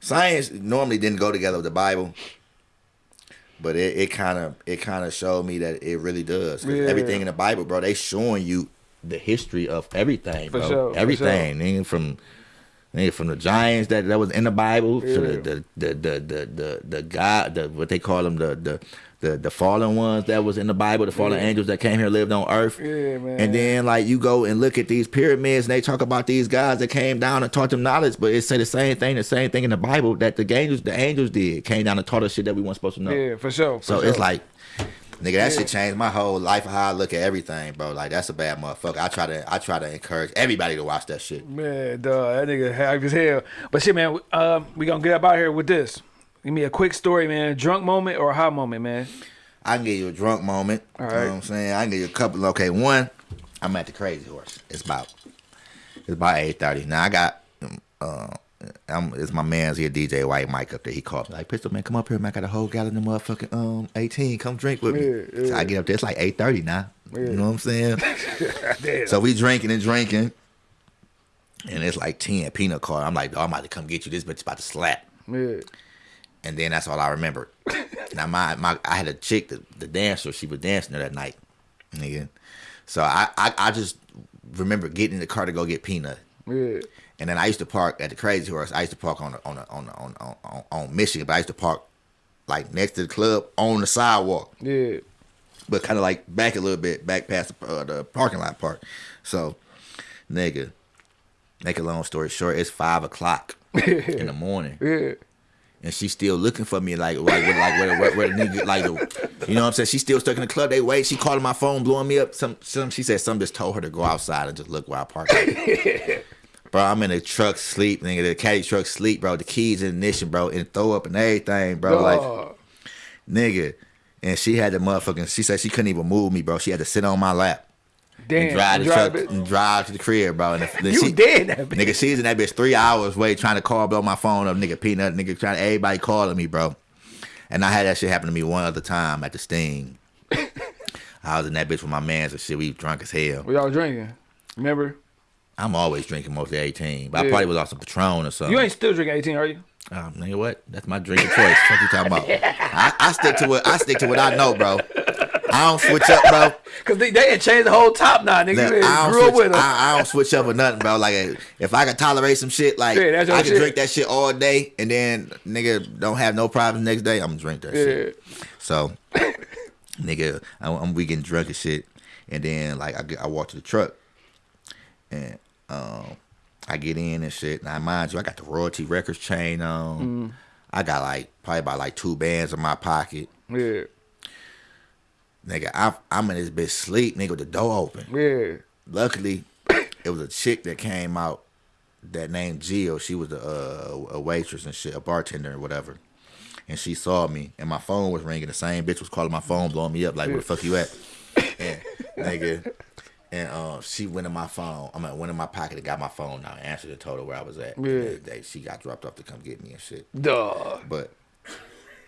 science normally didn't go together with the Bible, but it, it kind of it kind of showed me that it really does. Yeah. Everything in the Bible, bro, they showing you the history of everything, For bro. sure, everything, nigga, from nigga, from the giants that, that was in the Bible to Yeah. the the the the the the, the God, the what they call them, the the the the fallen ones that was in the Bible, the fallen Yeah. angels that came here lived on earth. Yeah, man. And then like you go and look at these pyramids and they talk about these guys that came down and taught them knowledge, but it say the same thing, the same thing in the Bible that the angels the angels did came down and taught us shit that we weren't supposed to know. Yeah, for sure. For so sure. it's like nigga, that Yeah. shit changed my whole life of how I look at everything, bro. Like that's a bad motherfucker. I try to I try to encourage everybody to watch that shit. Man, dog, that nigga hype as hell. But shit, man, um, we gonna get up out here with this. Give me a quick story, man. Drunk moment or a hot moment, man. I can give you a drunk moment. All You know what I'm saying? I can give you a couple. Okay, one, I'm at the Crazy Horse. It's about it's about eight thirty. Now I got um, uh, I'm it's my man's here, DJ White Mike up there. He called me like, "Pistol man, come up here, man. I got a whole gallon of motherfucking um eighteen. Come drink with me." Yeah, So I get up there. It's like eight thirty now. You know what I'm saying? *laughs* So we drinking and drinking, and it's like ten. Peanut called. I'm like, "Oh, I'm about to come get you. This bitch about to slap." yeah. and then that's all I remembered. *laughs* now my my I had a chick, the, the dancer, she was dancing there that night, nigga. So I, I I just remember getting in the car to go get peanut, Yeah. And then I used to park at the Crazy Horse. I used to park on the, on the, on the, on, on on on Michigan, but I used to park like next to the club on the sidewalk, Yeah. but kind of like back a little bit, back past the, uh, the parking lot part. So, nigga, make a long story short, it's five o'clock in the morning *laughs* Yeah. and she's still looking for me, like, like, where, like, where, where, where the nigga, like, the, you know what I'm saying? She's still stuck in the club. They wait. She calling my phone, blowing me up. Some, some, she said some just told her to go outside and just look where I park. *laughs* bro, I'm in the truck sleep, nigga. The caddy truck sleep, bro. The keys in the ignition, bro, and throw up and everything, bro. Like, nigga. And she had the motherfucking. She said she couldn't even move me, bro. She had to sit on my lap Damn. and drive the drive truck it. and drive to the crib, bro. And the, *laughs* You she, dead, that bitch. Nigga, she's in that bitch three hours wait trying to call, blow my phone up, nigga, peanut, nigga, trying to everybody calling me, bro. And I had that shit happen to me one other time at the Sting. *laughs* I was in that bitch with my mans and shit. We drunk as hell. We all drinking. Remember? I'm always drinking mostly 18, but I probably was on some Patron or something. You ain't still drinking 18, are you? Um, nigga, what? That's my drink of choice. What you talking about? *laughs* I, I stick to what I stick to what I know, bro. I don't switch up, bro. Cause they, they had changed the whole top now, nigga. Look, I, don't switch. I, I don't switch up with nothing, bro. Like if I can tolerate some shit, like Yeah, I can drink that shit all day, and then nigga don't have no problems next day. I'm gonna drink that yeah. shit. So, *coughs* nigga, I'm, I'm we getting drunk and shit, and then like I get, I walk to the truck, and um, I get in and shit. Now mind you, I got the royalty records chain on. Mm. I got like probably about like two bands in my pocket. Yeah. Nigga, I, I'm in this bitch sleep, nigga, with the door open. Yeah. Luckily, *coughs* it was a chick that came out that named Gio. She was a, uh, a waitress and shit, a bartender or whatever. And she saw me, and my phone was ringing. The same bitch was calling my phone, blowing me up, like, where the fuck you at? *coughs* And, nigga, and uh, she went in my phone. I'm mean, went in my pocket and got my phone out, answered and told her where I was at. Yeah. she got dropped off to come get me and shit. Duh. But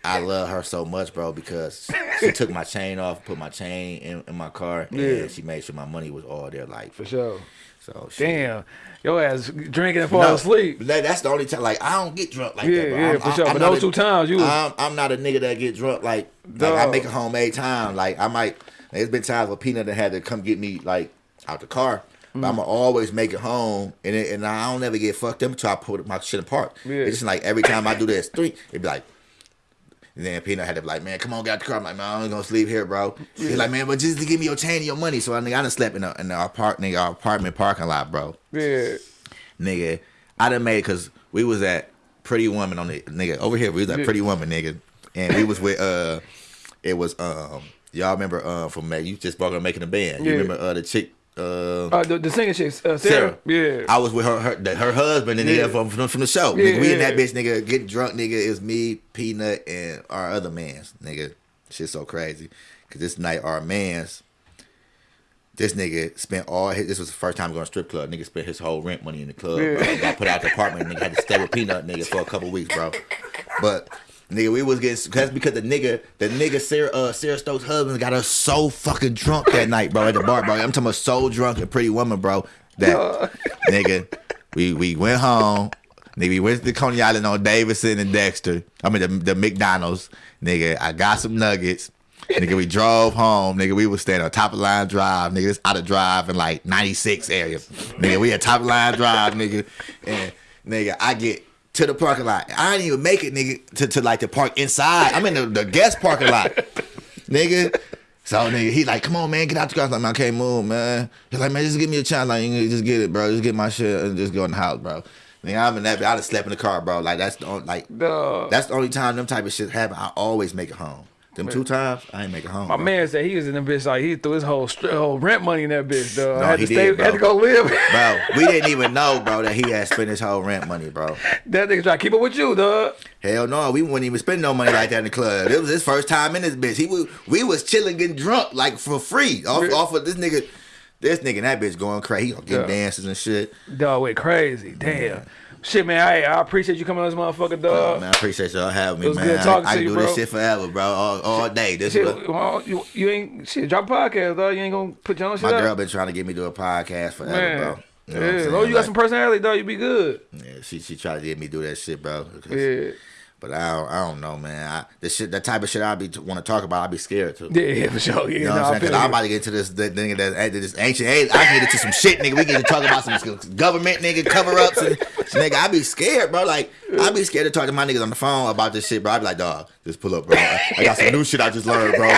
I love her so much, bro, because she took my chain off, put my chain in, in my car, and Yeah. she made sure my money was all there. Like, For sure. so shit. Damn. Your ass drinking and falling No, asleep. that- that's the only time. Like, I don't get drunk like Yeah, that. Bro. yeah, I'm- for I'm- sure. I'm but those a- two times, you I'm, I'm not a nigga that get drunk. Like, like I make it home every time. Like, I might. There's been times where Peanut had to come get me like out the car. But Mm. I'ma always make it home, and it, and I don't ever get fucked up until I put my shit apart. Yeah. It's just like every time I do this, three, it'd be like. And then Peanut had to be like, man, come on, get out the car. I'm like, man, I ain't gonna sleep here, bro. He's like, man, but just to give me your chain and your money. So I think I done slept in, a, in our, park, nigga, our apartment parking lot, bro yeah. nigga, I done made because we was at Pretty Woman on the nigga. Over here, we was like Pretty Woman, nigga, and we was with uh, it was um, y'all remember uh from Meg? You just brought up making a band. You remember uh the chick uh. Uh, the, the singing chick, uh, Sara. Sara. Yeah. I was with her, her, her husband, and Yeah. from, from from the show. Yeah, nigga, we in that bitch, nigga, getting drunk, nigga. It was me, Peanut, and our other man's, nigga. Shit so crazy, cause this night our man's, this nigga spent all his. This was the first time going to strip club. Nigga spent his whole rent money in the club. Yeah. Bro. Got put out the apartment. Nigga had to stay with Peanut, nigga, for a couple weeks, bro. But. Nigga, we was getting that's because the nigga, the nigga Sara, uh, Sara Stokes' husband got us so fucking drunk that night, bro, at the bar, bro. I'm talking about so drunk and pretty woman, bro, that *laughs* nigga, we we went home. Nigga, we went to Coney Island on Davidson and Dexter. I mean the, the McDonald's. Nigga, I got some nuggets. Nigga, we drove home. Nigga, we was standing on top of line drive. Nigga, it's out of drive in like 96 area. Nigga, we at top of line drive, nigga. And nigga, I get to the parking lot. I didn't even make it, nigga, to, to like the park inside. I'm in the, the guest parking lot. *laughs* nigga. So nigga, he like, come on, man, get out the car. I was like, man, I can't move, man. He's like, man, just give me a chance. Like, just get it, bro. Just get my shit and just go in the house, bro. Nigga, I'm in that. I just slept in the car, bro. Like that's the only, like Dog. that's the only time them type of shit happen. I always make it home. Them two times, I ain't make it home. My bro. man said he was in the bitch like he threw his whole whole rent money in that bitch. Dog. No, had to stay, did, had to go live. bro, *laughs* we didn't even know, bro, that he had spent his whole rent money, bro. that nigga try to keep up with you, dog. Hell no, we wouldn't even spend no money like that in the club. It was his first time in this bitch. He was, we was chilling, getting drunk like for free off, Really? off of this nigga. This nigga and that bitch going crazy. He gonna get dances and shit. Dog went crazy. Damn. Shit, man. I, I appreciate you coming on this motherfucker, Oh, dog. man, I appreciate y'all having me, It was man. good talking I, I to you, do bro. this shit forever, bro. All, all day. This Shit, what, well, you, you ain't shit. Drop a podcast, dog. You ain't gonna put your own shit my up. girl been trying to get me to do a podcast forever, man. bro. You know yeah, long oh, you got Like, some personality, dog, You'd be good. yeah, she she tried to get me to do that shit, bro. Yeah, But I don't, I don't know, man. I, the shit, that type of shit I be want to talk about, I be scared to. yeah, yeah, for sure. Yeah, You know nah, what I'm saying? Because I'm about to get into this nigga that this ancient age. I can get into some shit, nigga. We get to talk about some government nigga cover ups and nigga. I be scared, bro. Like I be scared to talk to my niggas on the phone about this shit, bro. I be like, dog, just pull up, bro. I got some new shit I just learned, bro.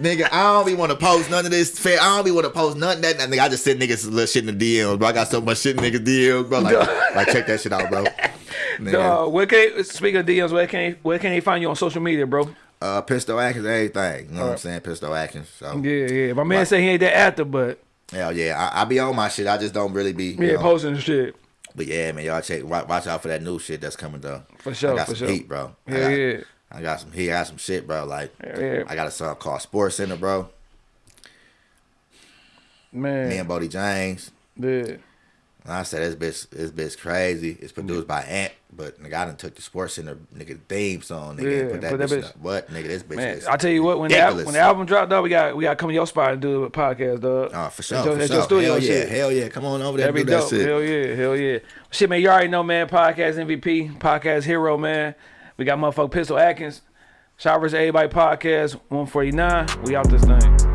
nigga, I don't be want to post none of this. Fair. I don't be want to post nothing that. Nigga, I just send niggas little shit in the DMs, bro. I got so much shit in niggas DMs, bro. Like, like check that shit out, bro. Dog, where can speaking of DMs, where can where can they find you on social media, bro? Uh, Pistol Atkins, everything. You know what I'm saying? Pistol Atkins. So Yeah, yeah. My man said he ain't that active, but hell yeah, I, I be on my shit. I just don't really be. Yeah, know, posting shit. But yeah, man, y'all check watch, watch out for that new shit that's coming though. For sure, I got for some sure. heat, bro. I Yeah, got, yeah. I got some heat. I got some shit, bro. Like Yeah, yeah. I got a song called Sports Center, bro. Man, Me and Bodie James. yeah. And I said this bitch, this bitch crazy. It's produced by Ant, but nigga, I done took the Sports Center nigga theme song, nigga, Yeah, and put that, put that bitch, bitch- up. What, nigga? This bitch Man, is I tell you what, when the, al- when the album dropped, dog, we got we got to come to your spot and do a podcast, dog. Oh, for sure, At your, for at sure. your studio hell yeah, shit. hell yeah. Come on over there That'd and be do that shit. Hell yeah, hell yeah. Shit, man, you already know, man. Podcast MVP, podcast hero, man. We got motherfucker Pistol Atkins. Shout out to everybody podcast 149. We out this thing.